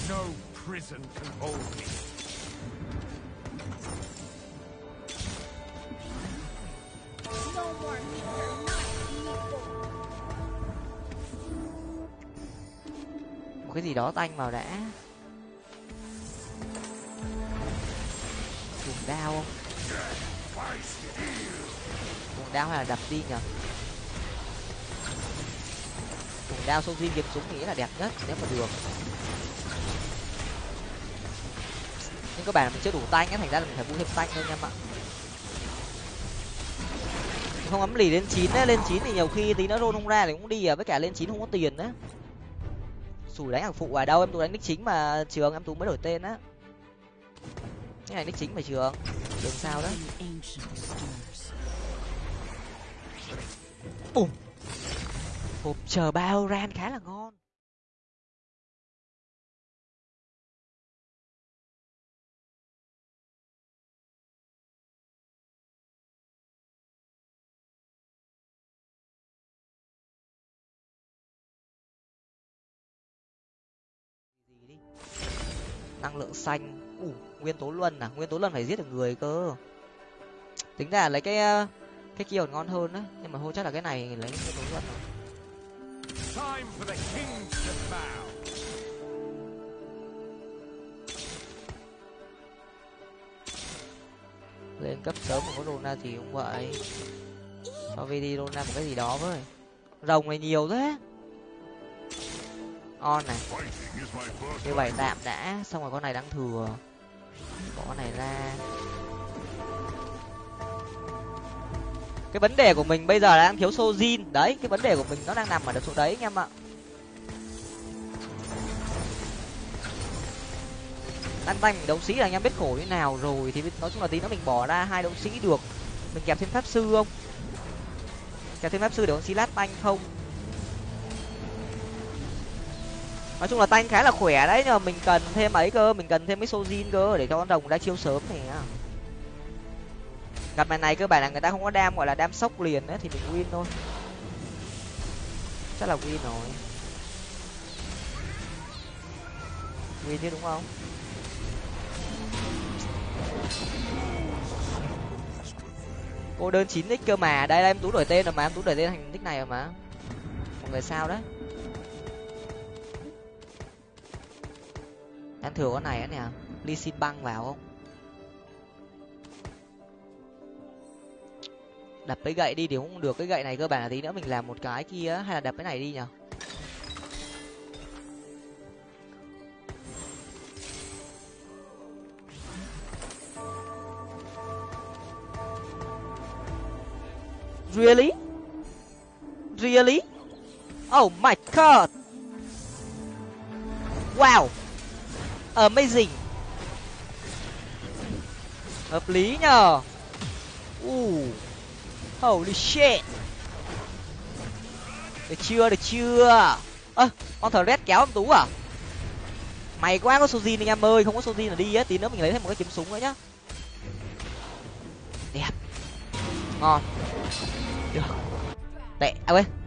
No prison can hold me. No more Một cái gì đó tanh vào đã. Dùng đao không? Dùng đao hay là đập đi nhở? Dùng đao sâu riêng kiếm súng nghĩ là đẹp nhất nếu mà được. Nhưng các bạn mình chưa đủ tanh á thành ra là mình phải mua thêm tanh thôi em ạ. Không ấm lì lên chín ấy lên chín thì nhiều khi tí nó rôn không ra thì cũng đi à với cả lên chín không có tiền á sủi đánh hàng phụ ở đâu em tú đánh nick chính mà trường, em tú mới đổi tên á. Cái này nick chính mà trường trường sao đó. Bùm. Hộp chờ bao ran khá là ngon. Năng lượng xanh. Ủ nguyên tố luân à? Nguyên tố luân phải giết được người cơ. Tính ra lấy cái ờ, cái kia còn ngon hơn á. Nhưng mà thôi chắc là cái này lấy nguyên tố luân rồi. Lên cấp sớm mà có rona gì cũng vậy. Cho vd rona một cái gì đó với rồng này nhiều thế on này. Như vậy tạm đã xong rồi con này đang thừa. Bỏ con này ra. Cái vấn đề của mình bây giờ là đang thiếu sojin. Đấy cái vấn đề của mình nó đang nằm ở chỗ đấy anh em ạ. Đang tay mình đấu sĩ là anh em biết khổ như nào rồi thì nói chung là tí nữa mình bỏ ra hai đấu sĩ được. Mình kẹp thêm pháp sư không? Kẹp thêm pháp sư để con xí lát tanh không nói chung là tanh khá là khỏe đấy, nhưng mà mình cần thêm ấy cơ, mình cần thêm cái sojin cơ để cho con rồng ra chiêu sớm này gặp màn này cơ bản là người ta không có đam, gọi là đam sốc liền đấy thì mình win thôi. Chắc là win rồi. Win chứ, đúng không? Cô đơn chín nick cơ mà. Đây là em tú đổi tên rồi mà, em tú đổi tên thành nick này rồi mà. Một người sao đấy? Đang thừa con này á nè. Ly xin băng vào không? Đập cái gậy đi thì cũng được, cái gậy này cơ bản là tí nữa mình làm một cái kia hay là đập cái này đi nhở really? Really? Oh my god! Wow! Amazing. Hợp lý nhờ. Uh holy shit. Được chưa được chưa? Ơ à, con thờ red kéo em tú à? Mày quá có sojin anh em ơi không có sojin là đi á tí nữa mình lấy thêm một cái kiếm súng nữa nhá. Đẹp. Ngon. Được. Tệ à quên.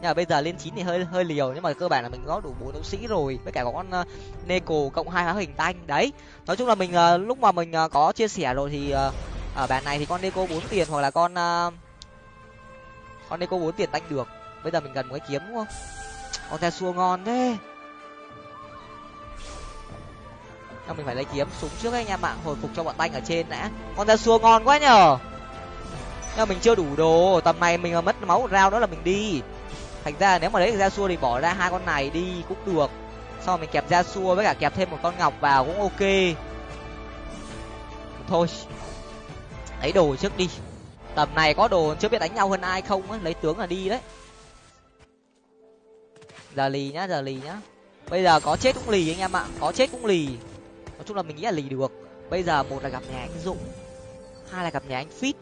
Nhưng mà bây giờ lên chín thì hơi hơi liều nhưng mà cơ bản là mình có đủ bốn đấu sĩ rồi với cả có con uh, neko cộng hai hóa hình tanh đấy nói chung là mình uh, lúc mà mình uh, có chia sẻ rồi thì uh, ở bản này thì con neko bốn tiền hoặc là con uh, con neko bốn tiền tanh được. Bây giờ mình cần một cái kiếm đúng không? Con te xua ngon thế. Nhưng mình phải lấy kiếm súng trước anh em ạ hồi phục cho bọn tanh ở trên đã. Con te xua ngon quá nhở nhưng mình chưa đủ đồ tầm này mình mất máu một rau đó là mình đi thành ra nếu mà lấy ra xua thì bỏ ra hai con này đi cũng được. Sau mình kẹp ra xua với cả kẹp thêm một con ngọc vào cũng ok. Thôi, lấy đồ trước đi. Tầm này có đồ chưa biết đánh nhau hơn ai không á, lấy tướng là đi đấy. Giờ lì nhá, giờ lì nhá. Bây giờ có chết cũng lì anh em ạ, có chết cũng lì. Nói chung là mình nghĩ là lì được. Bây giờ một là gặp nhà anh dũng, hai là gặp nhà anh fit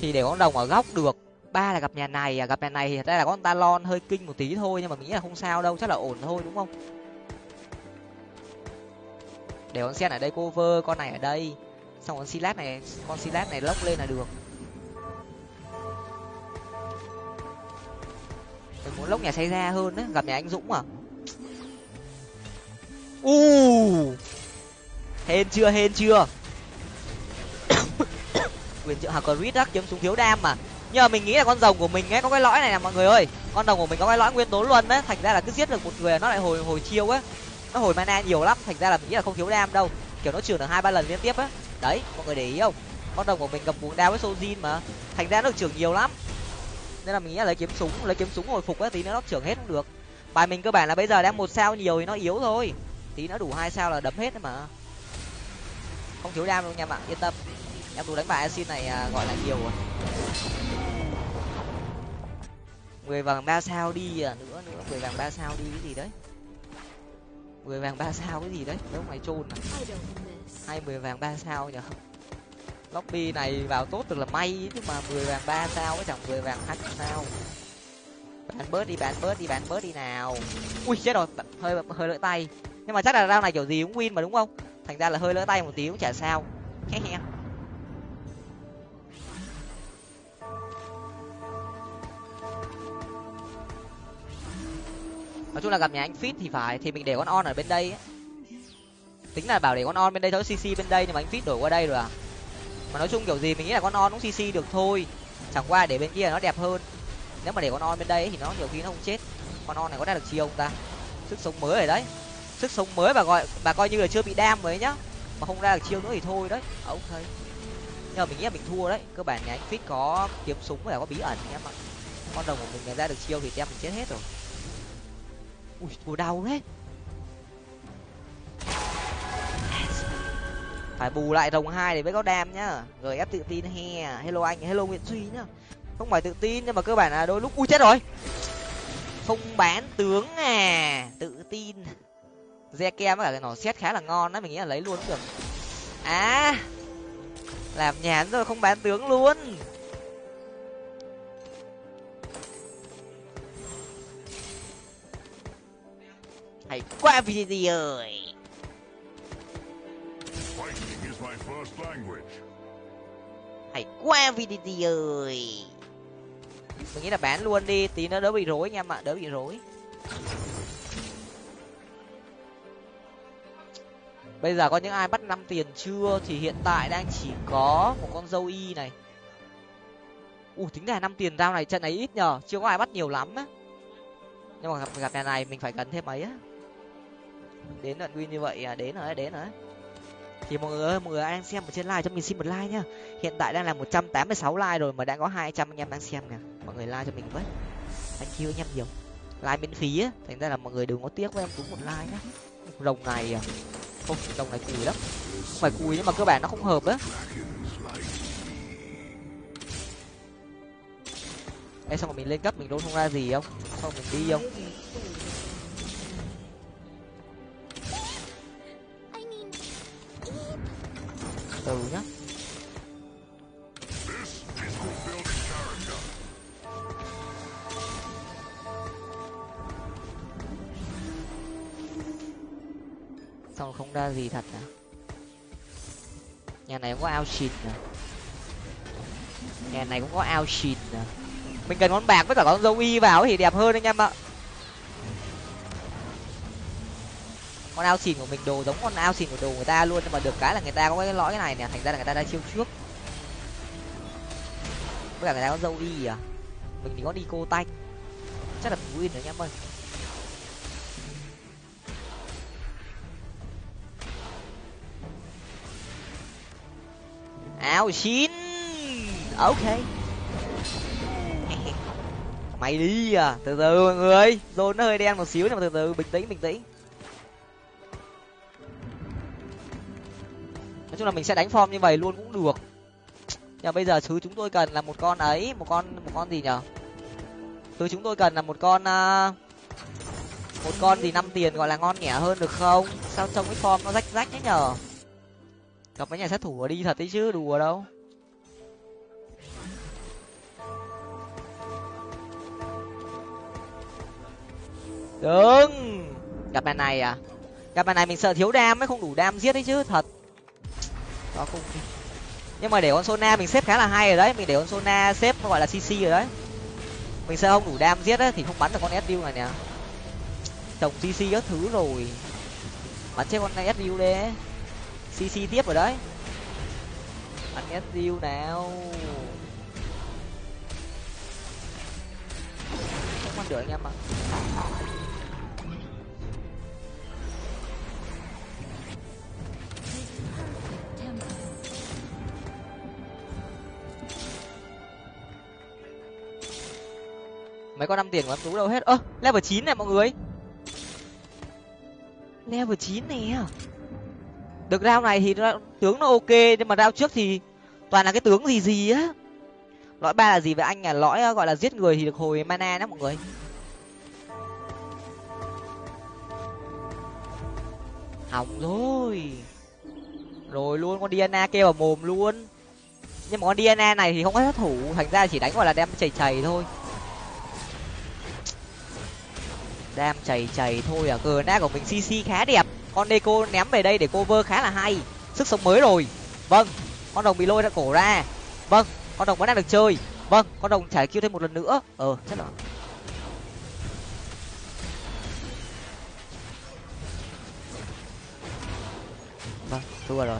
thì để con đồng ở góc được ba là gặp nhà này à gặp nhà này thì đây là con talon hơi kinh một tí thôi, nhưng mà mình nghĩ là không sao đâu, chắc là ổn thôi, đúng không? Để con sen ở đây cover, con này ở đây. Xong con silat này, con silat này lốc lên là được. Mình muốn lốc nhà xây ra hơn đấy, gặp nhà anh dũng à? U! Hên chưa hên chưa? Quyền trợ hạc rít đắc chấm súng thiếu đam mà nhưng mà mình nghĩ là con rồng của mình ấy, có cái lõi này nè, mọi người ơi. Con rồng của mình có cái lõi nguyên tố luôn đấy thành ra là cứ giết được một người nó lại hồi hồi chiêu á nó hồi mana nhiều lắm, thành ra là mình nghĩ là không thiếu đam đâu. Kiểu nó trừ được hai ba lần liên tiếp á đấy, mọi người để ý không? Con rồng của mình gặp cuồng đao với sojin mà. Thành ra nó được trưởng nhiều lắm. Nên là mình nghĩ là lấy kiếm súng, lấy kiếm súng hồi phục á tí nữa nó trưởng hết cũng được. Bài mình cơ bản là bây giờ đang một sao nhiều thì nó yếu thôi. Tí nữa đủ hai sao là đấm hết mà. Không thiếu đam đâu nha bạn, yên tâm. Em đủ đánh bài xin này à, gọi là nhiều rồi mười vàng ba sao đi à nữa nữa. Mười vàng ba sao đi cái gì đấy? Mười vàng ba sao cái gì đấy? Nếu mày chôn à? Hay mười vàng ba sao nhở? Lobby này vào tốt được là may chứ mà mười vàng ba sao cái chẳng mười vàng hai sao. Bán bớt đi bán bớt đi bán bớt đi nào. Ui chết rồi hơi hơi lỡ tay. Nhưng mà chắc là rau này kiểu gì cũng win mà đúng không? Thành ra là hơi lỡ tay một tí cũng chả sao nói chung là gặp nhà anh fit thì phải, thì mình để con on ở bên đây ấy. tính là bảo để con on bên đây, thôi cc bên đây nhưng mà anh fit đổi qua đây rồi à? Mà nói chung kiểu gì mình nghĩ là con on cũng cc được thôi. Chẳng qua để bên kia nó đẹp hơn. Nếu mà để con on bên đây thì nó nhiều khi nó không chết. Con on này có ra được chiêu không ta? Sức sống mới rồi đấy. Sức sống mới và gọi và coi như là chưa bị đam mới nhá. Mà không ra được chiêu nữa thì thôi đấy. À, ok. Nhưng mà mình nghĩ là mình thua đấy. Cơ bản nhà anh fit có kiếm súng và có bí ẩn em ạ. Con đồng của mình ra được chiêu thì em mình chết hết rồi ui thua đau đấy phải bù lại rồng hai để mới có đam nhá. Rồi ép tự tin he. Hello anh, hello nguyễn duy nhá. Không phải tự tin, nhưng mà cơ bản là đôi lúc ui chết rồi. Không bán tướng à. Tự tin. Re kem với cả cái nỏ xét khá là ngon đấy, mình nghĩ là lấy luôn cũng được. À làm nhàn rồi, không bán tướng luôn. Hay quá vì gì ơi hay quá vì gì ơi. Mình nghĩ là bán luôn đi tí nó đỡ bị rối anh em ạ đỡ bị rối. Bây giờ có những ai bắt năm tiền chưa? Thì hiện tại đang chỉ có một con dâu y này. U tính ra năm tiền rau này trận này ít nhờ chưa có ai bắt nhiều lắm á. Nhưng mà gặp gặp nhà này mình phải cần thêm mấy á đến đoạn win như vậy à? Đến rồi đến rồi. Thì mọi người ơi mọi người đang xem ở trên live cho mình xin một like nhá. Hiện tại đang là một trăm tám mươi sáu like rồi mà đã có hai trăm anh em đang xem nè. Mọi người like cho mình với. Anh kêu anh em nhiều. Like miễn phí á. Thành ra là mọi người đừng có tiếc với em cũng một like nhá. Rồng này à? Không rồng này cùi lắm. Không phải cùi nhưng mà cơ bản nó không hợp á. Ê, xong rồi mình lên cấp mình đâu không ra gì không? Xong rồi mình đi không? Từ nhá. Xong không ra gì thật à? Nhà này cũng có ao xịt à nhà này cũng có ao xịt à mình cần con bạc với cả con dâu y vào thì đẹp hơn anh em ạ. Con ao xìn của mình đồ giống con ao xìn của đồ người ta luôn, nhưng mà được cái là người ta có cái lõi này nè, thành ra là người ta đã chiêu trước. Với cả người ta có dâu y à mình thì có đi cô tanh. Chắc là mình win rồi nhá em ơi áo chín ok. Mày đi à từ từ mọi người rồi nó hơi đen một xíu nhưng mà từ từ, bình tĩnh bình tĩnh. Chung là mình sẽ đánh form như vậy luôn cũng được. Nhưng bây giờ thứ chúng tôi cần là một con ấy một con một con gì nhở? Thứ chúng tôi cần là một con uh, một con gì năm tiền gọi là ngon nhẹ hơn được không? Sao trông cái form nó rách rách thế nhở? Gặp mấy nhà sát thủ ở đi thật đấy chứ đùa đâu. Đừng gặp bài này à? Gặp bài này mình sợ thiếu đam mới không đủ đam giết đấy chứ thật đó cũng nhưng mà để con sona mình xếp khá là hay rồi đấy. Mình để con sona xếp nó gọi là cc rồi đấy. Mình sẽ không đủ đam giết ấy, thì không bắn được con sdu này nè. Trồng cc các thứ rồi. Bắn chết con này sdu đấy. Cc tiếp rồi đấy. Bắn sdu nào. Không ăn được anh em ạ. Mấy con năm tiền của em tú đâu hết. Ơ level chín này mọi người. Level chín này được rao này thì nó, tướng nó ok nhưng mà rao trước thì toàn là cái tướng gì gì á. Lõi ba là gì vậy? Anh à lõi ờ, gọi là giết người thì được hồi mana đó mọi người. Hỏng rồi. Rồi luôn con diana kêu vào mồm luôn. Nhưng mà con diana này thì không có sát thủ. Thành ra chỉ đánh gọi là đem chảy chảy thôi. Đam chảy chảy thôi à gna của mình cc khá đẹp. Con deco ném về đây để cover khá là hay. Sức sống mới rồi. Vâng con đồng bị lôi ra cổ ra. Vâng con đồng vẫn đang được chơi. Vâng con đồng trải kêu thêm một lần nữa. Ờ chắc là vâng thua rồi.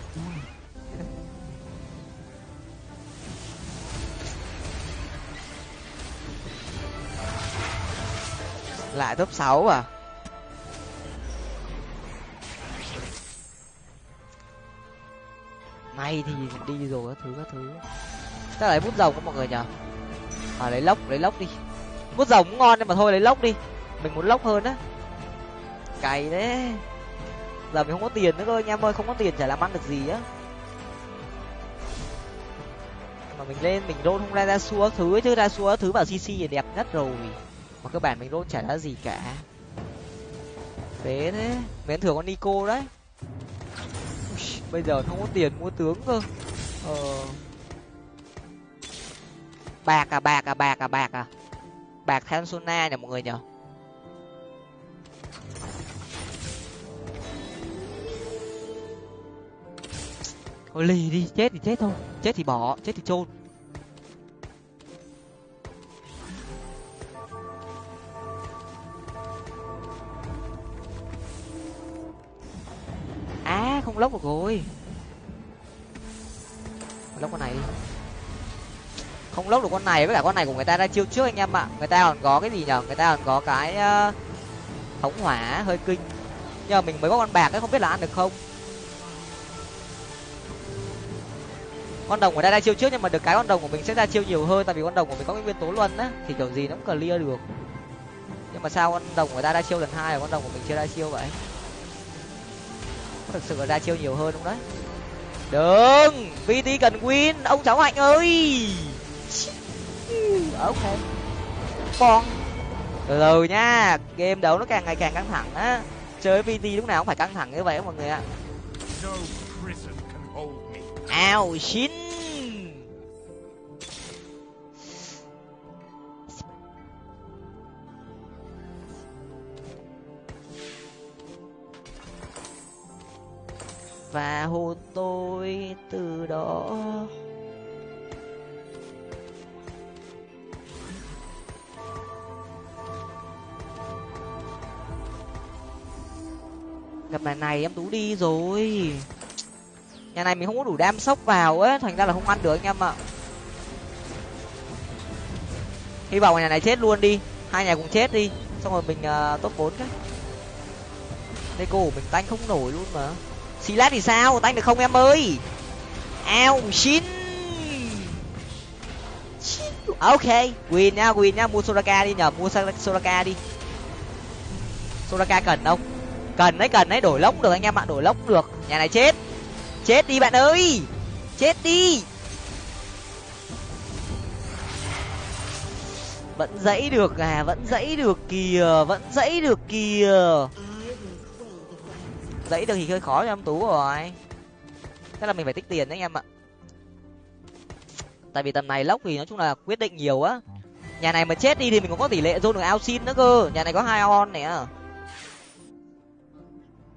Lại top sáu à? May thì đi rồi các thứ các thứ. Chắc lấy bút rồng các mọi người nhở à lấy lốc lấy lốc đi. Bút rồng cũng ngon nhưng mà thôi, lấy lốc đi. Mình muốn lốc hơn á. Cày đấy giờ mình không có tiền nữa cơ, anh em ơi, không có tiền chả làm ăn được gì á. Mà mình lên, mình đôn không ra ra xua thứ chứ, ra xua thứ vào cc thì đẹp nhất rồi mà cơ bản mình đốt chả ra gì cả. Phế thế. Mến thưởng con nico đấy. Bây giờ không có tiền mua tướng cơ. Ờ. Bạc à bạc à bạc à bạc à. Bạc than sona nè mọi người nhở thôi lì đi, chết thì chết thôi. Chết thì bỏ, chết thì chôn. Lốc được rồi. Lốc con này. Không lốc được con này với cả con này của người ta đã chiêu trước anh em ạ. Người ta còn có cái gì nhở? Người ta còn có cái ờ, uh, thống hỏa hơi kinh. Nhờ mình mới có con bạc ấy không biết là ăn được không? Con đồng của ta ra chiêu trước nhưng mà được cái con đồng của mình sẽ ra chiêu nhiều hơn tại vì con đồng của mình có cái nguyên tố luân á thì kiểu gì nó cũng clear được. Nhưng mà sao con đồng của ta ra chiêu lần hai và con đồng của mình chưa ra chiêu vậy? Thực sự là ra chiêu nhiều hơn không đấy. Đừng vt cần win. Ông cháu hạnh ơi. Ok. Con. Từ từ nha game đấu nó càng ngày càng căng thẳng á. Chơi vt lúc nào cũng phải căng thẳng như vậy mọi người ạ. Ao xin và hôn tôi từ đó. Gặp này này em tú đi rồi. Nhà này mình không có đủ đam sốc vào ấy thành ra là không ăn được anh em ạ. Hy vọng nhà này chết luôn đi hai nhà cùng chết đi xong rồi mình uh, top bốn cái. Đây cô mình tanh không nổi luôn mà xì lát thì sao? Tanh được không em ơi? Ao, xin. Ok, win nha win nha mua soraka đi nhờ, mua soraka đi. Soraka cần không? Cần đấy cần đấy, đổi lốc được anh em ạ, đổi lốc được. Nhà này chết. Chết đi bạn ơi. Chết đi. Vẫn dãy được à vẫn dãy được kìa, vẫn dãy được kìa dãy được thì hơi khó cho em tú rồi. Thế là mình phải tích tiền đấy anh em ạ. Tại vì tầm này lốc thì nói chung là quyết định nhiều á. Nhà này mà chết đi thì mình cũng có tỷ lệ dôn được ao xin nữa cơ. Nhà này có hai on này à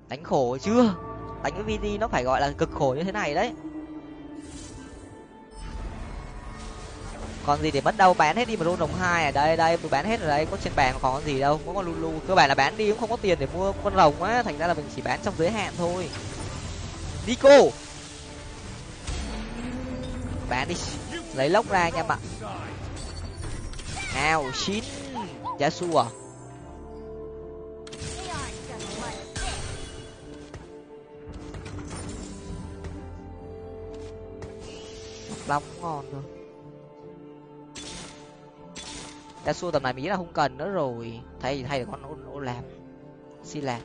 đánh khổ chưa? Đánh với vt nó phải gọi là cực khổ như thế này đấy còn gì để mất đâu bán hết đi mà luôn đồng hai à? Đây đây tôi bán hết ở đây có trên bàn còn gì đâu có con lulu. Cơ bản là bán đi cũng không có tiền để mua con rồng á, thành ra là mình chỉ bán trong giới hạn thôi. Đi cô bán đi, lấy lốc ra anh em ạ nào chín giá su à? Long ngon rồi ta xua tầm này mình nghĩ là không cần nữa rồi. Thay thay được con ô, ô làm xin làm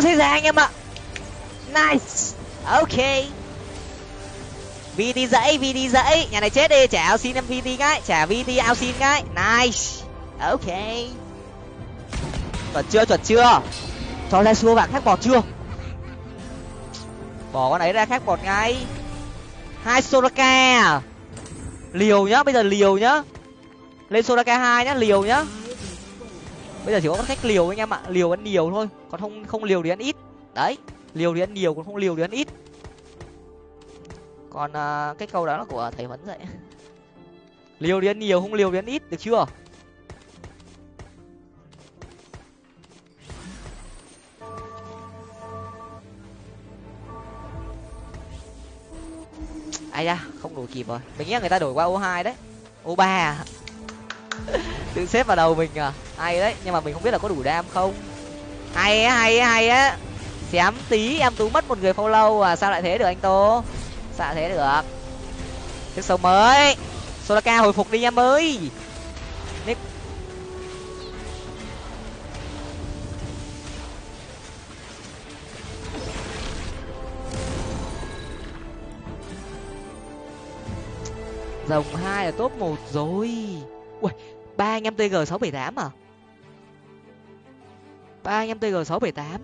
uh, chết ra anh em ạ. Nice. Ok. Vt dãy vt dãy. Nhà này chết đi. Trả ao xin em vt ngay. Trả vt ao xin ngay. Nice. Ok. Chuẩn chưa chuẩn chưa? Cho ra xua vàng khác bọt chưa? Bỏ con ấy ra khác bọt ngay. Hai soraka à? liều nhá bây giờ liều nhá. Lên soraka hai nhá liều nhá bây giờ chỉ có cách liều anh em ạ liều ăn nhiều thôi còn không không liều thì ăn ít. Đấy liều thì ăn nhiều còn không liều thì ăn ít. Còn à, cái câu đó là của thầy huấn dạy. Liều thì ăn nhiều không liều thì ăn ít được chưa? Ai da không đổi kịp rồi. Mình nghĩ người ta đổi qua ô hai đấy. Ô ba à. tự xếp vào đầu mình à? Hay đấy, nhưng mà mình không biết là có đủ đam không? Hay á hay á hay á. Xém tí, em tú mất một người follow à sao lại thế được anh tô? Sao lại thế được? Tiếp sống mới. Solaka hồi phục đi em ơi. Nick. rồng hai là top một rồi. Ui ba anh em tg sáu bảy tám à? ba anh em tg sáu bảy tám.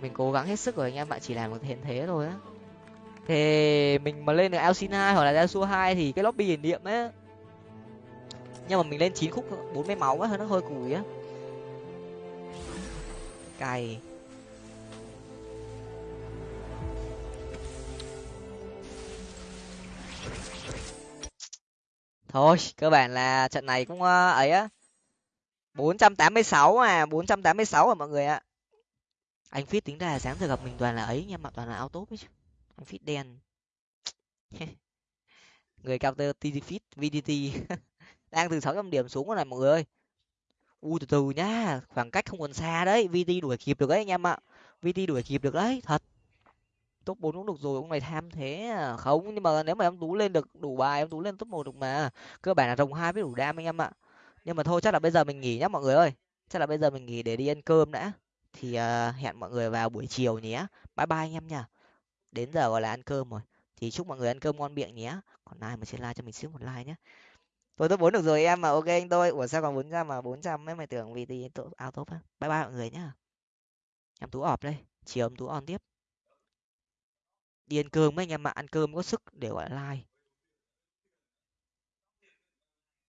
Mình cố gắng hết sức rồi anh em bạn chỉ làm được hiện thế thôi á. Thì mình mà lên được Alcin 2 hoặc là Yasuo hai thì cái lobby hiển niệm á. Nhưng mà mình lên chín khúc bốn mươi máu á nó hơi cùi á. Cày thôi, cơ bản là trận này cũng ờ, ấy á. Bốn trăm tám mươi sáu à bốn trăm tám mươi sáu à mọi người ạ. Anh fit tính ra là sáng giờ gặp mình toàn là ấy nha, mà toàn là auto ấy chứ. Anh fit đen. Người cao tơ TD fit VDT đang từ sáu trăm điểm xuống rồi này mọi người ơi. U từ từ nhá, khoảng cách không còn xa đấy VT đuổi kịp được đấy anh em ạ. VT đuổi kịp được đấy, thật top bốn cũng được rồi ông này tham thế à. Không nhưng mà nếu mà em tú lên được đủ bài em tú lên top một được mà. Cơ bản là rồng hai với đủ đam anh em ạ. Nhưng mà thôi chắc là bây giờ mình nghỉ nhá mọi người ơi. Chắc là bây giờ mình nghỉ để đi ăn cơm đã. Thì uh, hẹn mọi người vào buổi chiều nhé bye bye anh em nhá, đến giờ gọi là ăn cơm rồi. Thì chúc mọi người ăn cơm ngon miệng nhé còn ai mà chưa like cho mình xíu một like nhé tôi top bốn được rồi em mà ok anh tôi ủa sao còn bốn trăm mà? Bốn trăm mấy mày tưởng vì thì áo top á. Bye bye mọi người nhá. Em tú ọp đây. Chiều em tú on tiếp đi ăn cơm mấy anh em ạ, ăn cơm có sức để, gọi là, like.